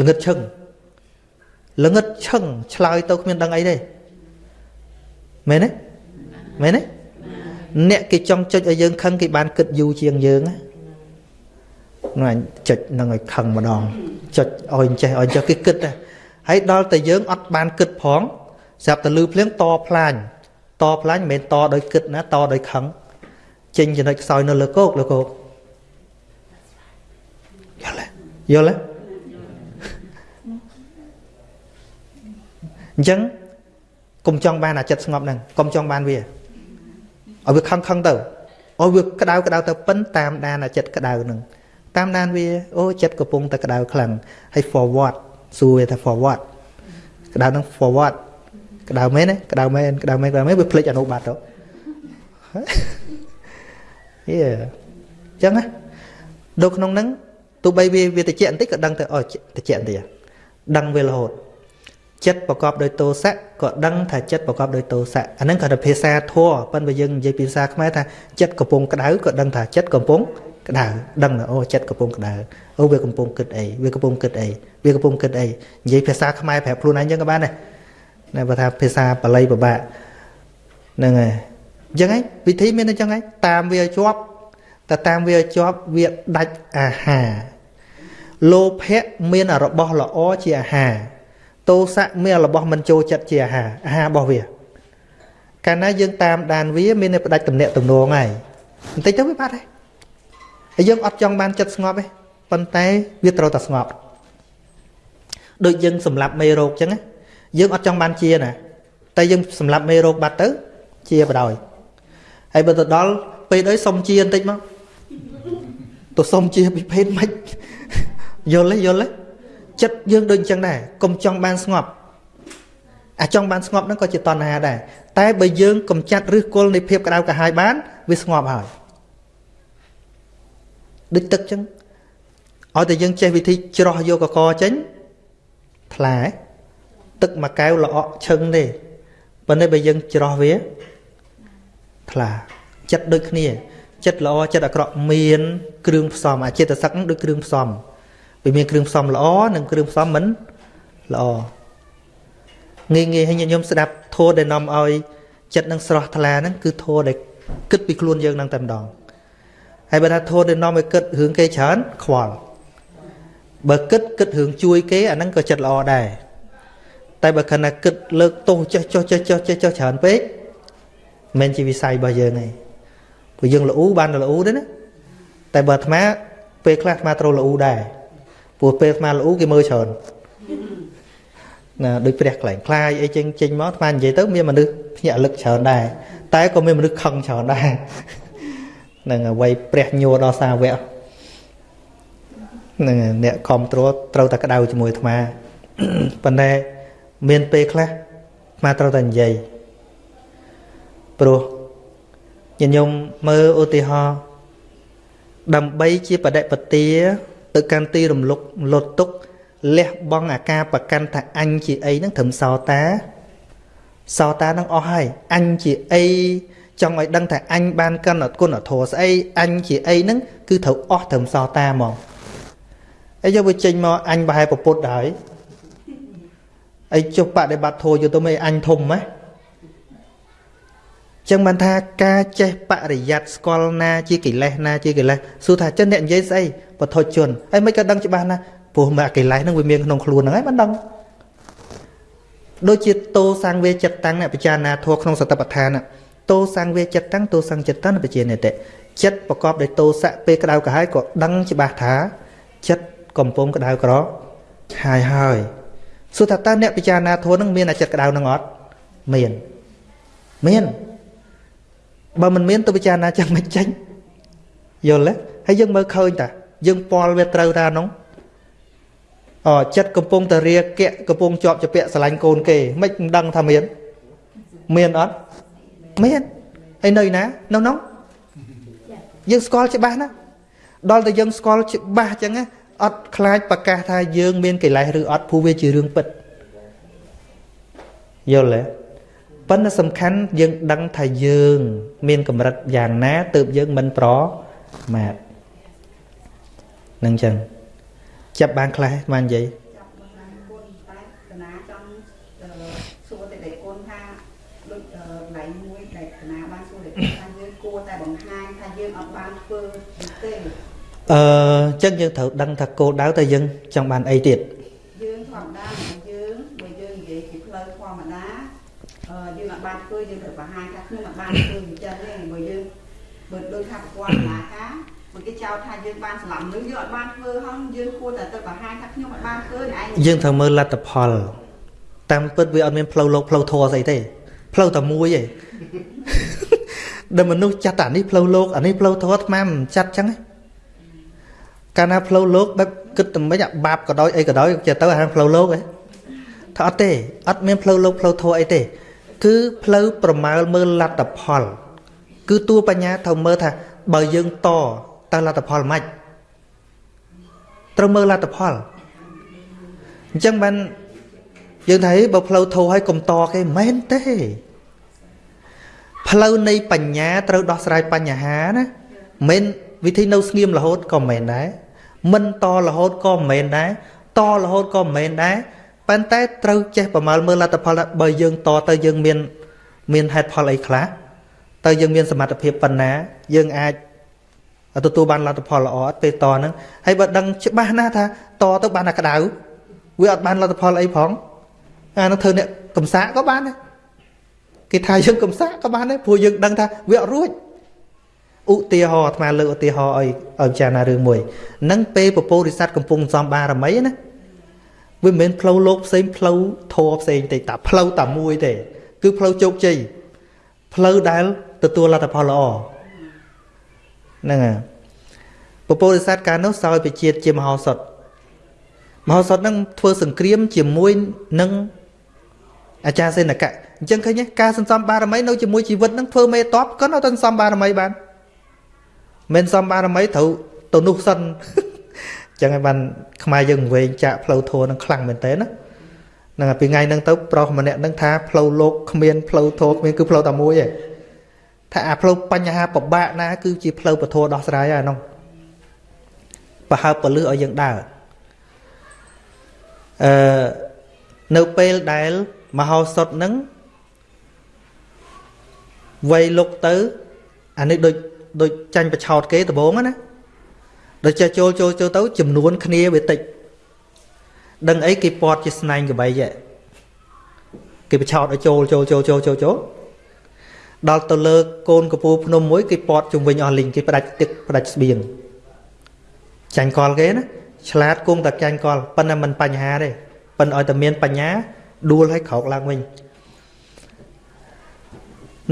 ល្ងឹតឈឹងល្ងឹតឈឹងឆ្លើយទៅគ្មានដឹងអីទេមែនទេមែនទេអ្នកគេចង់ចុចឲ្យយើងខឹងគេបានគិតយូរជាងយើងណានោះអញចុចនឹងឲ្យខឹងម្ដងចុចឲ្យចេះឲ្យចេះគេគិតដែរ ហើយដល់តែយើងអត់បានគិតផងស្រាប់តែលឺភ្លៀងតផ្លាញតផ្លាញមិនមែនតដោយគិតណាតដោយខឹងចេញចំណុចខ្សោយនៅលើគោកលើគោកយល់ទេយល់ទេអញ្ចឹងកុំចង់បានអាចិត្តស្ងប់ហ្នឹងកុំចង់បានវាឲ្យវាខឹងខឹងទៅឲ្យវាក្តៅក្តៅទៅប៉ិនតាមដានអាចិត្តក្តៅហ្នឹងតាមដានវាអូចិត្តកំពុងតែក្តៅខ្លាំងហើយ forward សួរវាថា forward ក្តៅហ្នឹង forward ក្តៅមែនទេក្តៅមែនក្តៅមែនក្តៅមែនវាភ្លេចអនុបត្តិទៅយេអញ្ចឹងណាដូចក្នុងហ្នឹងទោះបីវាវាតិចបន្តិចក៏ដឹងទៅអូតិចបន្តិចដឹងវារហូតចិត្តប្រកបដោយទោសៈក៏ដឹងថាចិត្តប្រកបដោយទោសៈអាហ្នឹងគាត់ទៅភាសាធัวប៉ុន្តែយើងនិយាយភាសាខ្មែរថាចិត្តកំពុងក្តៅក៏ដឹងថាចិត្តកំពុងក្តៅដឹងថាអូចិត្តកំពុងក្តៅ អូវាកំពុងគិតអីវាកំពុងគិតអីវាកំពុងគិតអីនិយាយភាសាខ្មែរប្រាប់ខ្លួនឯងចឹងក៏បានដែរណាបើថាភាសាបាលីពិបាកហ្នឹងហើយអញ្ចឹងឯងវិធីមានអញ្ចឹងឯងតាមវាជាប់តែតាមវាជាប់វាដាច់អាហារលោភៈមានរបស់ល្អជាអាហារទោសៈមានរបស់មិនចូលចិត្តជាអាហារអាហាររបស់វាកាលណាយើងតាមដានវាមានតែផ្ដាច់តំណាក់តំណងហើយបន្តិចទៅវាបាត់ហើយហើយយើងអត់ចង់បានចិត្តស្ងប់ទេ ប៉ុន្តែវាត្រូវតែស្ងប់ដូចយើងសម្លាប់មេរោគអញ្ចឹងយើងអត់ចង់បានជាណាតែយើងសម្លាប់មេរោគបាត់ទៅ ជាបដ ாய் ហើយបើទៅដល់ពេលអីសុំជាបន្តិចមកទៅសុំជាពីភេទមិនយល់ទេយល់ទេចិត្តយើងដូចអញ្ចឹងដែរកុំចង់បានស្ងប់អាចង់បានស្ងប់ហ្នឹងក៏ជាតណ្ហាដែរតែបើយើងកំចាត់ឫសគល់នៃភាពក្តៅក្រហាយបាន វាស្ងប់ហើយដូចទឹកចឹង ឲ្យតែយើងចេះវិធីច្រោះយកកកចេញថ្លាទឹកមួយកែវល្អក់ឈឹងទេប៉ុន្តែបើយើងច្រោះវាថ្លាចិត្តដូចគ្នា ចិត្តល្អចិត្តអាក្រក់មាន គ្រឿងផ្សំអាចិត្តសឹកនឹងដូចគ្រឿងផ្សំវាមានគ្រឿងផ្សំល្អនិងគ្រឿងផ្សំមិនល្អងាយងាយឲ្យញាតិញោមស្ដាប់ធម៌ដែលនាំឲ្យចិត្តនឹងស្រស់ថ្លាហ្នឹងគឺធម៌ដែលគិតពីខ្លួនយើងនឹងតែម្ដងហើយបើថាធម៌ដែលនាំឲ្យគិតរឿងគេច្រើនខ្វល់ បើគិតគិតរឿងជួយគេអាហ្នឹងក៏ចិត្តល្អដែរតែបើខណៈគិតលើកទោសចេះចុះចេះចុះចេះចុះច្រើនពេកមិនជាវិស័យរបស់យើងទេព្រោះយើងល្អូបានល្អូទេណាតែបើអាត្មាពេលខ្លះអាត្មាត្រូវល្អូដែរព្រោះពេលអាត្មាល្អូគេមើលច្រើនណាដូចព្រះខ្លែងខ្លាយអីចេញចេញមកអាត្មានិយាយទៅមានមនុស្សភ្ញាក់លឹកច្រើនដែរតែក៏មានមនុស្សខឹងច្រើនដែរនឹងអ្វីព្រះញួរដល់សាវក នឹងអ្នកគ្រប់គ្រងត្រូវតែក្តៅជាមួយអាត្មាប៉ុន្តែមានពេលខ្លះអាត្មាត្រូវតែនិយាយព្រោះញញោមមើលឧទាហរណ៍ដើម្បីជាបដិបទាទៅកាន់ទីរំលឹកលត់ទុកលះបង់អាការប្រកាន់ថាអញជាអីហ្នឹងត្រឹមសោតាសោតានឹងអស់ហើយអញជាអីចង់ឲ្យដឹងថាអញបានកាន់អត់គុណធម៌ស្អីអញជាអីហ្នឹងគឺត្រូវអស់ត្រឹមសោតាហ្មង អីយកវាចេញមកអញប្រហែលប្រពុតហើយអីចុះបដិបត្តិធម៌យកទៅមិនអញធំហ៎ចឹងបានថាការចេះបរិយ័តស្គាល់ណាជាកិលេសណាជាកិលេសសួរថាចិនអ្នកនិយាយស្អីបថុជនហើយមិនក៏ដឹងច្បាស់ណាព្រោះមកកិលេសហ្នឹងវាមានក្នុងខ្លួនហ្នឹងហើយមិនដឹងដូចជាតោសង្វេចិត្តតាំងអ្នកពិចារណាធម៌ក្នុងសតបដ្ឋានតោសង្វេចិត្តតាំងតោសង្ចិត្តតាំងបជានិតិចិត្តប្រកបដោយតោសៈពេលក្តៅក្រហាយក៏ដឹងច្បាស់ថាចិត្ត កំពុងក្តៅក្រហាយហើយសួរថាតើអ្នកពិចារណាធម៌នឹងមានអាចិត្តក្តៅនឹងអត់មានមានបើមិនមានទៅពិចារណាចាំមិនចេញយល់ទេហើយយើងមើលឃើញតាយើងពាល់វាត្រូវតានោះអចិត្តកំពុងតែរាគៈកំពុងជាប់ជាពាក់ស្រឡាញ់កូនគេមិនមិនដឹងថាមានមានអត់មានហើយនៅណានៅនោះយើងស្គាល់ច្បាស់ណាដល់តែយើងស្គាល់ច្បាស់អញ្ចឹង អត់ខ្លាចប្រកាសថាយើងមានកិលេសឬអត់ព្រោះវាជារឿងពិតយល់ទេប៉ុន្តែសំខាន់យើងដឹងថាយើង មានកម្រិតយ៉ាងណាទើបយើងមិនប្រមាទនឹងចឹងចាប់បានខ្លះបាននិយាយ ចាប់មកណាគុណតែកណាចង់សួរតែដៃគុណថាដូចឡៃមួយដែលកណាបានសួរតែថាយើងគួរតែបង្ហាញថាយើងអត់បានធ្វើទេ អឺចឹងយើងត្រូវដឹងថាគោលដៅតែយើងចង់បានអីទៀតយើងធម្មតារបស់យើងបើយើងនិយាយពីផ្លូវធម្មតាអឺយើងអត់បានធ្វើយើងត្រូវបង្ហាញថាខ្ញុំអត់បានធ្វើអញ្ចឹងទេបើយើងបើដូចថាប្រព័ន្ធអាហារបើគេចោទថាយើងបានស្លាប់មនុស្សយើងអត់បានធ្វើហងយើងគួរតែទៅបង្ហាញថាខ្ញុំអត់បានធ្វើឯងយើងត្រូវមើលលទ្ធផលតាមពិតវាអត់មានផ្លូវលោកផ្លូវធម៌ស្អីទេផ្លូវតែមួយឯងដែលមនុស្សចាត់តែអានេះផ្លូវលោកអានេះផ្លូវធម៌អាត្មាមិនចាត់ចឹងទេ កាលណាផ្លូវលោកបែបគិតតែមិនអាបាបក៏ដោយអីក៏ដោយចេះទៅអាផ្លូវលោកឯងថាអត់ទេអត់មានផ្លូវលោកផ្លូវធម៌អីទេ គឺផ្លូវប្រមាលមើលលទ្ធផល គឺតួបញ្ញាត្រូវមើលថា បើយើងតតើលទ្ធផលម៉េចត្រូវមើលលទ្ធផលអញ្ចឹងបានយើងថាហេបើផ្លូវធោឲ្យកុំតគេមិនមែនទេ ផ្លូវនៃបញ្ញាត្រូវដោះស្រាយបញ្ហាណាមិន វិធីនៅស្ងៀមរហូតក៏មិនដែរមិនតរហូតក៏មិនមែនដែរតរហូតក៏មិនមែនដែរប៉ុន្តែត្រូវចេះប្រមាលមើលលទ្ធផលថាបើយើងតទៅយើងមានមានហេតុផលអីខ្លះតើយើងមានសមត្ថភាពប៉ុណ្ណា យើងអាចទទួលបានលទ្ធផលល្អអត់ពេលតហ្នឹងហើយបើដឹងច្បាស់ណាស់ថាតទៅបានតែក្តៅវាអត់បានលទ្ធផលអីផងអានោះធ្វើអ្នកកំសាកក៏បានដែរគេថាយើងកំសាកក៏បានដែរព្រោះយើងដឹងថាវាអត់រួច ឧទាហរណ៍អាត្មាលើកឧទាហរណ៍ឲ្យឲ្យចារណារឿងមួយនឹងពេលពពោរិស័តកំពុងសំបារមីណាវាមិនមែនផ្លូវលោកផ្សេងផ្លូវធរផ្សេងទេតែផ្លូវតែមួយទេ គឺផ្លូវជោគជ័យផ្លូវដែលទទួលលទ្ធផលល្អហ្នឹងហើយពពោរិស័តកាលនោះសោយពជាតិជាមហោសថមហោសថហ្នឹងធ្វើសង្គ្រាមជាមួយនឹងអាចារ្យសេនកៈអញ្ចឹងឃើញទេការសន្សំបារមីនៅជាមួយជីវិតហ្នឹងធ្វើមេតបក៏នៅតែសន្សំបារមីបាន មិនសំបារមីត្រូវទៅនោះសិនចឹងហើយបានខ្មែរយើងវែងចាក់ផ្លូវធัวនឹងខ្លាំងមែនតើណាហ្នឹងហើយពីថ្ងៃហ្នឹងទៅប្រុសម្នាក់ហ្នឹងថាផ្លូវលោកគ្មានផ្លូវធัวគ្មានគឺផ្លូវតែមួយឯងថាអាផ្លូវបញ្ហាពិបាកណា គឺជាផ្លូវពធដោះស្រាយហើយហ្នឹងប្រហើបពលឹះឲ្យយើងដើរអឺនៅពេលដែលមហោសថហ្នឹងវ័យលុកទៅអានេះដូច ដូចចាញ់បឆោតគេដំបងណាដូចចេះចូលចូលចូលទៅចំនួនគ្នាវាតិចដឹងអីគេពាត់ជាស្នែងកបីគេបឆោតឲ្យចូលចូលចូលចូលចូលចូលដល់ទៅលើកូនកពូភ្នំមួយគេពាត់ជំវិញអស់លីងគេផ្ដាច់ទឹកផ្ដាច់ស្បៀងចាញ់កលគេណាឆ្លាតគង់តែចាញ់កលប៉ុន្តែមិនបញ្ហាទេប៉ុន្តែឲ្យតែមានបញ្ញាដួលឲ្យក្រោកឡើងវិញ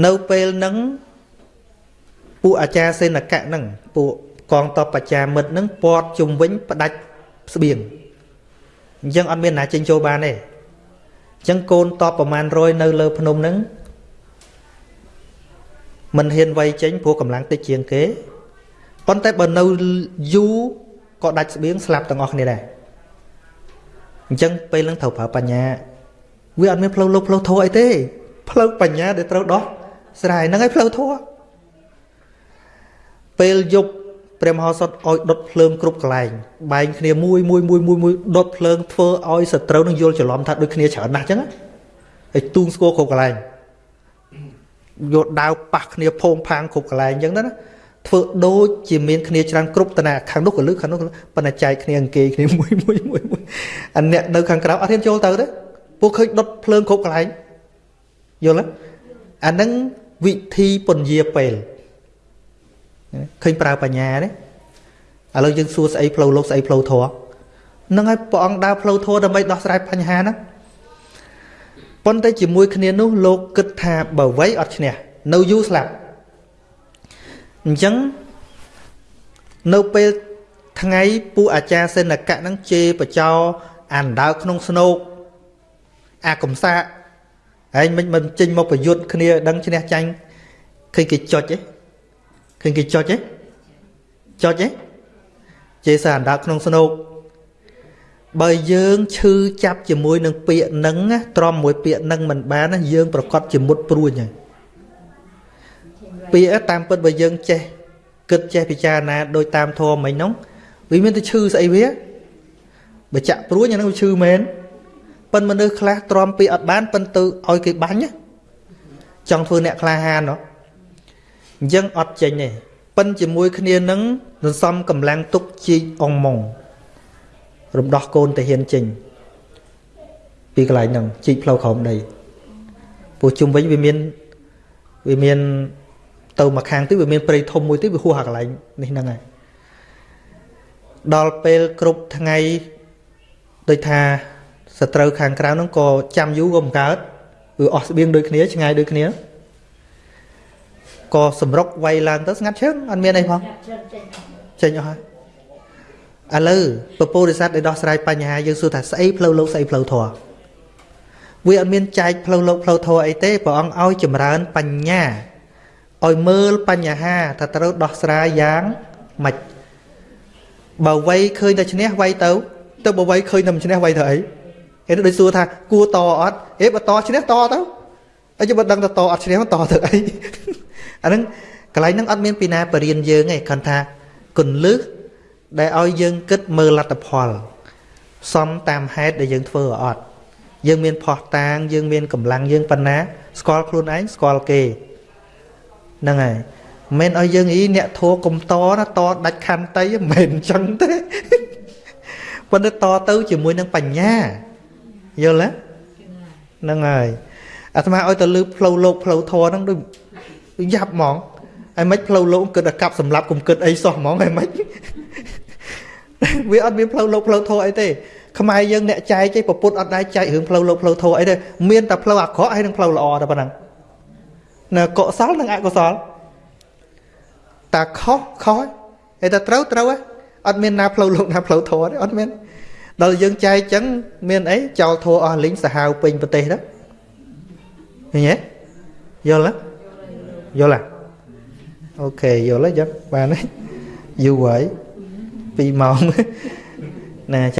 នៅពេលហ្នឹង ពួកអាចារ្យសេនកៈហ្នឹងពួកកងតបបច្ចាមិត្តហ្នឹងពាត់ជុំវិញផ្ដាច់ស្បៀងអញ្ចឹងអត់មានណាចេញចូលបានទេអញ្ចឹងកូនតបប្រមាណ100នៅលើភ្នំហ្នឹងមិនហ៊ានវាយចេញព្រោះកម្លាំងតិចជាងគេប៉ុន្តែបើនៅយូរក៏ដាច់ស្បៀងស្លាប់ទាំងអស់គ្នាដែរអញ្ចឹងពេលហ្នឹងត្រូវប្រើបញ្ញាវាអត់មានផ្លូវលោកផ្លូវធម៌អីទេផ្លូវបញ្ញាដែលត្រូវដោះស្រាយហ្នឹងឯងផ្លូវធម៌ ពេលយប់ព្រះមហោសថឲ្យដុតភ្លើងគ្រប់កន្លែងបែងគ្នាមួយមួយមួយមួយមួយដុតភ្លើងធ្វើឲ្យសត្រូវនឹងយល់ច្រឡំថាដូចគ្នាច្រើនណាស់អញ្ចឹងហើយទូងស្គរគ្រប់កន្លែងយកដាវប៉ះគ្នាភោមផាងគ្រប់កន្លែងអញ្ចឹងណាធ្វើដូចជាមានគ្នាច្រើនគ្រប់តាខាងនោះក៏លឺខាងនោះប៉ុន្តែចែកគ្នាអង្គេគ្នាមួយមួយមួយមួយអាអ្នកនៅខាងក្រៅអត់ហ៊ានចូលទៅទេពួកឃើញដុតភ្លើងគ្រប់កន្លែងយល់ទេអានឹងវិធីពន្យាពេល ឃើញប្រើបញ្ញាទេឥឡូវយើងសួរស្អីផ្លូវលោកស្អីផ្លូវធម៌នឹងហើយព្រះអង្គដើរផ្លូវធម៌ដើម្បីដោះស្រាយបញ្ហាហ្នឹងប៉ុន្តែជាមួយគ្នានោះលោកគិតថាបើវ័យអត់ឈ្នះនៅយូរស្លាប់អញ្ចឹងនៅពេលថ្ងៃពួកអាចារ្យសេនកៈហ្នឹងជេរបចោអានដើរក្នុងស្នោកអាកំសាកឯងមិនមិនចេញមកប្រយុទ្ធគ្នាដឹងឈ្នះចាញ់ឃើញគេចុចទេ ឃើញគេចុចទេចុចទេជេរសារអានដើរក្នុងស្នោកបើយើងឈឺចាប់ជាមួយនឹងពាក្យនឹងណាទ្រាំមួយពាក្យនឹងមិនបានណាយើងប្រកាសជាមុតព្រួញហើយពាក្យតាមពិតបើយើងចេះគិតចេះពិចារណាដោយតាមធម៌មិញហ្នឹងវាមានតែឈឺស្អីវាបើចាក់ព្រួញអាហ្នឹងវាឈឺមែនប៉ិនមនុស្សខ្លះទ្រាំពាក្យអត់បានប៉ិនទៅឲ្យគេបាញ់ណាចង់ធ្វើអ្នកក្លាហានហ៎ អញ្ចឹងអត់ចេញទេប៉ិនជាមួយគ្នានឹងសន្សំកម្លាំងទុកជីកអងម៉ងរំដោះកូនតាហ៊ានចេញពីកន្លែងហ្នឹងជីកផ្លូវក្រោមដីព្រោះជុំវិញវាមានវាមានទៅមកខាងទៀតវាមានព្រៃធំមួយទៀតវាហួសអាកន្លែងនេះហ្នឹងហើយដល់ពេលគ្រប់ថ្ងៃដូចថាសត្រូវខាងក្រៅហ្នឹងក៏ចាំយូរក៏មិនកើតវាអស់ស្បៀងដូចគ្នាឆ្ងាយដូចគ្នា ក៏សម្រុកវាយឡើងទៅស្ងាត់ឈឹងអត់មានអីផងចេញអស់ហើយឥឡូវពពុរិស័ទដែលដោះស្រាយបញ្ហាយើងសួរថាស្អីផ្លូវលោកស្អីផ្លូវធម៌វាអត់មានចែកផ្លូវលោកផ្លូវធម៌អីទេព្រះអង្គឲ្យចម្រើនបញ្ញាឲ្យមើលបញ្ហាថាត្រូវដោះស្រាយយ៉ាងម៉េចបើវ័យឃើញតែឈ្នះវ័យទៅទៅបើវ័យឃើញតែមិនឈ្នះវ័យទៅអីគេដូចសួរថាគួរតអត់ហេបើតឈ្នះតទៅអីចាំបើដឹងតែតអត់ឈ្នះតទៅអី អាហ្នឹងកន្លែងហ្នឹងអត់មានពីណាបរៀនយើងទេគ្រាន់ថាគន្លឹះដែលឲ្យយើងគិតមើលលទ្ធផលសំតាមហេតុដែលយើងធ្វើអត់យើងមានផោះតាង យើងមានកម្លាំងយើងប៉ុណ្ណាស្គាល់ខ្លួនឯងស្គាល់គេហ្នឹងហើយមិនឲ្យយើងអីអ្នកធัวកុំតណាតដាច់ខន្តីមិនមែនអញ្ចឹងទេប៉ុន្តែតទៅជាមួយនឹងបញ្ញាយល់ទេហ្នឹងហើយអាត្មាឲ្យទៅលើផ្លូវលោកផ្លូវធរហ្នឹងដូច យ៉ាប់ហ្មងហើយមិនផ្លូវលោកគិតតែកាប់សម្លាប់កុំគិតអីសោះហ្មងហើយមិនវាអត់មានផ្លូវលោកផ្លូវធរអីទេខ្មែរយើងអ្នកចែកឯងប្រពុតអត់ដែរចែករឿងផ្លូវលោកផ្លូវធរអីទេមានតែផ្លូវអាក្រក់ហើយនឹងផ្លូវល្អតែប៉ុណ្ណឹងនៅកុសលនិងអកុសលតាខុសខុសហើយតែត្រូវត្រូវអត់មានណាផ្លូវលោកណាផ្លូវធរទេអត់មានដល់យើងចែកចឹងមានអីចោលធរអស់លីងសាហាវពេញប្រទេសទៅឃើញទេយល់ទេ យល់ទេអូខេយល់ហើយចឹង